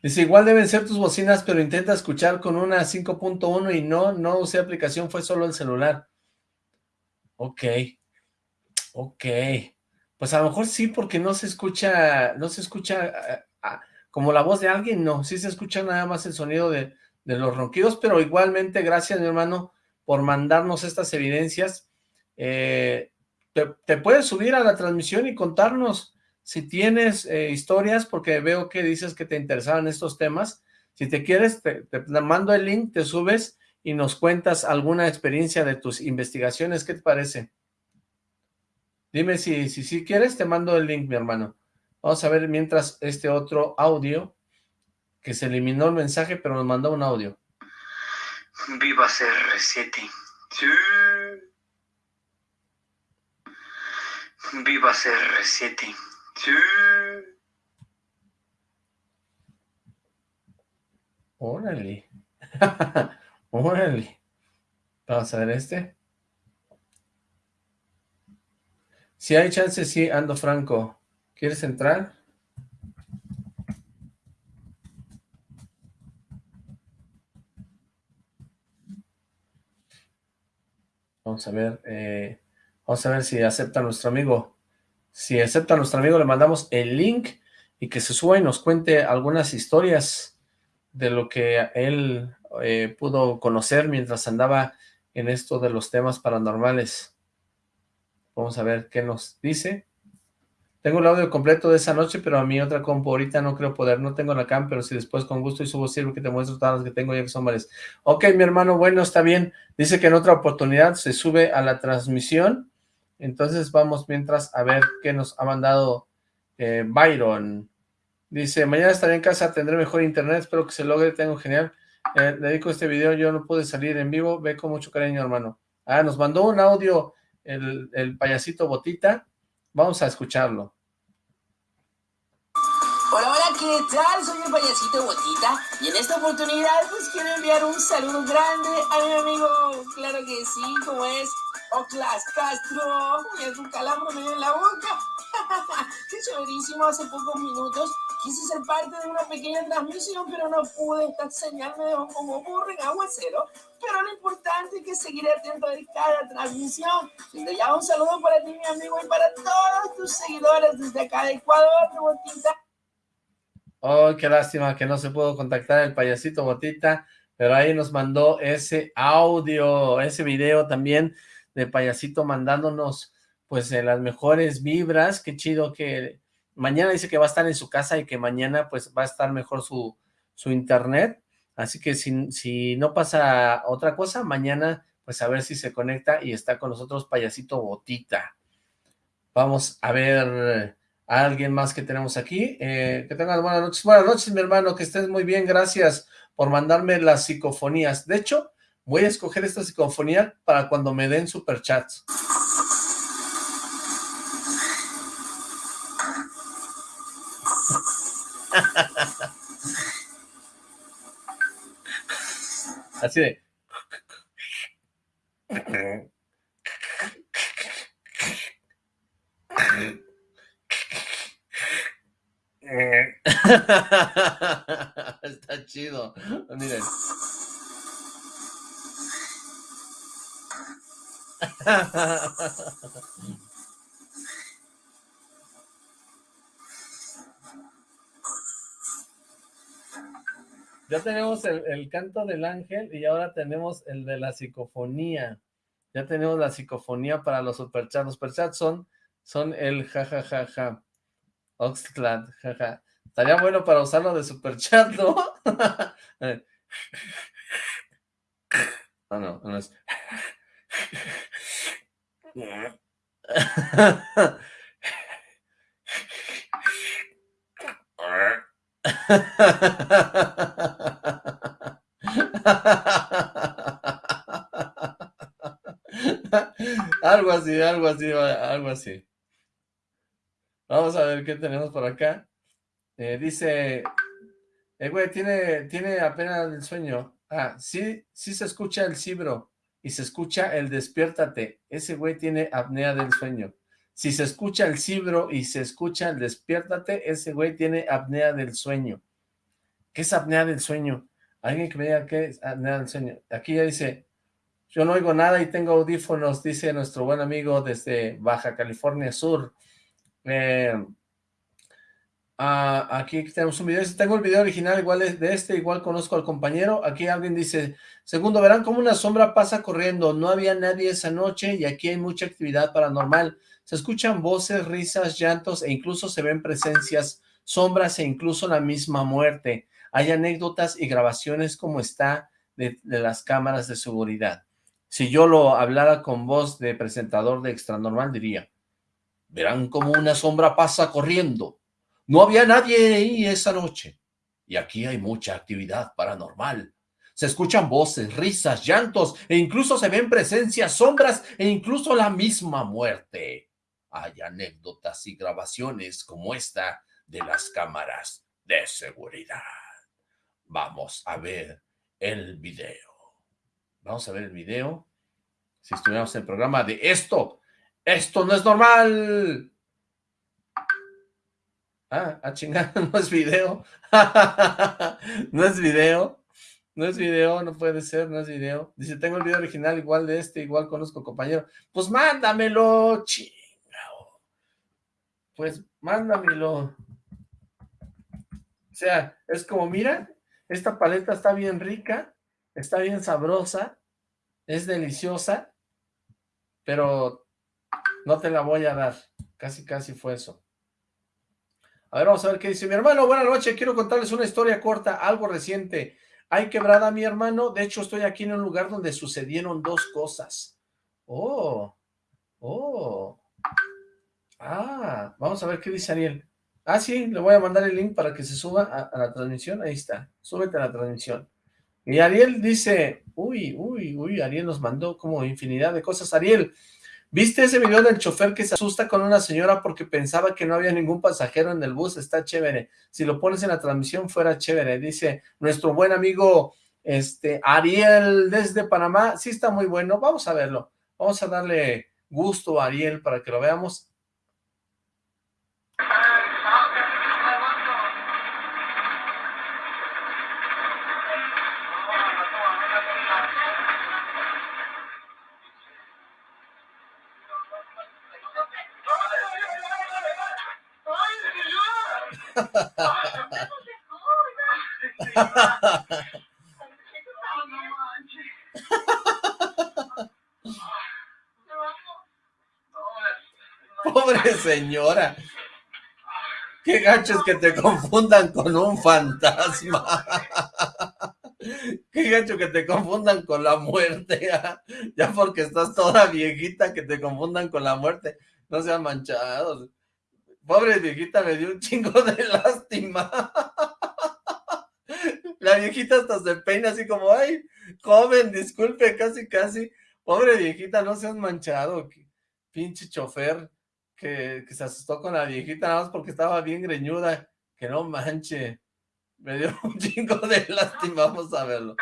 Dice, igual deben ser tus bocinas, pero intenta escuchar con una 5.1 y no, no usé aplicación, fue solo el celular. Ok. Ok. Pues a lo mejor sí, porque no se escucha, no se escucha ah, ah, como la voz de alguien, no. Sí se escucha nada más el sonido de, los ronquidos, pero igualmente, gracias mi hermano, por mandarnos estas evidencias. Eh, te, te puedes subir a la transmisión y contarnos si tienes eh, historias, porque veo que dices que te interesaban estos temas, si te quieres, te, mando el link, te subes y nos cuentas alguna experiencia de tus investigaciones, ¿qué te parece? Dime si, si, si quieres, te mando el link, mi hermano. Vamos a ver mientras este otro audio, que se eliminó el mensaje, pero nos mandó un audio. Viva CR7. Sí. Viva CR7. Sí. Órale. Órale. Vamos a ver este. Si hay chance, sí, ando franco. ¿Quieres entrar? Vamos a ver, eh, vamos a ver si acepta nuestro amigo. Si acepta nuestro amigo, le mandamos el link y que se suba y nos cuente algunas historias de lo que él eh, pudo conocer mientras andaba en esto de los temas paranormales. Vamos a ver qué nos dice. Tengo el audio completo de esa noche, pero a mi otra compu ahorita no creo poder. No tengo la cam, pero si después con gusto y subo sirve que te muestro todas las que tengo ya que son varias. Ok, mi hermano, bueno, está bien. Dice que en otra oportunidad se sube a la transmisión. Entonces vamos mientras a ver qué nos ha mandado eh, Byron. Dice, mañana estaré en casa, tendré mejor internet, espero que se logre, tengo genial. Eh, dedico este video, yo no pude salir en vivo, ve con mucho cariño, hermano. Ah, nos mandó un audio el, el payasito Botita. Vamos a escucharlo. Hola, hola, ¿qué tal? Soy el payasito Botita y en esta oportunidad pues quiero enviar un saludo grande a mi amigo, claro que sí, como es Oclas Castro. Mira, tu calambre en la boca. Qué chéverísimo, hace pocos minutos quise ser parte de una pequeña transmisión, pero no pude. Esta señal me dejó como burro en aguacero. Pero lo importante es que seguiré atento de cada transmisión. Desde ya un saludo para ti, mi amigo, y para todos tus seguidores desde acá de Ecuador, de Botita. Oh, qué lástima que no se pudo contactar el payasito Botita, pero ahí nos mandó ese audio, ese video también de payasito mandándonos pues las mejores vibras, qué chido que mañana dice que va a estar en su casa y que mañana pues va a estar mejor su, su internet, así que si, si no pasa otra cosa, mañana pues a ver si se conecta y está con nosotros payasito Botita. Vamos a ver a alguien más que tenemos aquí. Eh, que tengan buenas noches. Buenas noches, mi hermano, que estés muy bien. Gracias por mandarme las psicofonías. De hecho, voy a escoger esta psicofonía para cuando me den superchats. Así de... Está chido. Miren. Ya tenemos el, el, canto del ángel y ahora tenemos el de la psicofonía. Ya tenemos la psicofonía para los superchats. Los superchats son, son el jajajaja. Ja, ja, ja. Oxclad, jaja. Estaría bueno para usarlo de superchat, ¿no? Ah, no, no es. algo así, algo así, algo así. Vamos a ver qué tenemos por acá. Eh, dice, eh, güey, tiene, tiene apenas el sueño. Ah, sí, sí se escucha el cibro y se escucha el despiértate. Ese güey tiene apnea del sueño. Si se escucha el cibro y se escucha el despiértate, ese güey tiene apnea del sueño. ¿Qué es apnea del sueño? Alguien que me diga qué es apnea del sueño. Aquí ya dice, yo no oigo nada y tengo audífonos, dice nuestro buen amigo desde Baja California Sur. Eh, ah, aquí tenemos un video, tengo el video original igual de este, igual conozco al compañero, aquí alguien dice, segundo, verán cómo una sombra pasa corriendo, no había nadie esa noche y aquí hay mucha actividad paranormal, se escuchan voces, risas, llantos e incluso se ven presencias, sombras e incluso la misma muerte, hay anécdotas y grabaciones como está de, de las cámaras de seguridad. Si yo lo hablara con voz de presentador de Extra Normal, diría, verán como una sombra pasa corriendo. No había nadie ahí esa noche. Y aquí hay mucha actividad paranormal. Se escuchan voces, risas, llantos, e incluso se ven presencias, sombras, e incluso la misma muerte. Hay anécdotas y grabaciones como esta de las cámaras de seguridad. Vamos a ver el video. Vamos a ver el video. Si estuviéramos en el programa de esto ¡Esto no es normal! Ah, a chingar, no es video. no es video. No es video, no puede ser, no es video. Dice, tengo el video original igual de este, igual conozco compañero. Pues mándamelo, chingao. Pues mándamelo. O sea, es como, mira, esta paleta está bien rica, está bien sabrosa, es deliciosa, pero no te la voy a dar. Casi, casi fue eso. A ver, vamos a ver qué dice mi hermano. Buenas noches, quiero contarles una historia corta, algo reciente. Hay quebrada, mi hermano. De hecho, estoy aquí en un lugar donde sucedieron dos cosas. Oh, oh. Ah, vamos a ver qué dice Ariel. Ah, sí, le voy a mandar el link para que se suba a, la transmisión. Ahí está, súbete a la transmisión. Y Ariel dice, uy, uy, uy, Ariel nos mandó como infinidad de cosas. Ariel, ¿Viste ese video del chofer que se asusta con una señora porque pensaba que no había ningún pasajero en el bus? Está chévere. Si lo pones en la transmisión fuera chévere. Dice nuestro buen amigo este Ariel desde Panamá. Sí está muy bueno. Vamos a verlo. Vamos a darle gusto a Ariel para que lo veamos. Pobre señora. Qué gachos que te confundan con un fantasma. Qué gacho que te confundan con la muerte. Ya porque estás toda viejita que te confundan con la muerte. No sean manchados. Pobre viejita, me dio un chingo de lástima. La viejita hasta se peina así como, ay, joven, disculpe, casi, casi. Pobre viejita, no seas manchado. Pinche chofer que, que se asustó con la viejita nada más porque estaba bien greñuda. Que no manche. Me dio un chingo de lástima, vamos a verlo.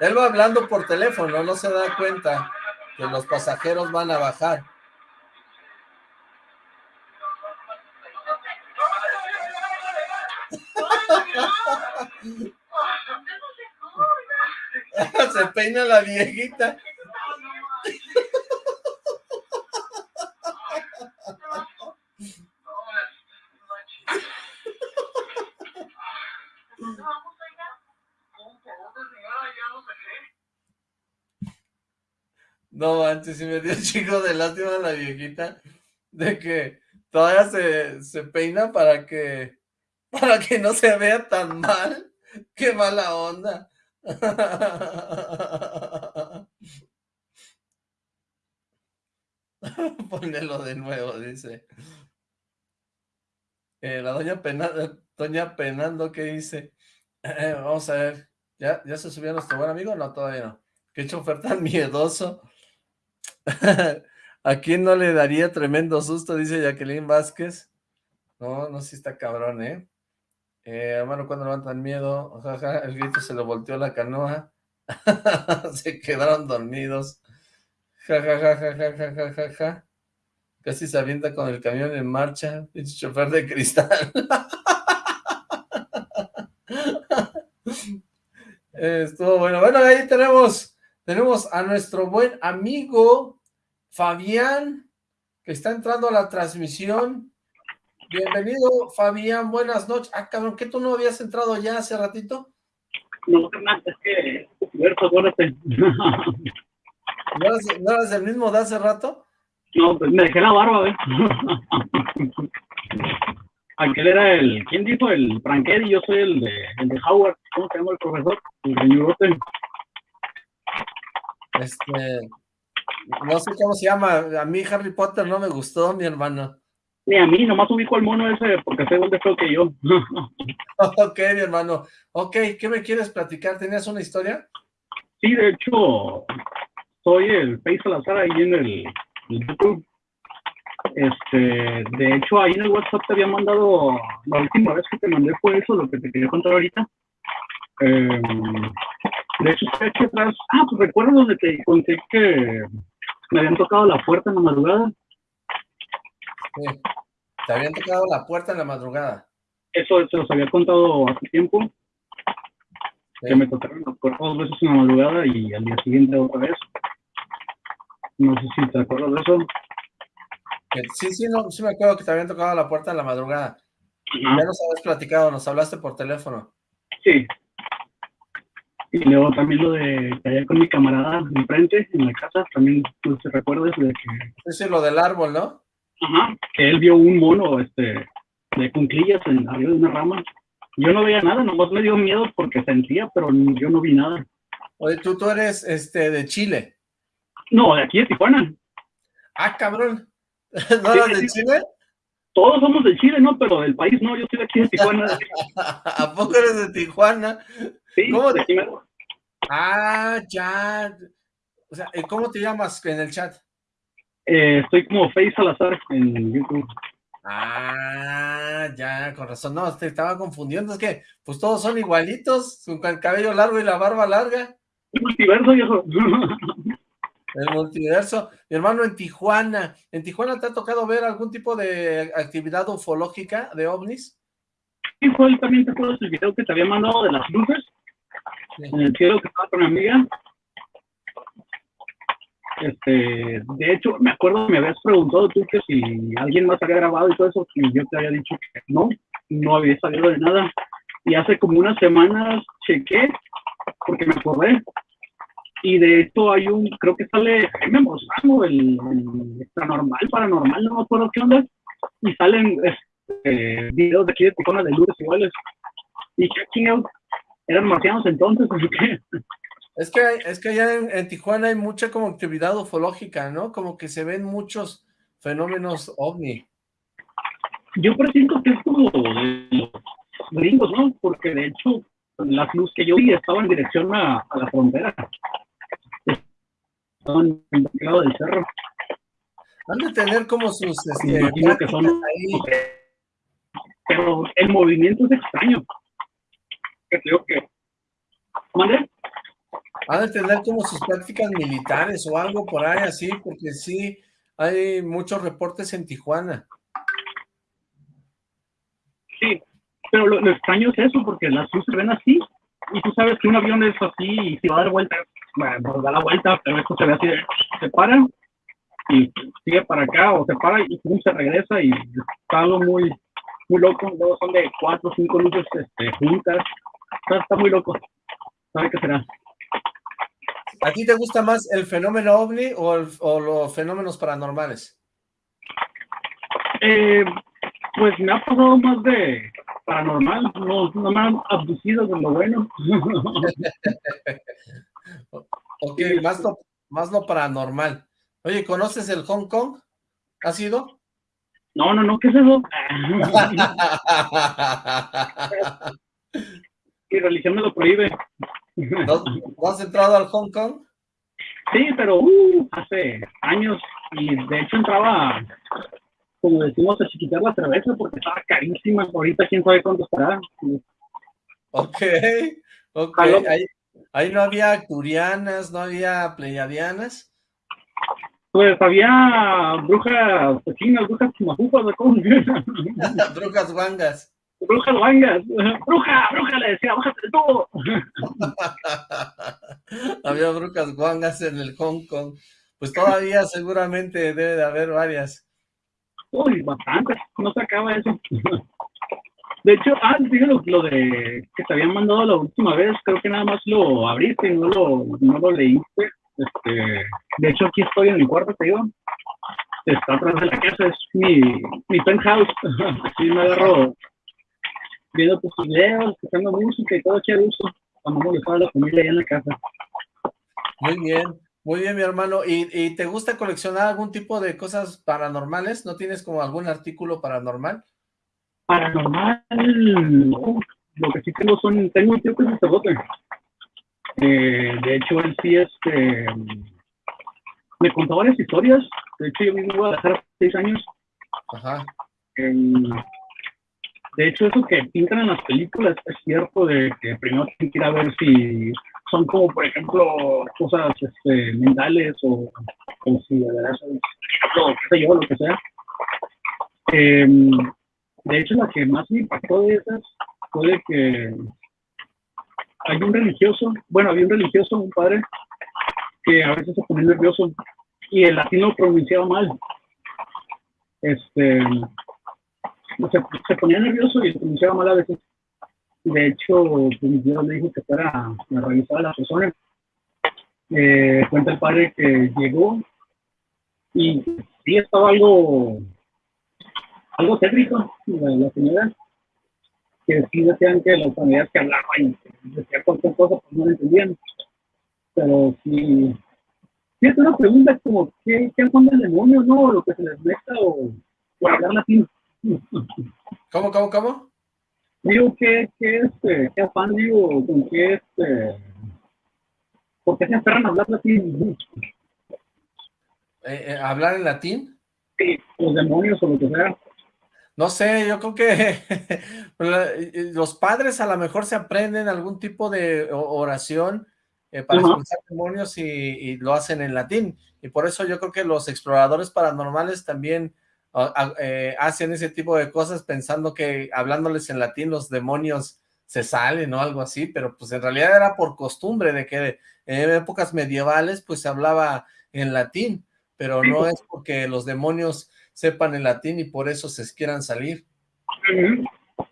Él va hablando por teléfono, no se da cuenta que los pasajeros van a bajar. Se peina la viejita. No antes sí me dio chico de lástima la viejita de que todavía se, se peina para que para que no se vea tan mal. Qué mala onda. Ponelo de nuevo, dice. Eh, la doña, Penando, doña Penando, ¿qué dice? Eh, vamos a ver. ¿Ya, ¿Ya se subió nuestro buen amigo? No, todavía no. Qué chofer tan miedoso. ¿A quién no le daría tremendo susto? Dice Jacqueline Vázquez. No, no, sí está cabrón, ¿eh? Eh, hermano, cuando levantan miedo, el grito se le volteó la canoa, se quedaron dormidos, ja, ja, ja, casi se avienta con el camión en marcha, pinche chofer de cristal. Estuvo bueno, bueno, ahí tenemos, tenemos a nuestro buen amigo Fabián, que está entrando a la transmisión, Bienvenido, Fabián, buenas noches. Ah, cabrón, ¿qué tú no habías entrado ya hace ratito? No, es que ¿No eras, ¿No eras el mismo de hace rato? No, pues me dejé la barba, ¿ves? Aquel era el, ¿quién dijo? El Franquedi, yo soy el de, el de Howard, ¿cómo se llama el profesor? El señor Este, no sé cómo se llama, a mí Harry Potter no me gustó, mi hermano. Ni a mí, nomás ubico al mono ese porque sé dónde fue que yo. ok, mi hermano. Ok, ¿qué me quieres platicar? ¿Tenías una historia? Sí, de hecho, soy el Face Salazar ahí en el, YouTube. Este, de hecho, ahí en el WhatsApp te había mandado, la última vez que te mandé fue eso, lo que te quería contar ahorita. Em, de hecho, estoy aquí atrás. Ah, pues recuerdo donde te conté que me habían tocado la puerta en la madrugada. Te habían tocado la puerta en la madrugada. Eso se los había contado hace tiempo, que me tocaron dos veces en la madrugada y al día siguiente otra vez. No sé si te acuerdas de eso. Sí, sí, no, sí me acuerdo que te habían tocado la puerta en la madrugada. Ya nos habías platicado, nos hablaste por teléfono. Sí. Y luego también lo de allá con mi camarada enfrente, en la casa, también tú te recuerdas de que... Sí, sí, lo del árbol, ¿no? Ajá, que él vio un mono, este, de cunclillas en arriba de una rama. Yo no veía nada, nomás me dio miedo porque sentía, pero yo no vi nada. Oye, tú, tú eres, este, de Chile. No, de aquí de Tijuana. Ah, cabrón. ¿No eres de Chile? Todos somos de Chile, ¿no? Pero del país no, yo soy de aquí de Tijuana. ¿A poco eres de Tijuana? Sí, ¿Cómo de aquí me- Ah, ya. O sea, ¿y ¿cómo te llamas en el chat? Eh, estoy como Face Salazar en YouTube. Ah, ya, con razón. No, te estaba confundiendo. Es que, pues todos son igualitos, con el cabello largo y la barba larga. El multiverso, viejo. El multiverso. Mi hermano, en Tijuana. ¿En Tijuana te ha tocado ver algún tipo de actividad ufológica de ovnis? Y fue también te acuerdas el video que te había mandado de las luces en el cielo que estaba con mi amiga. Este, de hecho, me acuerdo que me habías preguntado tú que si alguien más había grabado y todo eso, y yo te había dicho que no, no había sabido de nada. Y hace como unas semanas chequé, porque me acordé, y de hecho hay un, creo que sale Jaime Mozano, el, el extranormal, paranormal, no me acuerdo qué onda, y salen este, videos de aquí de Tijuana de luces iguales. Y qué chingados, eran marcianos entonces, así que Es que, hay- es que allá en, en Tijuana hay mucha como actividad ufológica, ¿no? Como que se ven muchos fenómenos ovni. yo presiento que es como de los gringos, ¿no? Porque de hecho las luces que yo vi estaban en dirección a, a la frontera. Estaban en el lado del cerro. Han de tener como sus Me este, imagino que son ahí. pero el movimiento es extraño. Que creo que ¿Mande? Han de tener como sus prácticas militares o algo por ahí así, porque sí, hay muchos reportes en Tijuana. Sí, pero lo, extraño es eso, porque las luces se ven así, y tú sabes que un avión es así, y si va a dar vuelta, bueno, pues da la vuelta, pero esto se ve así, se para, y sigue para acá, o se para, y se regresa, y está algo muy, muy loco, luego son de cuatro o cinco luces este, juntas, está, está muy loco, ¿sabe qué será? ¿A ti te gusta más el fenómeno ovni o, el- o los fenómenos paranormales? Eh, pues me ha pasado más de paranormal, no, no me han abducido de lo bueno. Ok, más lo, más lo paranormal. Oye, ¿conoces el Hong Kong? ¿Has ido? No, no, no, ¿qué es eso? Mi religión me lo prohíbe. ¿No, no has entrado al Hong Kong? Sí, pero uh, hace años y de hecho entraba, como decimos, a chiquitar la cerveza porque estaba carísima. Ahorita quién sabe cuánto estará. Ok, ok. Ahí, ahí no había acturianas, no había pleiadianas. Pues había brujas chinas, brujas chimajufas, ¿de cómo? Brujas guangas. Brujas guangas. Bruja, bruja, le decía, bájate de todo. había brujas guangas en el Hong Kong. Pues todavía seguramente debe de haber varias. Uy, bastante, no se acaba eso. De hecho, ah, digo lo, lo de que te habían mandado la última vez, creo que nada más lo abriste y no lo, no lo leíste. Este, de hecho, aquí estoy en mi cuarto, te digo. Está atrás de la casa, es mi, mi penthouse. Aquí me agarro viendo tus videos, escuchando música y todo a gusto. Cuando molestaba a la familia allá en la casa. Muy bien, muy bien, mi hermano. ¿Y, y te gusta coleccionar algún tipo de cosas paranormales? ¿No tienes como algún artículo paranormal? Paranormal, no. Lo que sí tengo son, tengo un tío que es sacerdote. Eh, de hecho, él sí, este, me contó varias historias. De hecho, yo vivo en Guadalajara hace seis años. Ajá. Em, de hecho, eso que pintan en las películas es cierto de que primero tienen que ir a ver si son como, por ejemplo, cosas este, mentales o, o si de verdad son, o sé yo, lo que sea. Em, De hecho, la que más me impactó de esas fue de que hay un religioso, bueno, había un religioso, un padre, que a veces se ponía nervioso y el latino lo pronunciaba mal. Este, se, se ponía nervioso y lo pronunciaba mal a veces. De hecho, pues, Dios le dijo que fuera a revisar a la persona. Eh, cuenta el padre que llegó y sí estaba algo algo técnico la, la señora que sí decían que las familias que hablaban y decían cualquier cosa pues no lo entendían pero sí sí es una pregunta como ¿qué, qué son del demonio no? lo que se les meta o, o hablar latín ¿Cómo, cómo, cómo? digo que, que este, qué afán digo, con qué este, ¿por qué se a hablar latín? Eh, eh, ¿Hablar en latín? Sí, los demonios o lo que sea. No sé, yo creo que los padres a lo mejor se aprenden algún tipo de oración eh, para Ajá. expulsar demonios y, y lo hacen en latín. Y por eso yo creo que los exploradores paranormales también eh, hacen ese tipo de cosas pensando que hablándoles en latín los demonios se salen o algo así, pero pues en realidad era por costumbre de que en épocas medievales pues se hablaba en latín, pero no es porque los demonios sepan el latín y por eso se quieran salir.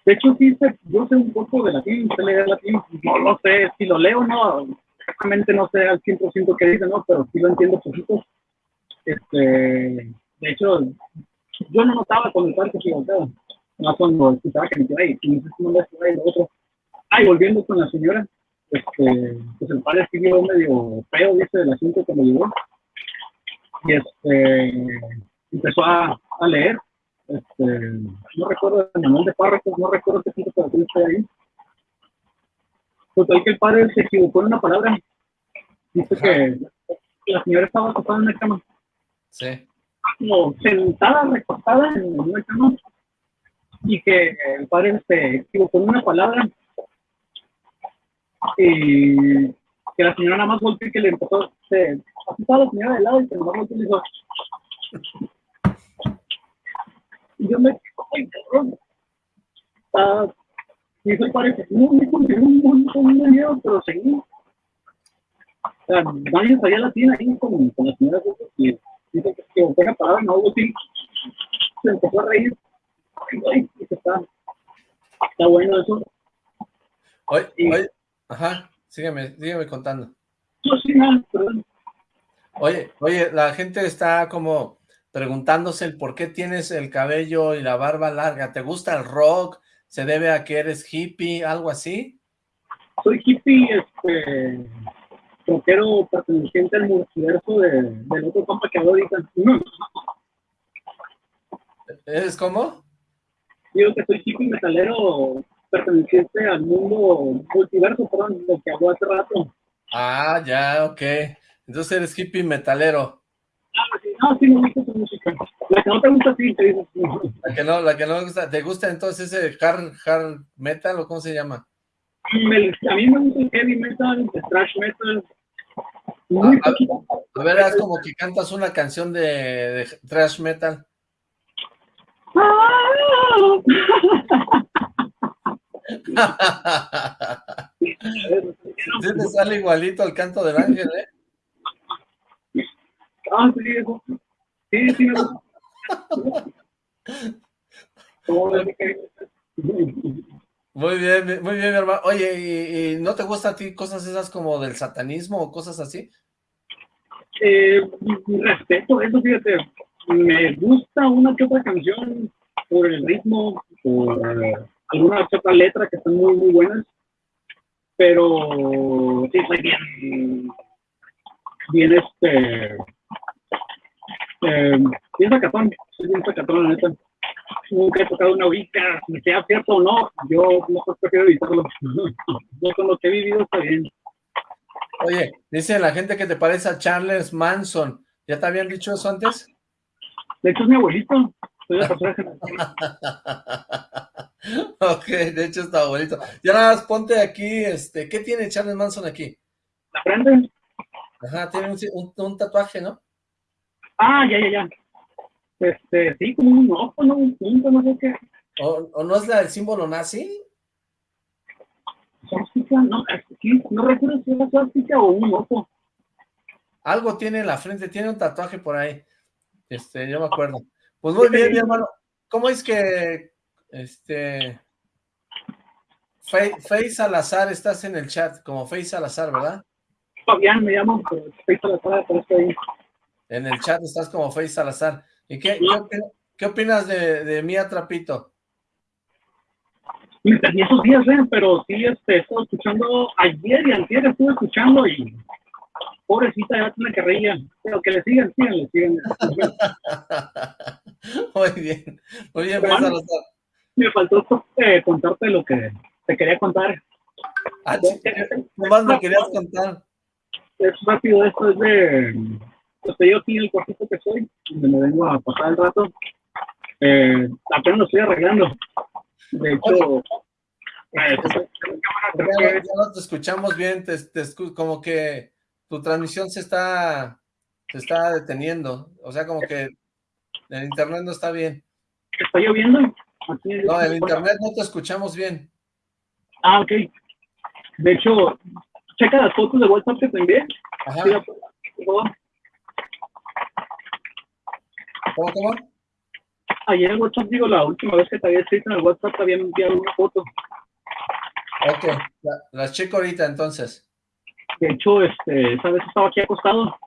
De hecho, sí, yo sé un poco de latín, sé leer latín, no lo sé, si lo leo, no, exactamente no sé al 100% qué dice, ¿no? Pero sí lo entiendo poquito. Este, de hecho, yo no notaba cuando se equivocaba, no cuando escuchaba que me quedaba ahí, no no me quedaba ahí lo otro. Ah, y volviendo con la señora, este, pues el padre vio medio feo, dice, del asunto cuando llegó, y este, empezó a, a leer, este, no recuerdo el manual de párrafos, no recuerdo qué de traducción está ahí. Total que el padre se equivocó en una palabra. Dice que la señora estaba acostada en una cama, Sí. Como sentada, recostada en una cama, y que el padre se equivocó en una palabra, y que la señora nada más volteó y que le empezó, se, así estaba la señora de lado y que nada más volteó y le dijo, y yo me ay, cabrón. Ah, y eso parece, no, me con un montón de miedo, pero seguí. O sea, nadie sabía latín ahí con, con la señora y dice que que una palabra, no así. Se empezó a reír. Y está, está bueno eso. Oye, Y- oye, ajá, sígueme, sígueme contando. Yo sí, no, perdón. Oye, oye, la gente está como preguntándose el por qué tienes el cabello y la barba larga. ¿Te gusta el rock? ¿Se debe a que eres hippie? ¿Algo así? Soy hippie, este, rockero perteneciente al multiverso de, del otro compa que habló ahorita. ¿Eres cómo? Digo que soy hippie metalero perteneciente al mundo multiverso, perdón, lo que habló hace rato. Ah, ya, ok. Entonces eres hippie metalero. Ah, sí, no, sí me gusta tu música. La que no te gusta, sí, te dices. La que no, la que no me gusta. ¿Te gusta entonces ese hard, hard metal o cómo se llama? A mí me gusta el heavy metal, el thrash metal. Muy Ah, poquito. A ver, haz como que cantas una canción de, de thrash metal. Sí te sale igualito al canto del ángel, ¿eh? Ah, sí, eso. Sí, sí, Muy bien, muy bien, mi hermano. Oye, ¿y, no te gusta a ti cosas esas como del satanismo o cosas así? Eh, respeto eso, fíjate. Me gusta una que otra canción por el ritmo, por eh, alguna que otra letra que están muy, muy buenas. Pero sí, soy bien, bien este, eh, bien sacatón, soy bien sacatón, la neta. Nunca he tocado una horita, si sea cierto o no, yo mejor prefiero evitarlo. Yo con lo que he vivido está bien. Oye, dice la gente que te parece a Charles Manson. ¿Ya te habían dicho eso antes? De hecho, es mi abuelito. Soy ok, de hecho está bonito. Ya nada más ponte aquí, este, ¿qué tiene Charles Manson aquí? ¿La frente? Ajá, tiene un, un- un tatuaje, ¿no? Ah, ya, ya, ya. Este, sí, como un ojo, ¿no? Un punto, no sé qué. ¿O, no es la del símbolo nazi? No, no recuerdo si es suástica o un ojo. Algo tiene en la frente, tiene un tatuaje por ahí. Este, yo me acuerdo. Pues muy bien, mi hermano. ¿Cómo es que, este, Face Salazar, estás en el chat, como Face Salazar, ¿verdad? Fabián me llamo, Face Salazar, pero estoy ahí. En el chat estás como Face Salazar. ¿Y qué, qué, opinas de, de Mía Trapito? Me perdí esos días, ¿eh? pero sí, este, estuve escuchando ayer y ayer estuve escuchando y pobrecita ya tiene que reír, pero que le sigan, sigan, le sigan. muy bien, muy bien, Salazar. Me faltó eh, contarte lo que te quería contar. Ah, más me querías contar. Es rápido, esto es de pues yo aquí en el cuartito que soy, donde me vengo a pasar el rato, eh, apenas lo estoy arreglando. De hecho, eh, ya, no te escuchamos bien, te, como que tu transmisión se está, se está deteniendo, o sea, como que el internet no está bien. ¿Está lloviendo? no, el internet no te escuchamos bien. Ah, ok. De hecho, checa las fotos de WhatsApp que te envié. Ajá. ¿Cómo, cómo? Ayer en WhatsApp, digo, la última vez que te había escrito en el WhatsApp te había enviado una foto. Ok, las la checo ahorita entonces. De hecho, este, esa vez estaba aquí acostado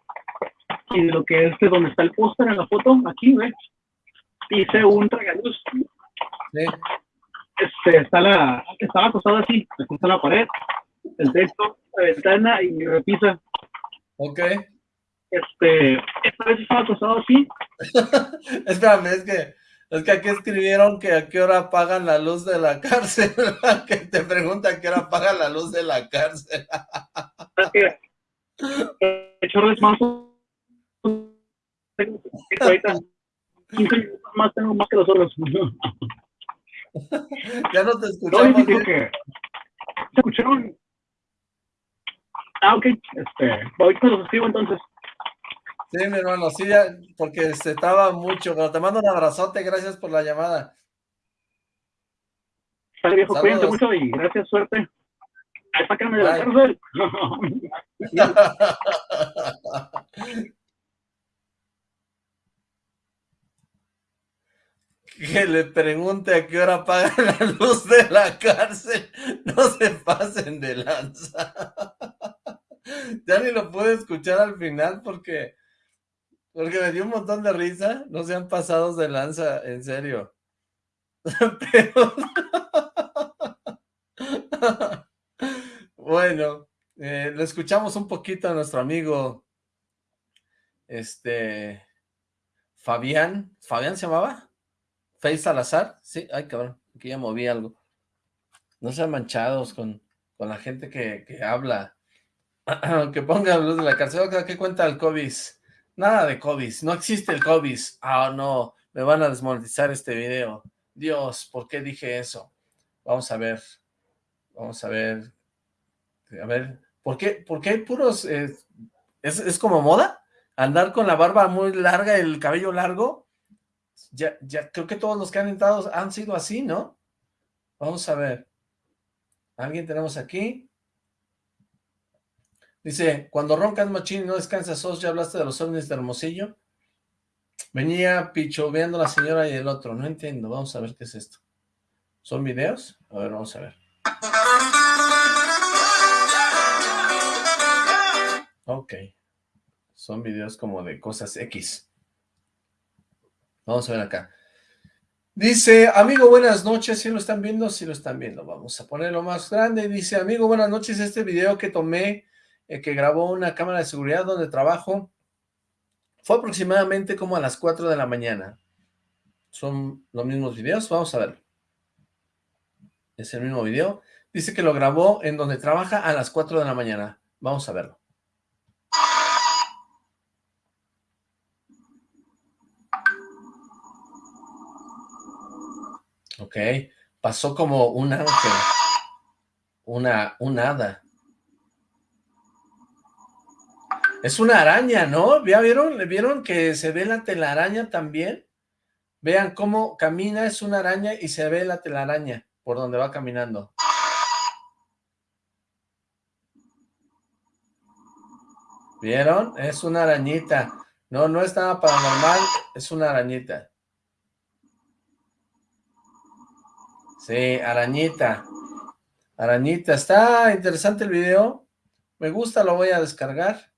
y de lo que es de donde está el póster en la foto, aquí, ¿ves? Hice un tragaluz. Sí. Este, está la, estaba acostado así, acostado en la pared, el texto, la ventana y mi repisa. Ok este, esta vez estaba acostado así. Espérame, es que, es que aquí escribieron que a qué hora apagan la luz de la cárcel, que te pregunta a qué hora apagan la luz de la cárcel. Chorres más ahorita más tengo más que los otros. ya no te escuchamos. No, que, ¿Se escucharon? Ah, ok. Este, ahorita los escribo entonces. Sí, mi hermano, sí, ya, porque se estaba mucho, pero te mando un abrazote, gracias por la llamada. Sale viejo, cuídate mucho y gracias, suerte. Sácame de la cárcel. que le pregunte a qué hora apagan la luz de la cárcel. No se pasen de lanza. ya ni lo puedo escuchar al final porque porque me dio un montón de risa. No sean pasados de lanza, en serio. Bueno, eh, lo escuchamos un poquito a nuestro amigo, este, Fabián, ¿Fabián se llamaba? ¿Face Salazar? Sí, ay cabrón, aquí ya moví algo. No sean manchados con, con la gente que, que habla. que ponga luz de la cárcel. ¿Qué cuenta el COVID? Nada de COVID, no existe el COVID. Ah, no, me van a desmonetizar este video. Dios, ¿por qué dije eso? Vamos a ver, vamos a ver, a ver, ¿por qué, por qué puros, eh, es, como moda? Andar con la barba muy larga, el cabello largo, ya, ya, creo que todos los que han entrado han sido así, ¿no? Vamos a ver, ¿alguien tenemos aquí? Dice, cuando roncas machín no descansas sos, ¿ya hablaste de los ovnis de Hermosillo? Venía pichoveando la señora y el otro, no entiendo, vamos a ver qué es esto. ¿Son videos? A ver, vamos a ver. Ok. Son videos como de cosas X. Vamos a ver acá. Dice, amigo, buenas noches, si lo están viendo, si lo están viendo, vamos a ponerlo más grande. Dice, amigo, buenas noches, este video que tomé eh, que grabó una cámara de seguridad donde trabajo. Fue aproximadamente como a las 4 de la mañana. Son los mismos videos, vamos a ver. Es el mismo video. Dice que lo grabó en donde trabaja a las 4 de la mañana. Vamos a verlo. Ok, pasó como un ángel, una, un hada. Es una araña, ¿no? ¿Ya vieron? ¿Vieron que se ve la telaraña también? Vean cómo camina, es una araña y se ve la telaraña por donde va caminando. ¿Vieron? Es una arañita. No, no es nada paranormal, es una arañita. Sí, arañita. Arañita. Está interesante el video. Me gusta, lo voy a descargar.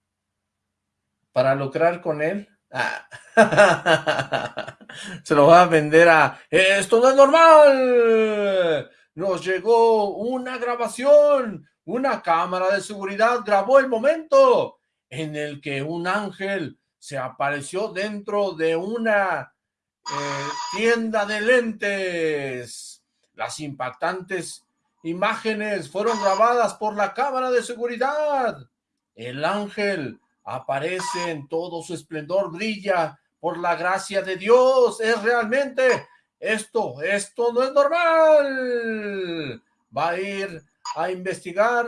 Para lucrar con él. Ah. Se lo va a vender a... ¡Esto no es normal! Nos llegó una grabación. Una cámara de seguridad grabó el momento en el que un ángel se apareció dentro de una eh, tienda de lentes. Las impactantes imágenes fueron grabadas por la cámara de seguridad. El ángel aparece en todo su esplendor, brilla por la gracia de Dios. Es realmente esto, esto no es normal. Va a ir a investigar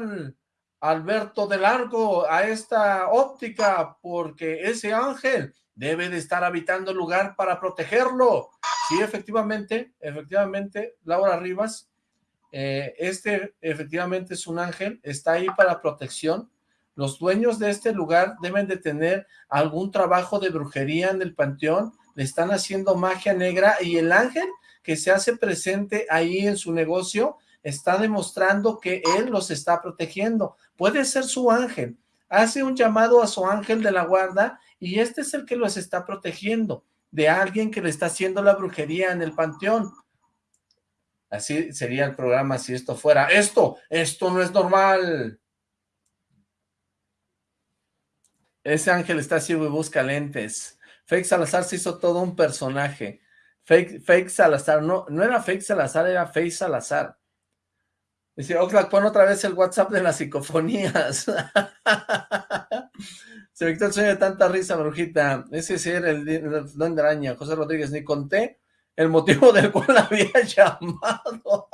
Alberto de Largo a esta óptica porque ese ángel debe de estar habitando el lugar para protegerlo. Sí, efectivamente, efectivamente, Laura Rivas, eh, este efectivamente es un ángel, está ahí para protección. Los dueños de este lugar deben de tener algún trabajo de brujería en el panteón, le están haciendo magia negra y el ángel que se hace presente ahí en su negocio está demostrando que él los está protegiendo. Puede ser su ángel. Hace un llamado a su ángel de la guarda y este es el que los está protegiendo de alguien que le está haciendo la brujería en el panteón. Así sería el programa si esto fuera. Esto, esto no es normal. Ese ángel está ciego y busca lentes. Fake Salazar se hizo todo un personaje. Fake, fake Salazar, no, no era Fake Salazar, era Fake Salazar. Dice, Oxlack, pon otra vez el WhatsApp de las psicofonías. Se me quitó el sueño de tanta risa, brujita. Ese sí era el, don de araña. José Rodríguez, ni conté el motivo del cual había llamado.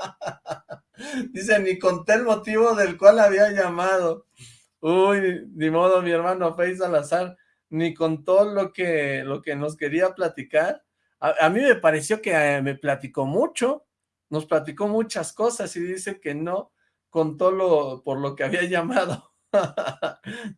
Dice, ni conté el motivo del cual había llamado. Uy, ni modo, mi hermano Fey Salazar, ni contó lo que, lo que nos quería platicar. A, mí me pareció que eh, me platicó mucho nos platicó muchas cosas y dice que no contó lo, por lo que había llamado.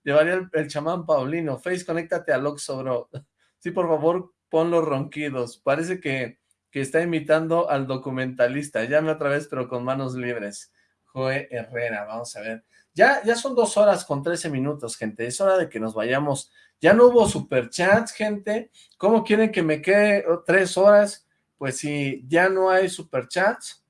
Llevaría el, chamán Paulino. Face, conéctate al Oxo, bro. Sí, por favor, pon los ronquidos. Parece que, que está imitando al documentalista. Llame otra vez, pero con manos libres. Joe Herrera, vamos a ver. Ya, ya son dos horas con trece minutos, gente. Es hora de que nos vayamos. Ya no hubo superchats, gente. ¿Cómo quieren que me quede tres horas? pues si ya no hay superchats,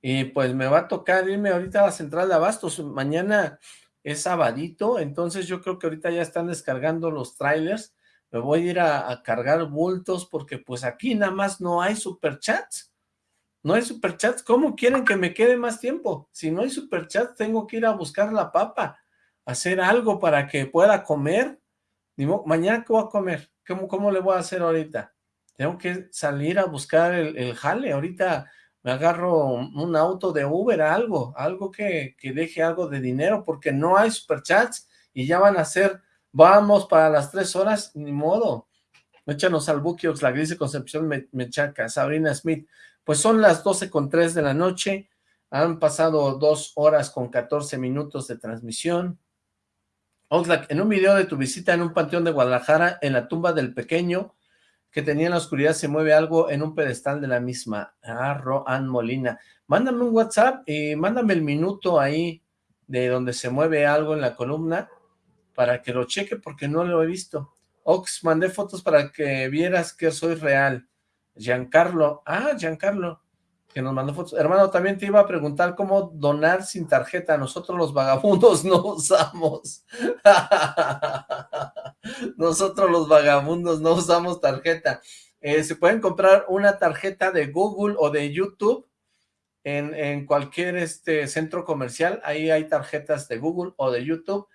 y pues me va a tocar irme ahorita a la central de abastos, mañana es sabadito, entonces yo creo que ahorita ya están descargando los trailers, me voy a ir a, cargar bultos porque pues aquí nada más no hay superchats, no hay superchats, ¿cómo quieren que me quede más tiempo? Si no hay superchats tengo que ir a buscar la papa, hacer algo para que pueda comer, mañana qué voy a comer, ¿Cómo, ¿cómo le voy a hacer ahorita? tengo que salir a buscar el, jale, ahorita me agarro un auto de Uber, algo, algo que, deje algo de dinero, porque no hay superchats y ya van a ser, vamos para las tres horas, ni modo. Échanos al Buquiox, la gris de Concepción Mechaca, Sabrina Smith. Pues son las doce con tres de la noche, han pasado dos horas con 14 minutos de transmisión. Oxlack, en un video de tu visita en un panteón de Guadalajara, en la tumba del pequeño, que tenía en la oscuridad se mueve algo en un pedestal de la misma. Ah, Roan Molina. Mándame un WhatsApp y mándame el minuto ahí de donde se mueve algo en la columna para que lo cheque porque no lo he visto. Ox, mandé fotos para que vieras que soy real. Giancarlo. Ah, Giancarlo que nos mandó fotos. Hermano, también te iba a preguntar cómo donar sin tarjeta. Nosotros los vagabundos no usamos. Nosotros los vagabundos no usamos tarjeta. Eh, se pueden comprar una tarjeta de Google o de YouTube en, en, cualquier este centro comercial. Ahí hay tarjetas de Google o de YouTube.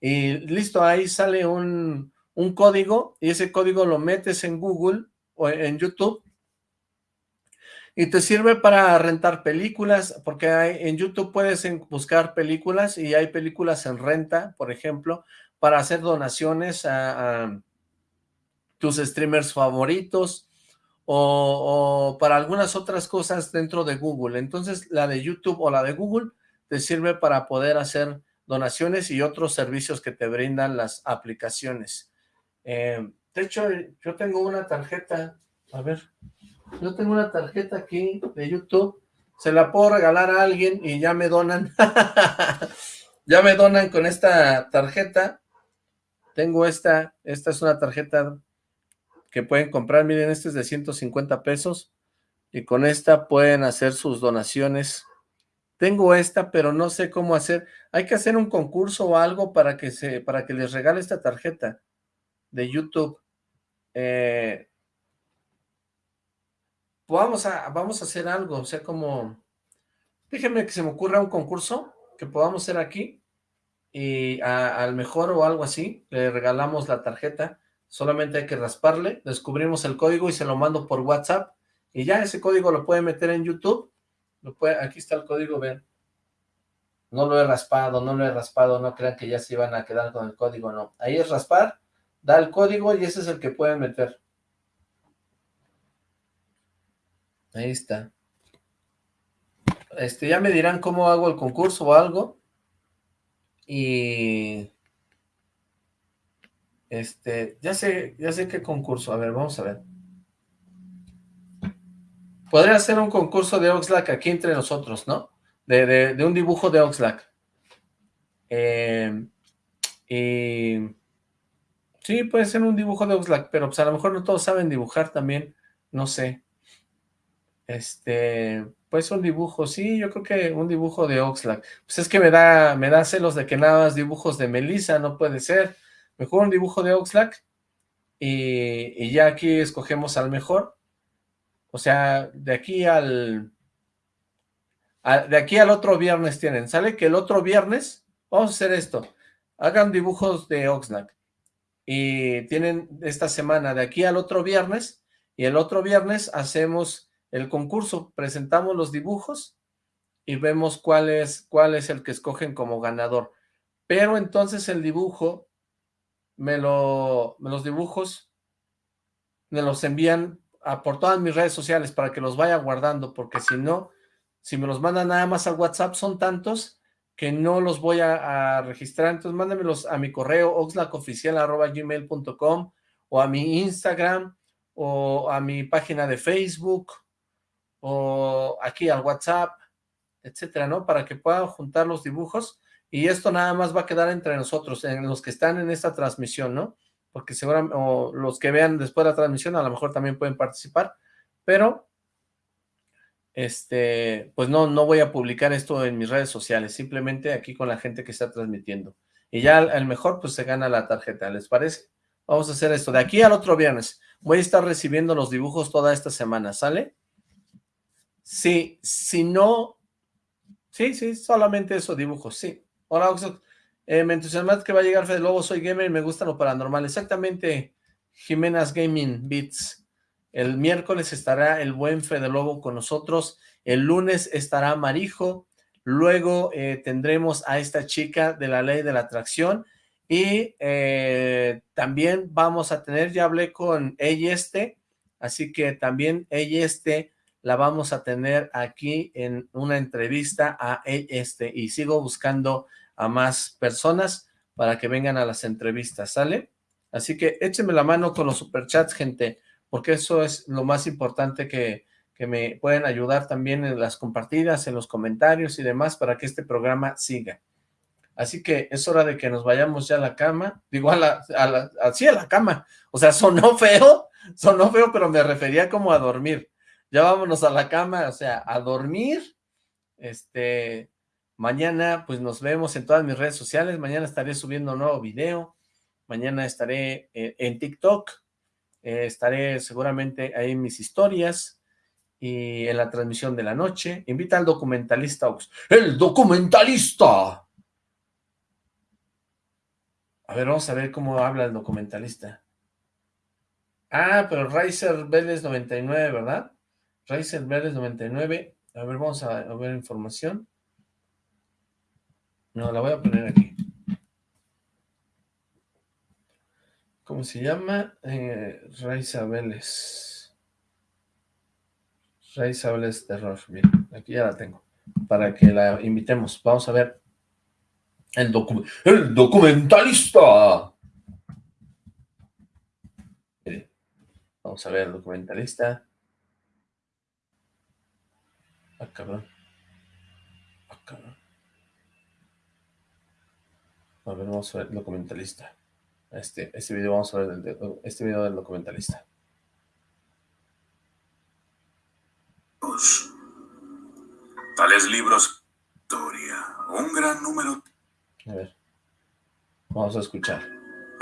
Y listo, ahí sale un, un código y ese código lo metes en Google o en YouTube y te sirve para rentar películas, porque hay, en YouTube puedes buscar películas y hay películas en renta, por ejemplo, para hacer donaciones a, tus streamers favoritos o, para algunas otras cosas dentro de Google. Entonces, la de YouTube o la de Google te sirve para poder hacer donaciones y otros servicios que te brindan las aplicaciones. Eh, de hecho, yo tengo una tarjeta, a ver, yo tengo una tarjeta aquí de YouTube, se la puedo regalar a alguien y ya me donan, ya me donan con esta tarjeta, tengo esta, esta es una tarjeta que pueden comprar, miren, este es de 150 pesos, y con esta pueden hacer sus donaciones. Tengo esta, pero no sé cómo hacer. Hay que hacer un concurso o algo para que se, para que les regale esta tarjeta de YouTube. Eh, vamos a, vamos a hacer algo, o sea, como, déjenme que se me ocurra un concurso que podamos hacer aquí, y al mejor o algo así, le regalamos la tarjeta, solamente hay que rasparle, descubrimos el código y se lo mando por WhatsApp, y ya ese código lo puede meter en YouTube, aquí está el código, ven, no lo he raspado, no lo he raspado, no crean que ya se iban a quedar con el código, no, ahí es raspar, da el código y ese es el que pueden meter. Ahí está. Este, ya me dirán cómo hago el concurso o algo. Y... Este, ya sé, ya sé qué concurso. A ver, vamos a ver. Podría hacer un concurso de Oxlack aquí entre nosotros, ¿no? De, un dibujo de Oxlack. Eh, y... Sí, puede ser un dibujo de Oxlack, pero pues a lo mejor no todos saben dibujar también. No sé. Este, pues un dibujo, sí, yo creo que un dibujo de Oxlack. Pues es que me da, me da celos de que nada más dibujos de Melissa, no puede ser. Mejor un dibujo de Oxlack y, ya aquí escogemos al mejor. O sea, de aquí al, de aquí al otro viernes tienen. Sale que el otro viernes, vamos a hacer esto. Hagan dibujos de Oxlack. Y tienen esta semana de aquí al otro viernes. Y el otro viernes hacemos el concurso, presentamos los dibujos y vemos cuál es, cuál es el que escogen como ganador. Pero entonces el dibujo, me, lo, los dibujos me los envían a, por todas mis redes sociales para que los vaya guardando, porque si no, si me los mandan nada más al WhatsApp, son tantos que no los voy a, registrar. Entonces mándamelos a mi correo oxlacoficial.gmail.com o a mi Instagram o a mi página de Facebook o aquí al WhatsApp, etcétera, ¿no? Para que puedan juntar los dibujos y esto nada más va a quedar entre nosotros, en los que están en esta transmisión, ¿no? Porque seguramente, o los que vean después de la transmisión a lo mejor también pueden participar, pero este, pues no, no voy a publicar esto en mis redes sociales, simplemente aquí con la gente que está transmitiendo. Y ya el mejor, pues se gana la tarjeta, ¿les parece? Vamos a hacer esto. De aquí al otro viernes, voy a estar recibiendo los dibujos toda esta semana, ¿sale? Sí, si no... Sí, sí, solamente eso, dibujos, sí. Hola, Oxo. Eh, me entusiasma que va a llegar Fede Lobo, soy gamer y me gusta lo paranormal. Exactamente, Jimenas Gaming Beats. El miércoles estará el buen Fede Lobo con nosotros. El lunes estará Marijo. Luego eh, tendremos a esta chica de la ley de la atracción. Y eh, también vamos a tener, ya hablé con ella este, así que también ella este la vamos a tener aquí en una entrevista a este y sigo buscando a más personas para que vengan a las entrevistas, ¿sale? Así que échenme la mano con los superchats, gente, porque eso es lo más importante que, que me pueden ayudar también en las compartidas, en los comentarios y demás para que este programa siga. Así que es hora de que nos vayamos ya a la cama, digo a a la, a la cama, o sea, sonó feo, sonó feo, pero me refería como a dormir ya vámonos a la cama, o sea, a dormir. Este, mañana pues nos vemos en todas mis redes sociales, mañana estaré subiendo un nuevo video, mañana estaré eh, en TikTok, eh, estaré seguramente ahí en mis historias y en la transmisión de la noche. Invita al documentalista. ¡El documentalista! A ver, vamos a ver cómo habla el documentalista. Ah, pero Riser Vélez 99, ¿verdad? Racer Verdes 99. A ver, vamos a, ver información. No, la voy a poner aquí. ¿Cómo se llama? Eh, Raiza Vélez. Rey Sables Terror. Bien, aquí ya la tengo. Para que la invitemos. Vamos a ver el, el documentalista. vamos a ver el documentalista. Ah, cabrón. Ah, cabrón. A ver, vamos a ver el documentalista. Este, este video, vamos a ver este video del documentalista. Tales libros, historia, un gran número. A ver, vamos a escuchar.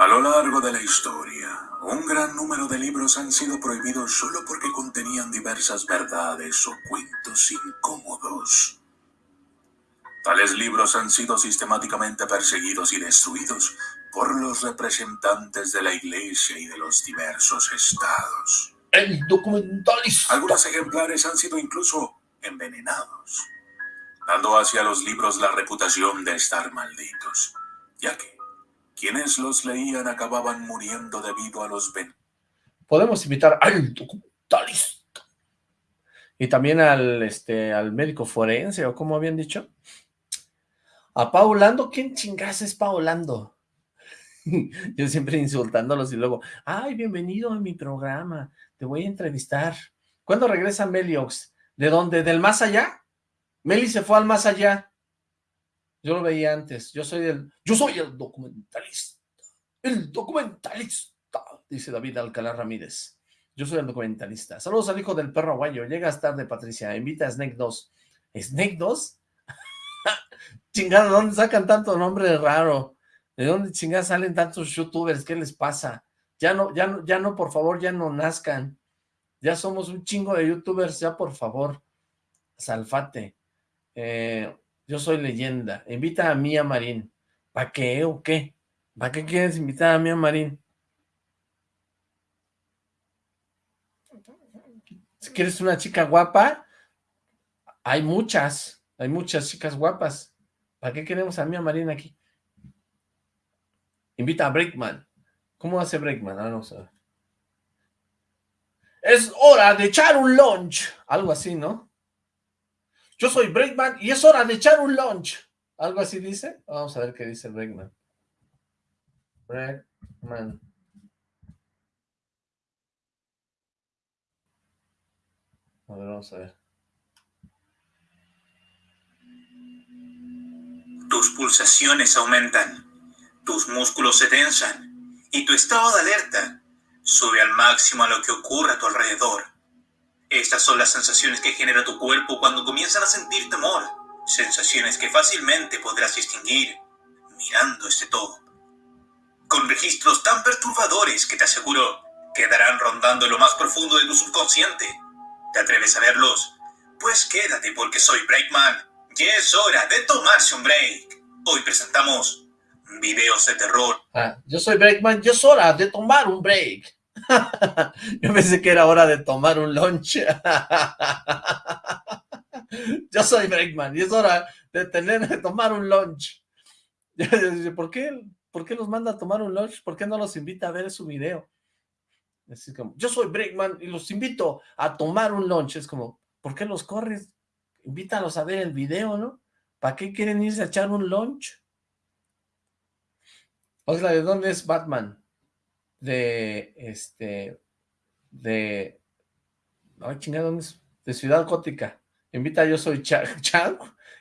A lo largo de la historia, un gran número de libros han sido prohibidos solo porque contenían diversas verdades o cuentos incómodos. Tales libros han sido sistemáticamente perseguidos y destruidos por los representantes de la Iglesia y de los diversos estados. El documentalista. Algunos ejemplares han sido incluso envenenados, dando hacia los libros la reputación de estar malditos, ya que quienes los leían acababan muriendo debido a los ven. Podemos invitar al documentalista y también al, este, al médico forense, o como habían dicho, a Paulando. ¿Quién chingas es Paulando? Yo siempre insultándolos y luego, ay, bienvenido a mi programa, te voy a entrevistar. ¿Cuándo regresa Meliox? ¿De dónde? ¿Del más allá? Meli se fue al más allá. Yo lo veía antes. Yo soy el, yo soy el documentalista. El documentalista, dice David Alcalá Ramírez. Yo soy el documentalista. Saludos al hijo del perro aguayo. Llegas tarde, Patricia. Invita a Snake 2. ¿Snake 2? chingada, ¿dónde sacan tanto nombre raro? ¿De dónde chingada salen tantos youtubers? ¿Qué les pasa? Ya no, ya no, ya no, por favor, ya no nazcan. Ya somos un chingo de youtubers, ya por favor. Salfate. Eh, yo soy leyenda. Invita a Mía Marín. ¿Para qué o qué? ¿Para qué quieres invitar a Mía Marín? Si quieres una chica guapa, hay muchas. Hay muchas chicas guapas. ¿Para qué queremos a Mía Marín aquí? Invita a Breakman. ¿Cómo hace Breakman? Ah, no sé. Es hora de echar un lunch. Algo así, ¿no? Yo soy Breakman y es hora de echar un lunch. ¿Algo así dice? Vamos a ver qué dice Breakman. Breakman. A ver, vamos a ver. Tus pulsaciones aumentan, tus músculos se tensan y tu estado de alerta Sube al máximo a lo que ocurre a tu alrededor. Estas son las sensaciones que genera tu cuerpo cuando comienzan a sentir temor. Sensaciones que fácilmente podrás distinguir mirando este todo. Con registros tan perturbadores que te aseguro quedarán rondando lo más profundo de tu subconsciente. ¿Te atreves a verlos? Pues quédate porque soy Breakman y es hora de tomarse un break. Hoy presentamos videos de terror. Ah, yo soy Breakman, y es hora de tomar un break. yo pensé que era hora de tomar un lunch. yo soy Breakman y es hora de tener de tomar un lunch. ¿Por qué, ¿Por qué los manda a tomar un lunch? ¿Por qué no los invita a ver su video? Es como, yo soy Breakman y los invito a tomar un lunch. Es como, ¿por qué los corres? Invítalos a ver el video, ¿no? ¿Para qué quieren irse a echar un lunch? Osla, ¿de dónde es Batman? De, este, de, ay, chingada, ¿dónde es? De Ciudad Gótica. Invita Yo Soy Chang.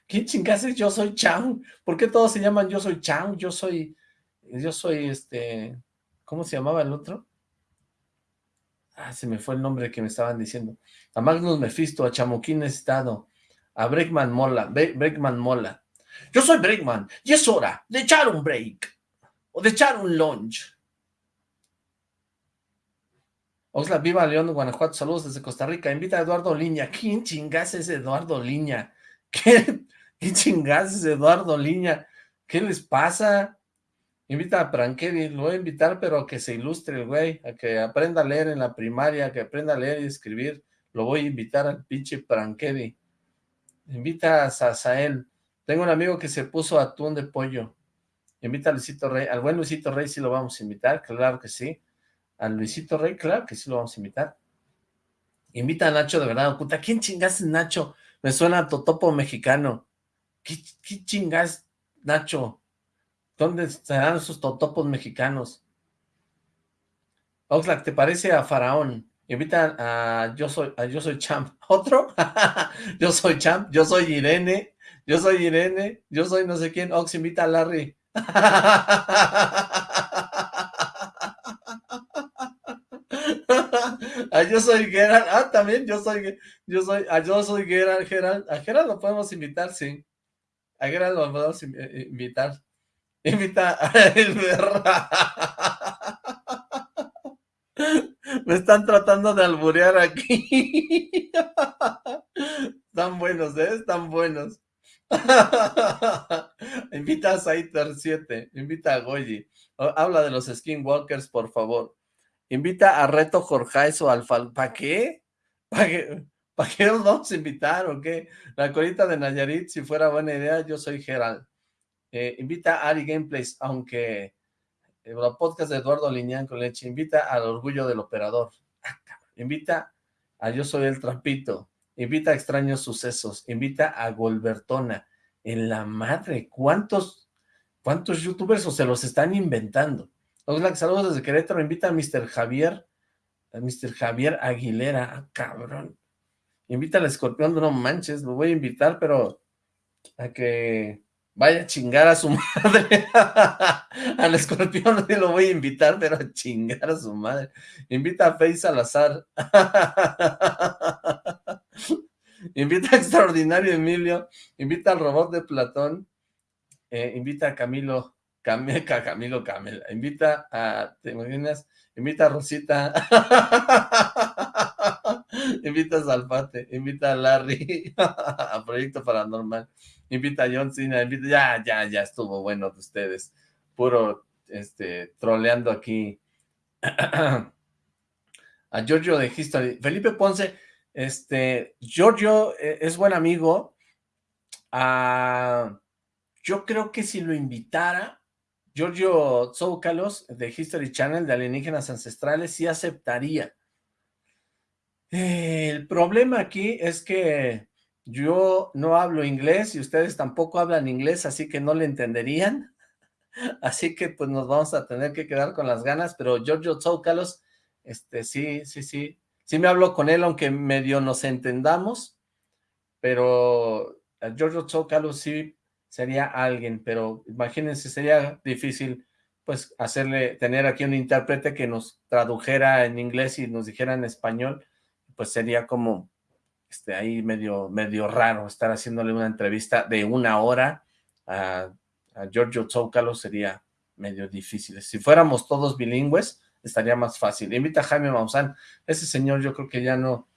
¿Quién chingas es Yo Soy Chang? ¿Por qué todos se llaman Yo Soy Chang? Yo soy, yo soy, este, ¿cómo se llamaba el otro? Ah, se me fue el nombre que me estaban diciendo. A Magnus Mephisto, a Chamoquín Estado, a Breakman Mola, Breakman Mola. Yo soy Breakman y es hora de echar un break o de echar un lunch. Osla, viva León, Guanajuato, saludos desde Costa Rica, invita a Eduardo Liña, ¿quién chingas es Eduardo Liña? ¿Qué, qué chingas es Eduardo Liña? ¿Qué les pasa? Invita a Prankedi, lo voy a invitar, pero que se ilustre el güey, a que aprenda a leer en la primaria, que aprenda a leer y escribir, lo voy a invitar al pinche Prankedi. Invita a Sasael, tengo un amigo que se puso atún de pollo, Invita a Luisito Rey. Al buen Luisito Rey sí lo vamos a invitar, claro que sí. Al Luisito Rey, claro que sí lo vamos a invitar. Invita a Nacho de verdad, oculta. ¿Quién chingas es Nacho? Me suena a Totopo mexicano. ¿Qué, qué chingas, Nacho? ¿Dónde estarán esos totopos mexicanos? Oxlack, ¿te parece a Faraón? Invita a Yo Soy, a Yo Soy Champ. ¿Otro? yo soy Champ, yo soy Irene, yo soy Irene, yo soy no sé quién. Ox, invita a Larry. ah, yo soy Gerald, ah, también yo soy, yo soy, ah, yo soy Gerald, Gerald, a Gerald lo podemos invitar, sí, a Gerald lo podemos eh, invitar, invita a Me están tratando de alburear aquí. Están buenos, ¿eh? Están buenos. invita a Saiter 7, invita a Goyi. Habla de los skinwalkers, por favor. Invita a Reto Jorge o Alfa. ¿Para qué? ¿Para qué? ¿Para qué nos vamos a invitar o qué? La colita de Nayarit, si fuera buena idea, yo soy Gerald. Eh, invita a Ari Gameplays, aunque el eh, podcast de Eduardo Liñán con leche. Invita al orgullo del operador. Ah, invita a Yo Soy el Trampito. Invita a Extraños Sucesos. Invita a Golbertona. En la madre, ¿cuántos, cuántos youtubers o se los están inventando? Oxlack, saludos desde Querétaro, invita a Mr. Javier, a Mr. Javier Aguilera, ah, cabrón. Invita al escorpión, no manches, lo voy a invitar, pero a que vaya a chingar a su madre. al escorpión no lo voy a invitar, pero a chingar a su madre. Invita a Faye Salazar. invita a Extraordinario Emilio. Invita al robot de Platón. Eh, invita a Camilo Cameca, Camilo Camela, invita a, ¿te imaginas? Invita a Rosita, invita a Salpate, invita a Larry, a Proyecto Paranormal, invita a John Cena, invita, ya, ya, ya estuvo bueno de ustedes, puro, este, troleando aquí, a Giorgio de History, Felipe Ponce, este, Giorgio eh, es buen amigo, ah, yo creo que si lo invitara, Giorgio Zoukalos de History Channel de Alienígenas Ancestrales sí aceptaría. el problema aquí es que yo no hablo inglés y ustedes tampoco hablan inglés, así que no le entenderían. Así que pues nos vamos a tener que quedar con las ganas, pero Giorgio Zoukalos, este, sí, sí, sí, sí me hablo con él, aunque medio nos entendamos, pero Giorgio Zoukalos sí sería alguien, pero imagínense, sería difícil pues hacerle, tener aquí un intérprete que nos tradujera en inglés y nos dijera en español, pues sería como este, ahí medio, medio raro estar haciéndole una entrevista de una hora a, Giorgio Zócalo sería medio difícil. Si fuéramos todos bilingües, estaría más fácil. Invita a Jaime Maussan, ese señor yo creo que ya no,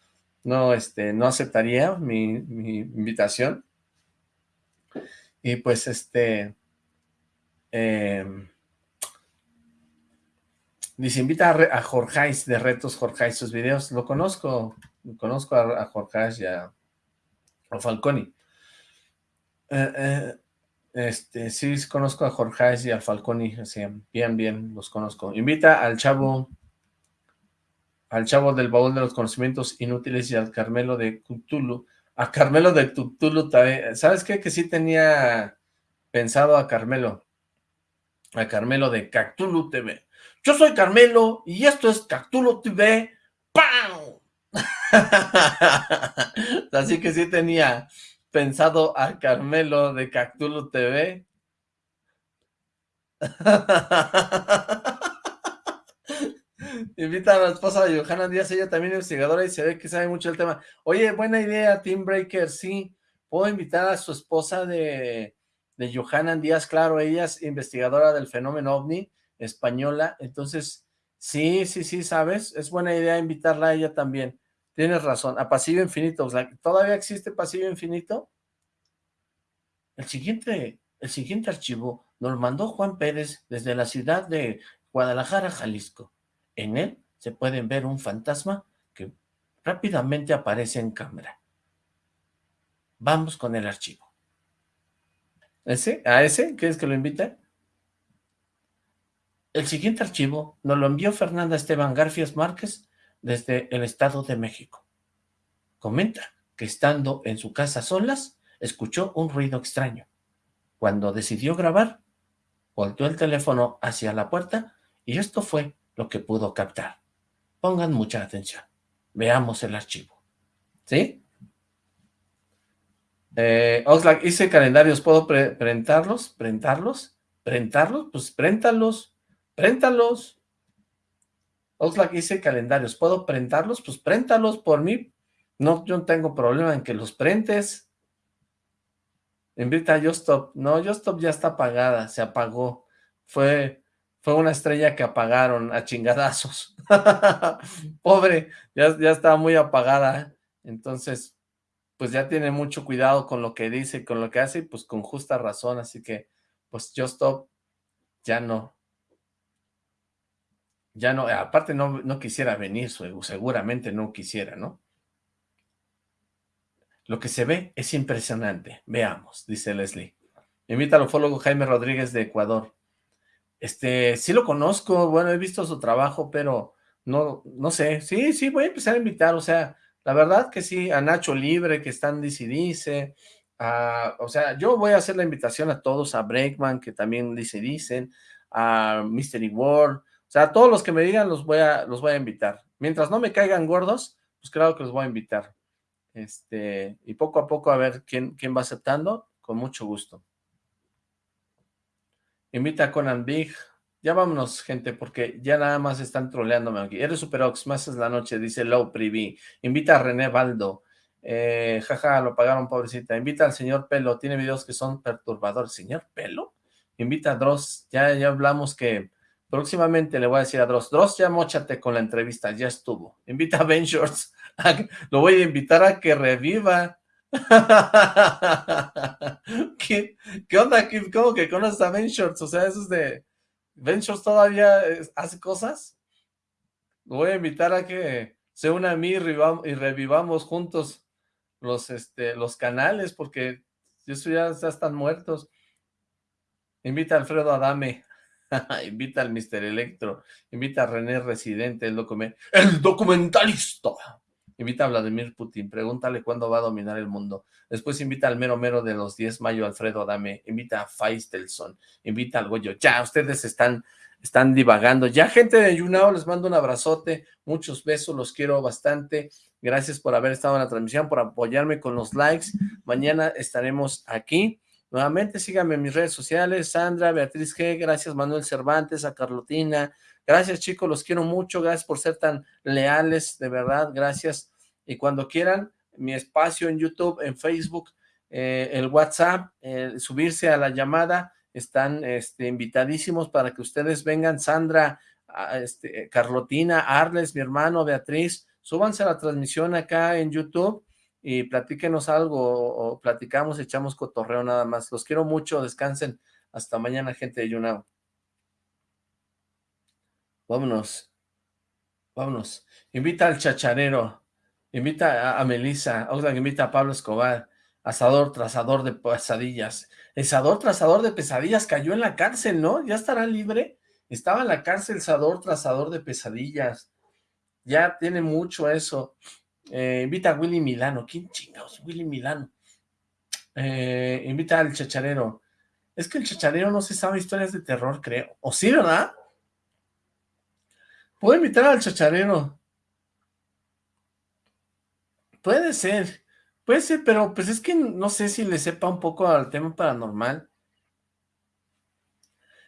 no, este, no aceptaría mi, mi invitación, y pues este... Eh, dice, invita a, a Jorgeis de Retos Jorgeis, sus videos. Lo conozco, conozco a, a Jorgeis y a, Falconi. Eh, eh, este, sí, conozco a Jorgeis y a Falconi, así, bien, bien, los conozco. Invita al chavo, al chavo del baúl de los conocimientos inútiles y al Carmelo de Cthulhu a Carmelo de Cthulhu ¿Sabes qué? Que sí tenía pensado a Carmelo. A Carmelo de Cactulo TV. Yo soy Carmelo y esto es Cactulo TV. ¡Pam! Así que sí tenía pensado a Carmelo de Cactulo TV. Invita a la esposa de Johanna Díaz, ella también es investigadora y se ve que sabe mucho del tema. Oye, buena idea, Team Breaker, sí. Puedo invitar a su esposa de, de Johanna Díaz, claro, ella es investigadora del fenómeno OVNI, española, entonces, sí, sí, sí, ¿sabes? Es buena idea invitarla a ella también. Tienes razón, a Pasillo Infinito, ¿todavía existe Pasillo Infinito? El siguiente, el siguiente archivo nos mandó Juan Pérez desde la ciudad de Guadalajara, Jalisco. En él se pueden ver un fantasma que rápidamente aparece en cámara. Vamos con el archivo. ¿Ese? ¿A ese? ¿Quieres que lo invite? El siguiente archivo nos lo envió Fernanda Esteban Garfias Márquez desde el Estado de México. comenta que estando en su casa solas, escuchó un ruido extraño. Cuando decidió grabar, volteó el teléfono hacia la puerta y esto fue lo que pudo captar. Pongan mucha atención. Veamos el archivo. ¿Sí? Eh, Oxlack, hice calendarios, ¿puedo prentarlos? ¿Prentarlos? ¿Prentarlos? Pues préntalos, préntalos. Oxlack, hice calendarios, ¿puedo prentarlos? Pues préntalos por mí. No, yo no tengo problema en que los prentes. Invita a Justop. No, Justop ya está apagada, se apagó. Fue, fue una estrella que apagaron a chingadazos. Pobre, ya, ya muy apagada. Entonces, pues ya tiene mucho cuidado con lo que dice y con lo que hace, pues con justa razón. Así que, pues Justop ya no. Ya no, aparte no, no quisiera venir, seguramente no quisiera, ¿no? Lo que se ve es impresionante. Veamos, dice Leslie. Invita al ufólogo Jaime Rodríguez de Ecuador. Este, sí lo conozco, bueno, he visto su trabajo, pero no, no sé. Sí, sí, voy a empezar a invitar, o sea, la verdad que sí, a Nacho Libre, que están dice dice, a, o sea, yo voy a hacer la invitación a todos, a Breakman, que también dice dicen, a Mystery World, o sea, a todos los que me digan los voy a, los voy a invitar. Mientras no me caigan gordos, pues claro que los voy a invitar. Este, y poco a poco a ver quién, quién va aceptando, con mucho gusto. Invita a Conan Big. Ya vámonos, gente, porque ya nada más están troleándome aquí. Eres Superox, más es la noche, dice Low Privi. Invita a René Baldo. Eh, jaja, lo pagaron, pobrecita. Invita al señor Pelo. Tiene videos que son perturbadores. ¿Señor Pelo? Invita a Dross. Ya, ya hablamos que próximamente le voy a decir a Dross. Dross, ya mochate con la entrevista. Ya estuvo. Invita a Ben. Lo voy a invitar a que reviva. ¿Qué, ¿Qué, onda? ¿Cómo que conoces a Ben Shorts? O sea, eso es de... ¿Ben Shorts todavía hace cosas? Voy a invitar a que se una a mí y, revivamos juntos los, este, los canales, porque eso ya, ya están muertos. Invita a Alfredo Adame. invita al Mr. Electro. Invita a René Residente, el documentalista. Invita a Vladimir Putin, pregúntale cuándo va a dominar el mundo. Después invita al mero mero de los 10 mayo, Alfredo Adame. Invita a Faistelson. Invita al Goyo. Ya, ustedes están, están divagando. Ya, gente de Yunao, les mando un abrazote. Muchos besos, los quiero bastante. Gracias por haber estado en la transmisión, por apoyarme con los likes. Mañana estaremos aquí. Nuevamente síganme en mis redes sociales, Sandra, Beatriz G, gracias Manuel Cervantes, a Carlotina, Gracias chicos, los quiero mucho, gracias por ser tan leales, de verdad, gracias. Y cuando quieran, mi espacio en YouTube, en Facebook, eh, el WhatsApp, subirse a la llamada, están este, invitadísimos para que ustedes vengan, Sandra, este, Carlotina, Arles, mi hermano, Beatriz, súbanse a la transmisión acá en YouTube y platíquenos algo, o, platicamos, echamos cotorreo nada más. Los quiero mucho, descansen. Hasta mañana, gente de YouNow. Vámonos. Vámonos. Invita al chacharero. Invita a, Melissa. Oxlack invita a Pablo Escobar. Asador, trazador de pesadillas. Asador, trazador de pesadillas cayó en la cárcel, ¿no? ¿Ya estará libre? Estaba en la cárcel Sador, trazador de pesadillas. Ya tiene mucho eso. Eh, invita a Willy Milano. ¿Quién chingados? Willy Milano. Eh, invita al chacharero. Es que el chacharero no se sabe historias de terror, creo. ¿O sí, verdad? Puedo invitar al chacharero. Puede ser. Puede ser, pero pues es que no sé si le sepa un poco al tema paranormal.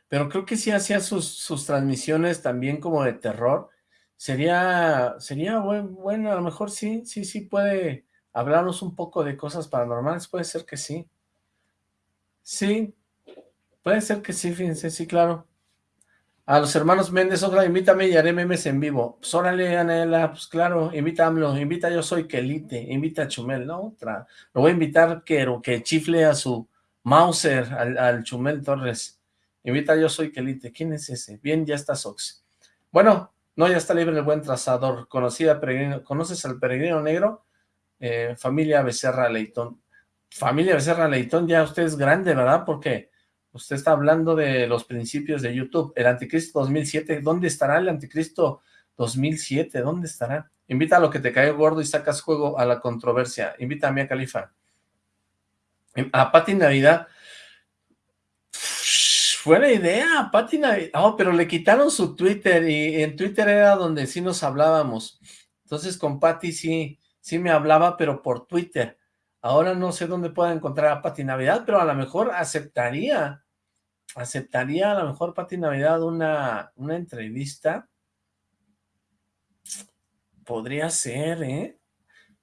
Pero creo que sí hacía sus, transmisiones también como de terror. Sería, sería bueno, a lo mejor sí, sí, sí puede hablarnos un poco de cosas paranormales. Puede ser que sí. Sí, puede ser que sí, fíjense, sí, claro. A los hermanos Méndez, otra, invítame y haré memes en vivo. Pues órale, Anela, pues claro, invítamelo, invita Yo Soy Kelite, invita a Chumel, ¿no? Otra. Lo voy a invitar que, que chifle a su Mauser, al, Chumel Torres. Invita Yo Soy Kelite. ¿Quién es ese? Bien, ya está Sox. Bueno, no, ya está libre el buen trazador. Conocida peregrino, ¿conoces al peregrino negro? Eh, familia Becerra Leitón. Familia Becerra Leitón, ya usted es grande, ¿verdad? Porque Usted está hablando de los principios de YouTube. El Anticristo 2007, ¿dónde estará el Anticristo 2007? ¿Dónde estará? Invita a lo que te cae gordo y sacas juego a la controversia. Invita a Mia Califa. A Pati Navidad. Buena idea, Pati Navidad. Oh, pero le quitaron su Twitter y en Twitter era donde sí nos hablábamos. Entonces con Pati sí, sí me hablaba, pero por Twitter. Ahora no sé dónde pueda encontrar a Pati Navidad, pero a lo mejor aceptaría, aceptaría a lo mejor Pati Navidad una, una entrevista. Podría ser, ¿eh?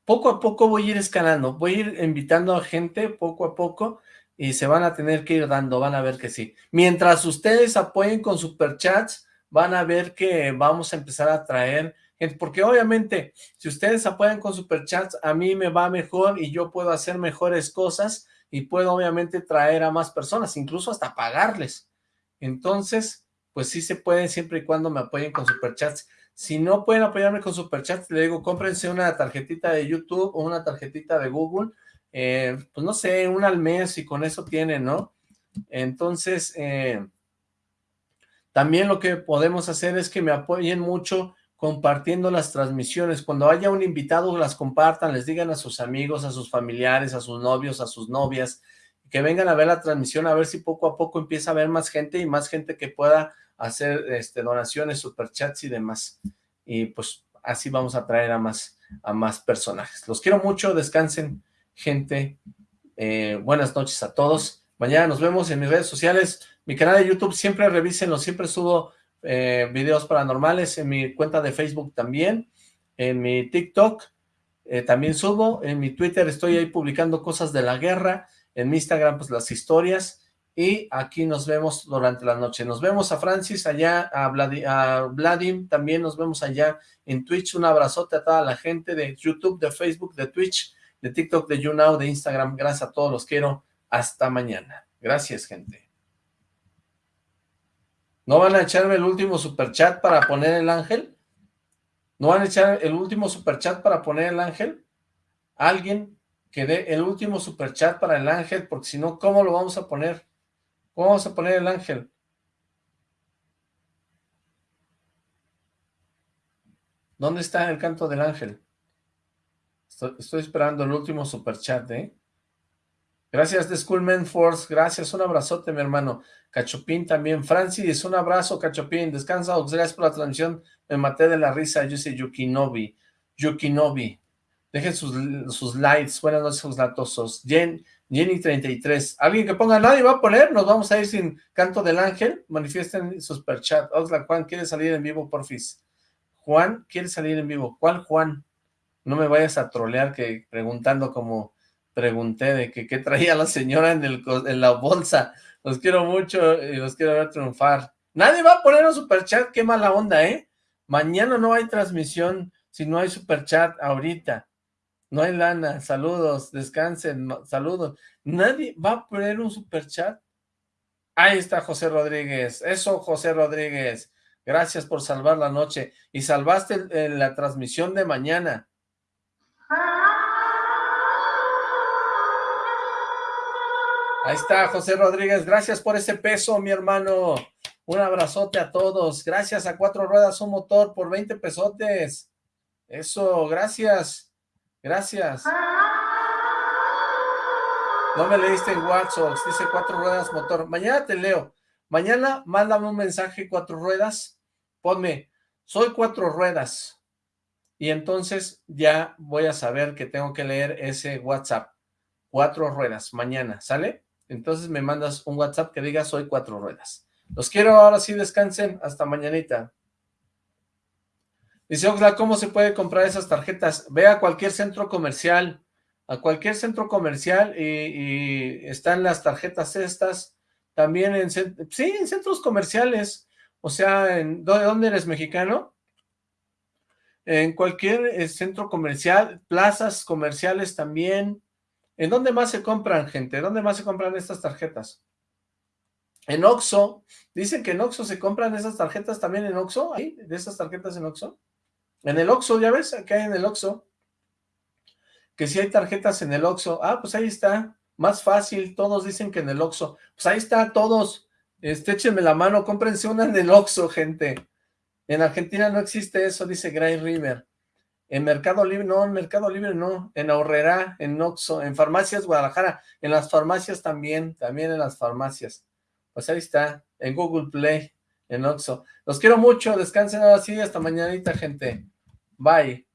Poco a poco voy a ir escalando, voy a ir invitando a gente poco a poco y se van a tener que ir dando, van a ver que sí. Mientras ustedes apoyen con superchats, van a ver que vamos a empezar a traer porque obviamente si ustedes apoyan con superchats, a mí me va mejor y yo puedo hacer mejores cosas y puedo obviamente traer a más personas, incluso hasta pagarles. Entonces, pues sí se puede siempre y cuando me apoyen con superchats. Si no pueden apoyarme con superchats, le digo, cómprense una tarjetita de YouTube o una tarjetita de Google, eh, pues no sé, una al mes y con eso tienen, ¿no? Entonces, eh, también lo que podemos hacer es que me apoyen mucho compartiendo las transmisiones. Cuando haya un invitado, las compartan, les digan a sus amigos, a sus familiares, a sus novios, a sus novias, que vengan a ver la transmisión, a ver si poco a poco empieza a haber más gente y más gente que pueda hacer este, donaciones, superchats y demás. Y pues así vamos a traer a más, a más personajes. Los quiero mucho, descansen, gente. Eh, buenas noches a todos. Mañana nos vemos en mis redes sociales. Mi canal de YouTube, siempre revísenlo, siempre subo eh, videos paranormales, en mi cuenta de Facebook también, en mi TikTok eh, también subo, en mi Twitter estoy ahí publicando cosas de la guerra, en mi Instagram pues las historias, y aquí nos vemos durante la noche. Nos vemos a Francis allá, a, Vladim, también nos vemos allá en Twitch. Un abrazote a toda la gente de YouTube, de Facebook, de Twitch, de TikTok, de YouNow, de Instagram. Gracias a todos, los quiero. Hasta mañana. Gracias, gente. ¿No van a echarme el último superchat para poner el ángel? ¿No van a echar el último superchat para poner el ángel? Alguien que dé el último superchat para el ángel, porque si no, ¿cómo lo vamos a poner? ¿Cómo vamos a poner el ángel? ¿Dónde está el canto del ángel? Estoy, estoy esperando el último superchat, ¿eh? Gracias de Schoolman Force, gracias, un abrazote mi hermano. Cachopín también, Francis, un abrazo Cachopín, descansa, gracias por la transmisión, me maté de la risa, yo soy Yukinobi, Yukinobi, dejen sus, sus likes, buenas noches sus Jen, Jenny33, alguien que ponga, nadie va a poner, nos vamos a ir sin canto del ángel, manifiesten superchat, Oxlack, Juan, ¿quiere salir en vivo, porfis? Juan, ¿quiere salir en vivo? ¿Cuál Juan? No me vayas a trolear que preguntando como pregunté de qué traía la señora en, el, en la bolsa. Los quiero mucho y los quiero ver triunfar. Nadie va a poner un superchat, qué mala onda, ¿eh? Mañana no hay transmisión si no hay superchat ahorita. No hay lana, saludos, descansen, saludos. Nadie va a poner un superchat. Ahí está José Rodríguez. Eso, José Rodríguez. Gracias por salvar la noche. Y salvaste la transmisión de mañana. Ahí está, José Rodríguez. Gracias por ese peso, mi hermano. Un abrazote a todos. Gracias a Cuatro Ruedas Un Motor por 20 pesotes. Eso, gracias. Gracias. No me leíste en WhatsApp. Dice Cuatro Ruedas Motor. Mañana te leo. Mañana mándame un mensaje Cuatro Ruedas. Ponme, soy Cuatro Ruedas. Y entonces ya voy a saber que tengo que leer ese WhatsApp. Cuatro Ruedas. Mañana, ¿sale? Entonces me mandas un WhatsApp que diga soy cuatro ruedas. Los quiero, ahora sí descansen, hasta mañanita. Dice Oxla, ¿cómo se puede comprar esas tarjetas? Ve a cualquier centro comercial, a cualquier centro comercial y, están las tarjetas estas, también en, sí, en centros comerciales, o sea, en, ¿de dónde eres mexicano? En cualquier eh, centro comercial, plazas comerciales también, ¿En dónde más se compran, gente? ¿Dónde más se compran estas tarjetas? En Oxxo. Dicen que en Oxxo se compran esas tarjetas también en Oxxo. ¿Ahí? ¿De esas tarjetas en Oxxo? En el Oxxo, ¿ya ves? Acá hay en el Oxxo. Que si hay tarjetas en el Oxxo. Ah, pues ahí está. Más fácil. Todos dicen que en el Oxxo. Pues ahí está, todos. Este, échenme la mano. Cómprense una en el Oxxo, gente. En Argentina no existe eso, dice Gray River. En Mercado Libre, no, en Mercado Libre no, en Ahorrera, en Oxxo, en Farmacias Guadalajara, en las farmacias también, también en las farmacias. Pues ahí está, en Google Play, en Oxxo. Los quiero mucho, descansen así, hasta mañanita, gente. Bye.